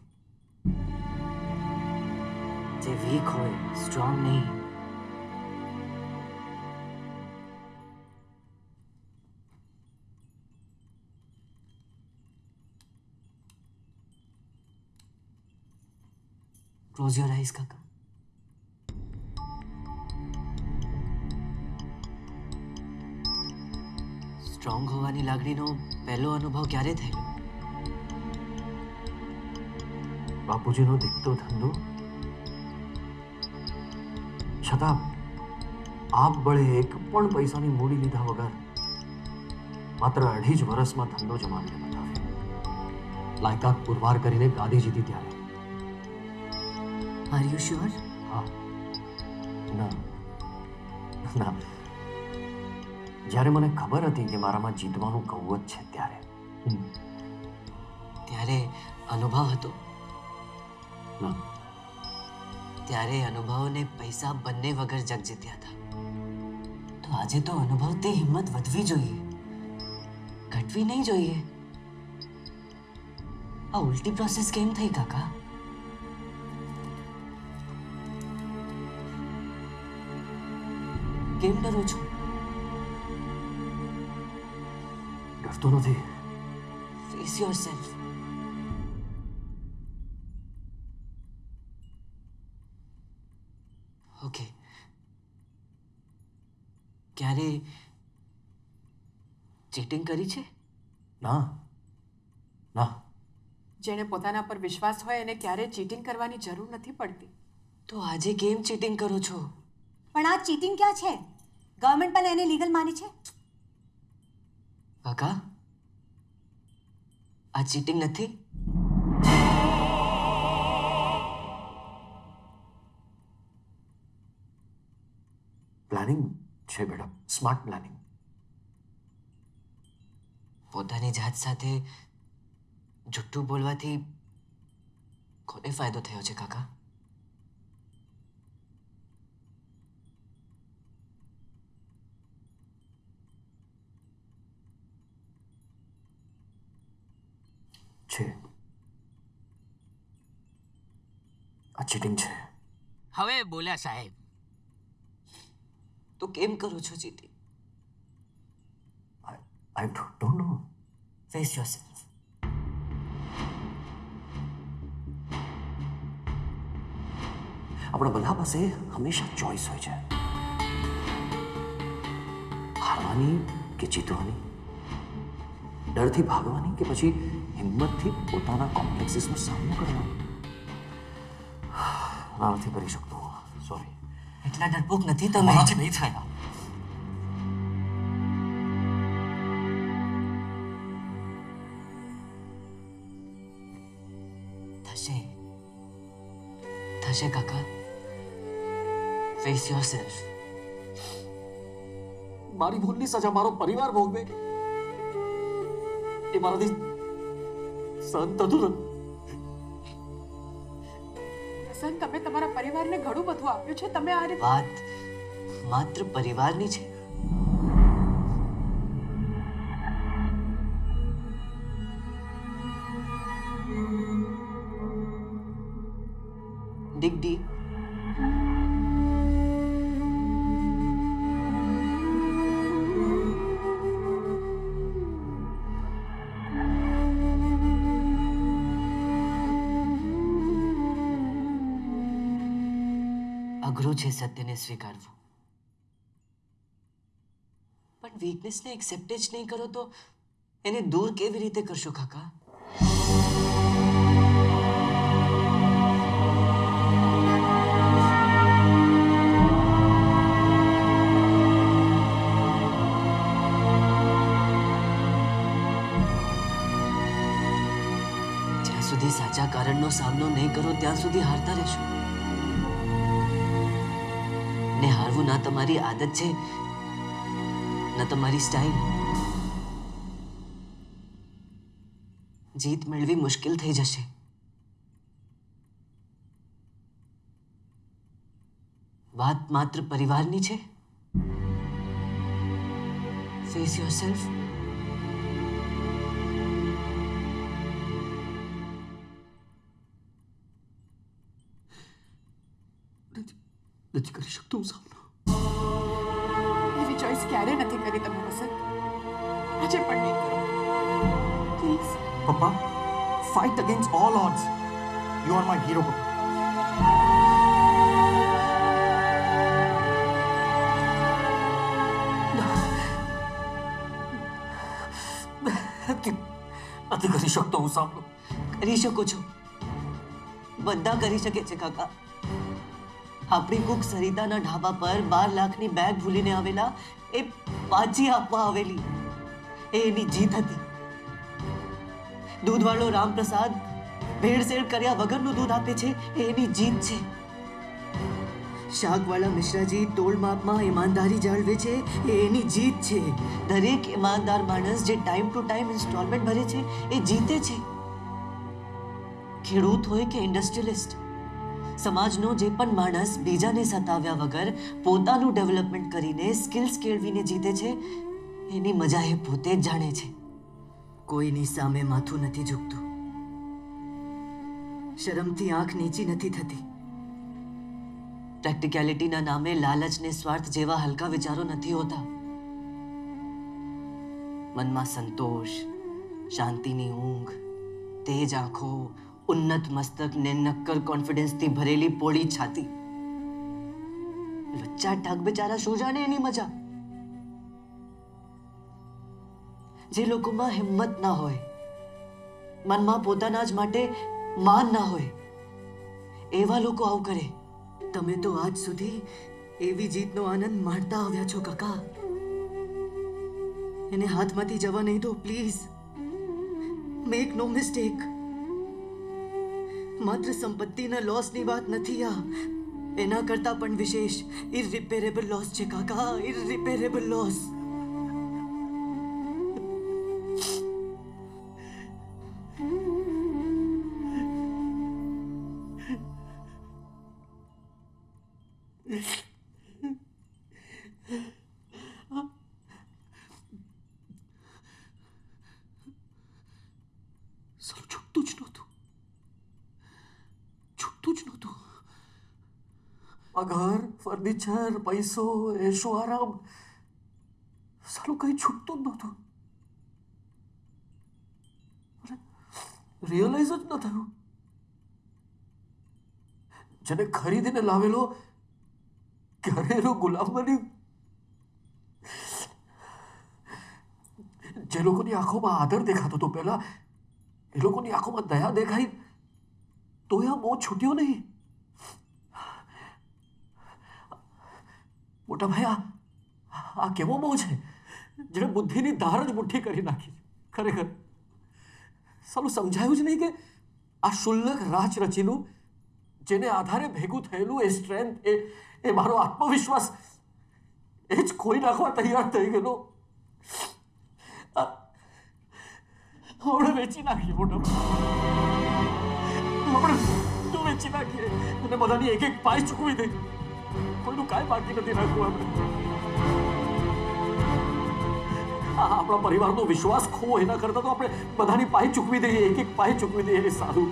જે વીક હોય સ્ટ્રોંગ નહીં ક્લોઝ યોર આઈઝ કાકા સ્ટ્રોંગ હોવાની લાગણીનો પહેલો અનુભવ ક્યારે થયેલો બાપુજીનો દીકતો ધંધો છતાં આપ બળે એક પણ પૈસાની મૂડી લીધા વગર માત્ર અઢી જ વર્ષમાં ધંધો જમાવીને બતાવ્યો લાયકાત પુરવાર કરીને ગાદી જીતી ત્યારે આર યુ શ્યોર હા ના. ના. જ્યારે મને ખબર હતી કે મારામાં જીતવાનું કૌવત છે ત્યારે. ત્યારે અનુભવ હતો. ના. ત્યારે અનુભવને પૈસા બંને વગર જગ જીત્યા હતા. તો આજે તો અનુભવ તે હિંમત વધવી જોઈએ. ઘટવી નહીં જોઈએ. આ ઉલટી પ્રોસેસ કેમ થઈ કાકા? કેમ ડરો છો ડરતો નથી ફેસ યોર સેલ્ફ ઓકે ક્યારે ચીટિંગ કરી છે? ના. ના. જેણે પોતાના પર વિશ્વાસ હોય એને ક્યારેય ચીટિંગ કરવાની જરૂર નથી પડતી. તો આજે કેમ ચીટિંગ કરો છો? પણ આ ચીટિંગ ક્યાં છે? ગવર્મેન્ટ પણ એને લીગલ માની છે? કાકા, આ ચીટિંગ નથી? પ્લાનિંગ છે બેટા સ્માર્ટ પ્લાનિંગ પોતાની જાત સાથે જુઠ્ઠું બોલવાથી કોને ફાયદો થયો છે કાકા? છે. આ ચીટિંગ છે. હવે બોલ્યા સાહેબ. તો કેમ કરો છો cheating I don't know face yourself આપણા બધા પાસે હંમેશા ચોઈસ હોય છે. હારવાની કે જીતવાની? ડરથી ભાગવાની કે પછી હિંમતથી પોતાના કોમ્પ્લેક્સીસનો સામનો કરવાનો. ના નથી કરી શકતો સોરી એટલા ડરપોક નથી તમે? મારાથી નહીં થાય. થશે. થશે કાકા. ફેસ યોરસેલ્ફ મારી ભૂલની સજા મારો પરિવાર ભોગવે. એ મારાથી સહન હતું સંત તમે તમારા પરિવારને ઘણું બધું આપ્યું છે. તમે આ વાત માત્ર પરિવારની છે. છે સત્યને સ્વીકારવું પણ વીકનેસને એક્સેપ્ટ જ નહીં કરો તો એને દૂર કેવી રીતે કરશો કાકા જ્યાં સુધી સાચા કારણનો સામનો નહીં કરો ત્યાં સુધી હારતા રહેશો ને હારવું ના તમારી આદત છે, ના તમારી સ્ટાઇલ જીત મેળવી મુશ્કેલ થઈ જશે. વાત માત્ર પરિવારની છે. ફેસ યોર સેલ્ફ નથી કરી શકતો હું સામનો એવી ચોઈસ ક્યારે નથી કરી તમે વસંત આજે પણ નહીં કરો પ્લીઝ પપ્પા fight against all odds you are my hero પપ્પા નથી કરી શકતો હું સાંભળો કરી શકો છો બધા કરી શકે છે કાકા આપણી કુક સરિતાના ઢાબા પર બાર લાખની બેગ ભૂલીને આવેલા એ પાછી આપવા આવેલી. એ એની જીત હતી. દૂધવાળો રામપ્રસાદ ભેળસેળ કર્યા વગરનું દૂધ આપે છે એ એની જીત છે. શાકવાળા મિશ્રાજી તોલ માપમાં ઈમાનદારી જાળવે છે એ એની જીત છે. દરેક ઈમાનદાર માણસ જે ટાઈમ ટુ ટાઈમ ઇન્સ્ટોલમેન્ટ ભરે છે એ જીતે છે. ખેડૂત હોય કે ઇન્ડસ્ટ્રીલિસ્ટ સમાજનો જે પણ માણસ બીજાને સતાવ્યા વગર પોતાનું ડેવલપમેન્ટ કરીને સ્કિલ્સ કેળવીને જીતે છે, એની મજા એ પોતે જ જાણે છે. કોઈની સામે માથું નથી ઝૂકતું. શરમથી આંખ નીચી નથી થતી. પ્રેક્ટિકેલિટીના નામે લાલચ ને સ્વાર્થ જેવા હલકા વિચારો નથી હોતા. મનમાં સંતોષ, શાંતિની ઊંઘ, તેજ આંખો ઉન્નત મસ્તક ને નક્કર કોન્ફિડન્સથી ભરેલી પોળી છાતી. લચ્ચા ઢાક બિચારા શું જાણે એની મજા? જે લોકોમાં હિંમત ના હોય, મનમાં પોતાના જ માટે માન ના હોય, એવા લોકો આવું કરે. તમે તો આજ સુધી એવી જીતનો આનંદ માણતા આવ્યા છો કાકા. એને હાથમાંથી જવા નહીં દો, પ્લીઝ. મેક નો મિસ્ટેક માત્ર સંપત્તિના લોસની વાત નથી આ. એના કરતાં પણ વિશેષ ઇરરિપેરેબલ લોસ છે કાકા ઇરરિપેરેબલ લોસ ફર્નિચર પૈસો એશો આરામ. સાલું કઈ છૂટતું જ નહોતું. રિયલાઇઝ જ ન થયું. જેને ખરીદીને લાવેલો ઘરેલું ગુલામ બની જે લોકોની આંખોમાં આદર દેખાતો હતો પહેલા એ લોકોની આંખોમાં દયા દેખાઈ. તો આ મો છૂટ્યો નહીં. મોટા ભાઈ આ આ કેવો બહુ છે? જેણે બુદ્ધિની ધાર જ મુઠ્ઠી કરી નાખી ખરેખર. સાલું સમજાયું જ નહીં કે આ શુલ્લક રાચ રચીનું જેને આધારે ભેગું થયેલું એ સ્ટ્રેન્થ, એ એ મારો આત્મવિશ્વાસ, એ જ ખોઈ નાખવા તૈયાર થઈ ગયેલો. હમણાં વેચી નાખીએ મોટો હમણાં તું વેચી નાખીએ. અને બધાની એક એક પાય ચૂકવી દે. કોઈનું કાંઈ બાકી નથી રાખવું આપણે આ આપણા પરિવારનો વિશ્વાસ ખો એના કરતાં તો આપણે બધાની પાય ચૂકવી દઈએ, એક એક પાય ચૂકવી દઈએ એ સારું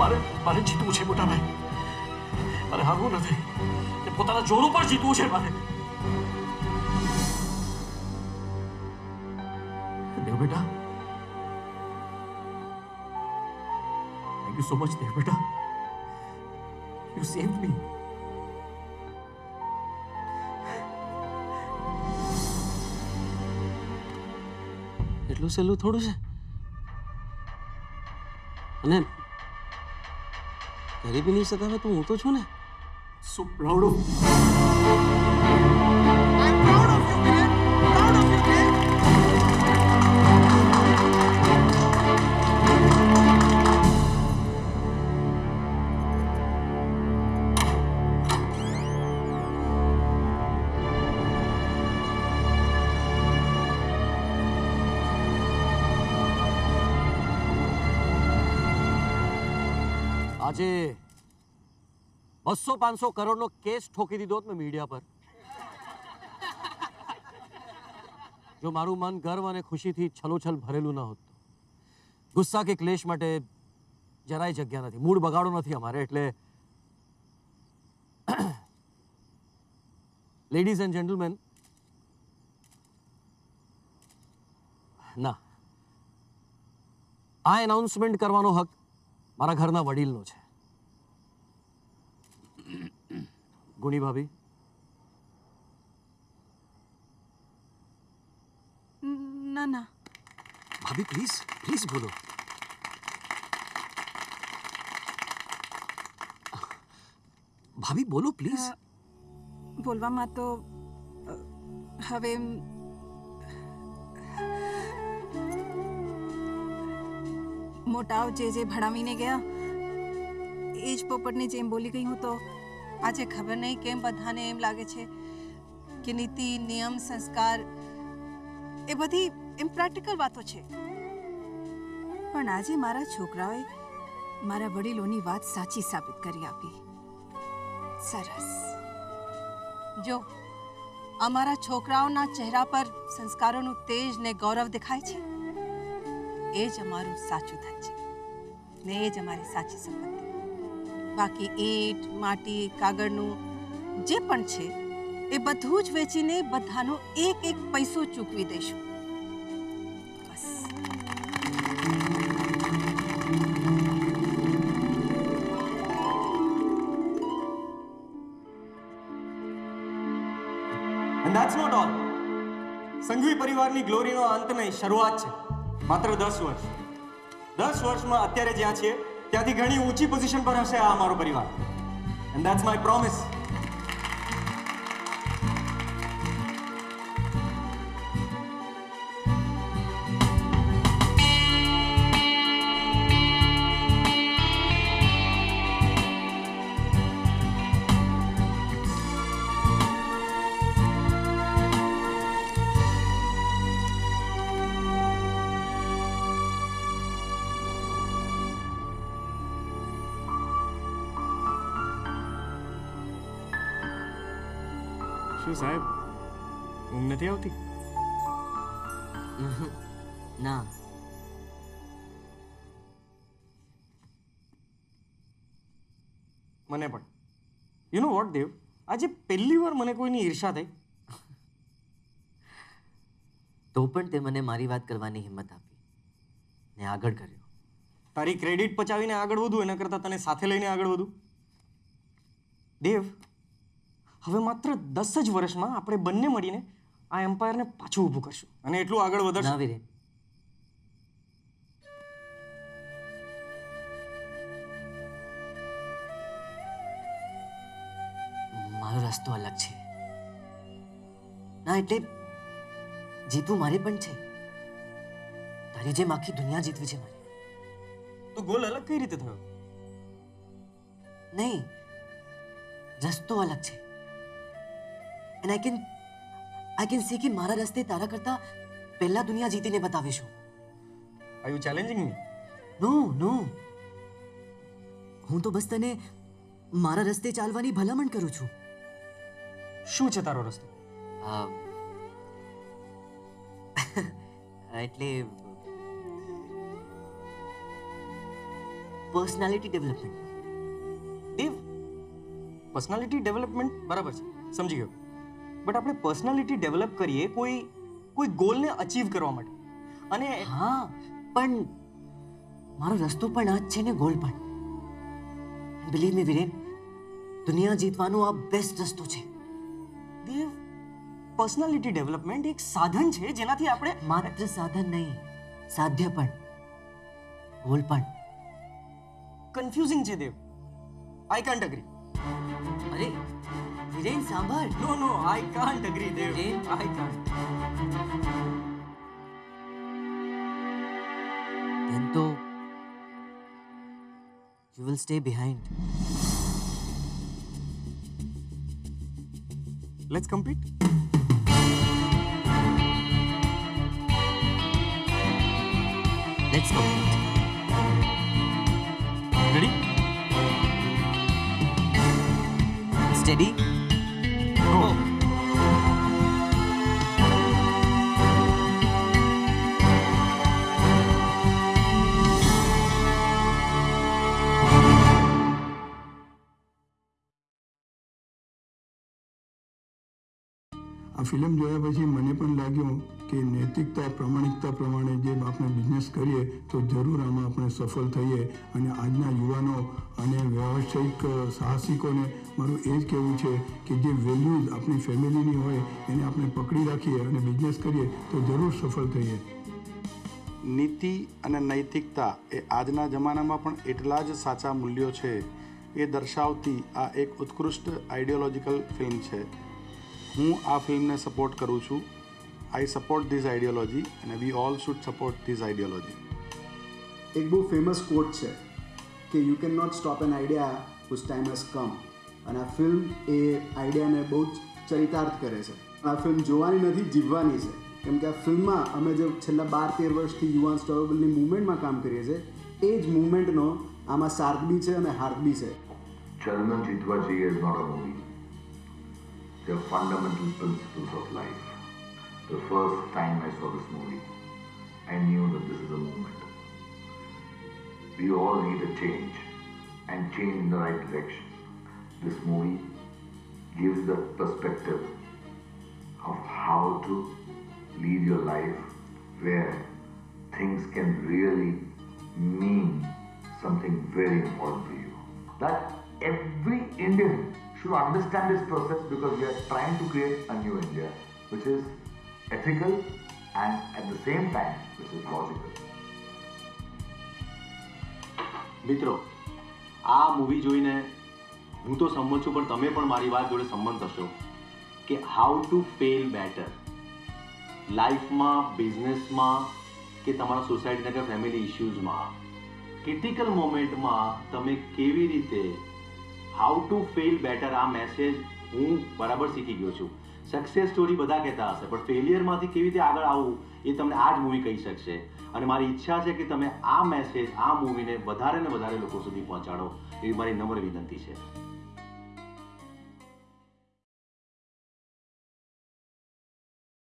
મારે મારે જીતવું છે મોટા ભાઈ મારે હારવું નથી. પોતાના જોર ઉપર જીતવું છે મારે. બેટા. Thank you so much Dev બેટા. યુ સેવ મી એટલું સહેલું થોડું છે? અને ગરીબીની સતાવે તો હું તો છું ને. સો બસો પાંચસો કરોડનો કેસ ઠોકી દીધો મેં મીડિયા પર. જો મારું મન ગર્વ અને ખુશીથી છલોછલ ભરેલું ન હોત ગુસ્સા કે ક્લેશ માટે જરાય જગ્યા નથી. મૂડ બગાડો નથી અમારે, એટલે લેડીઝ એન્ડ જેન્ટલમેન ના. આ એનાઉન્સમેન્ટ કરવાનો હક મારા ઘરના વડીલનો છે. ગુણી ભાભી ના ના ભાભી પ્લીઝ પ્લીઝ બોલો ભાભી બોલો પ્લીઝ બોલવામાં તો અ, હવે એમ મોટાઓ જે જે ભણાવીને ગયા એ જ પોપટની જેમ બોલી ગઈ હું તો આજે ખબર નહીં કેમ બધાને એમ લાગે છે કે નીતિ, નિયમ, સંસ્કાર એ બધી એમ પ્રેક્ટિકલ વાતો છે. પણ આજે મારા છોકરાઓએ મારા વડીલોની વાત સાચી સાબિત કરી આપી. સરસ. જો, અમારા છોકરાઓના ચહેરા પર સંસ્કારોનું તેજ ને ગૌરવ દેખાય છે, એ જ અમારું સાચું ધન છે ને એ જ અમારી સાચી સંપત્તિ બાકી ઈંટ, માટી, કાગળનું જે પણ છે, એ બધું જ વેચીને બધાનો એક એક પૈસો ચૂકવી દઈશું. બસ. And. સંઘવી પરિવારની ગ્લોરીનો અંત નહીં શરૂઆત છે. માત્ર દસ વર્ષ. દસ વર્ષમાં અત્યારે જ્યાં છીએ ત્યાંથી ઘણી ઊંચી પોઝિશન પર હશે આ અમારો પરિવાર. એન્ડ ધેટ્સ માય પ્રોમિસ નથી આવતી? ના. મને પણ. યુ નો વોટ દેવ આજે પહેલી વાર મને કોઈની ઈર્ષા થઈ. તો પણ તે મને મારી વાત કરવાની હિંમત આપી. ને આગળ કર્યો. તારી ક્રેડિટ પચાવીને આગળ વધું એના કરતાં તને સાથે લઈને આગળ વધું. દેવ હવે માત્ર દસ જ વર્ષમાં આપણે બંને મળીને આ એમ્પાયરને પાછું ઊભું કરશું. અને એટલું આગળ વધારશું. આવી રહે મારો રસ્તો અલગ છે. ના એટલે જીતવું મારે પણ છે. તારી જેમ આખી દુનિયા જીતવી છે મારે. તો ગોલ અલગ કઈ રીતે થયો? નહીં રસ્તો અલગ છે. And I can I can see કે મારા રસ્તે તારા કરતા પહેલા દુનિયા જીતીને બતાવીશું are you challenging me no no હું તો બસ તને મારા રસ્તે ચાલવાની ભલામણ કરું છું શું છે તારો રસ્તો એટલે personality development Dev personality development બરાબર છે સમજી ગયો બટ આપણે પર્સનાલિટી ડેવલપ કરીએ કોઈ કોઈ ગોલને અચીવ કરવા માટે. અને હા પણ મારો રસ્તો પણ આ જ છે ને ગોલ પણ. બિલીવ મી વિરેન દુનિયા જીતવાનો આ બેસ્ટ રસ્તો છે. દેવ પર્સનાલિટી ડેવલપમેન્ટ એક સાધન છે જેનાથી આપણે માત્ર સાધન નહીં સાધ્ય પણ ગોલ પણ. કન્ફ્યુઝિંગ છે દેવ આઈ કાન્ટ અગ્રી અરે વિરેન સાંભળ no no I can't agree Dev I can't then તો you will stay behind let's compete let's compete ready steady Film જોયા પછી મને પણ લાગ્યું કે નૈતિકતા, પ્રામાણિકતા પ્રમાણે જે આપણે બિઝનેસ કરીએ તો જરૂર આમાં આપણે સફળ થઈએ. અને આજના યુવાનો અને વ્યવસાયિક સાહસિકોને મારું એ જ કહેવું છે કે જે વેલ્યુઝ આપણી ફેમિલીની હોય એને આપણે પકડી રાખીએ અને બિઝનેસ કરીએ તો જરૂર સફળ થઈએ. નીતિ અને નૈતિકતા એ આજના જમાનામાં પણ એટલા જ સાચા મૂલ્યો છે. એ દર્શાવતી આ એક ઉત્કૃષ્ટ આઈડિયોલોજીકલ ફિલ્મ છે. હું આ ફિલ્મને સપોર્ટ કરું છું. આઈ સપોર્ટ ધીસ આઈડિયોલોજી અને we all should support this ideology એક બહુ ફેમસ કોટ છે કે you can not stop an idea whose time has come અને આ ફિલ્મ એ આઈડિયાને બહુ જ ચરિતાર્થ કરે છે. આ ફિલ્મ જોવાની નથી જીવવાની છે. કેમ કે આ ફિલ્મમાં અમે જે છેલ્લા બાર તેર વર્ષથી યુવાન સ્ટોરેબલની મુવમેન્ટમાં કામ કરીએ છીએ એ જ મુવમેન્ટનો આમાં સાર્થ બી છે અને હાર્થ બી છે. Chalna જીતવા જઈએ movie. Are fundamental principles of life. The first time I saw this movie, I knew that this is a movement. We all need a change and change in the right direction. This movie gives the perspective of how to lead your life where things can really mean something very important to you. That every Indian should understand this process because we are trying to create a new India, which is ethical and at the same time, which is logical. મિત્રો આ movie જોઈને હું તો સંમત છું પણ તમે પણ મારી વાત જોડે સંમત થશો કે હાઉ ટુ ફેલ બેટર લાઈફમાં બિઝનેસમાં કે તમારા સોસાયટીના કે ફેમિલી ઇશ્યુઝમાં ક્રિટિકલ મોમેન્ટમાં તમે કેવી રીતે હાઉ ટુ ફેલ બેટર આ મેસેજ હું બરાબર શીખી ગયો છું. સક્સેસ સ્ટોરી બધા કહેતા હશે, પણ ફેલિયરમાંથી કેવી રીતે આગળ આવવું એ તમને આ જ મૂવી કહી શકશે. અને મારી ઈચ્છા છે કે તમે આ મેસેજ આ મૂવીને વધારે ને વધારે લોકો સુધી પહોંચાડો એવી મારી નમ્ર વિનંતી છે.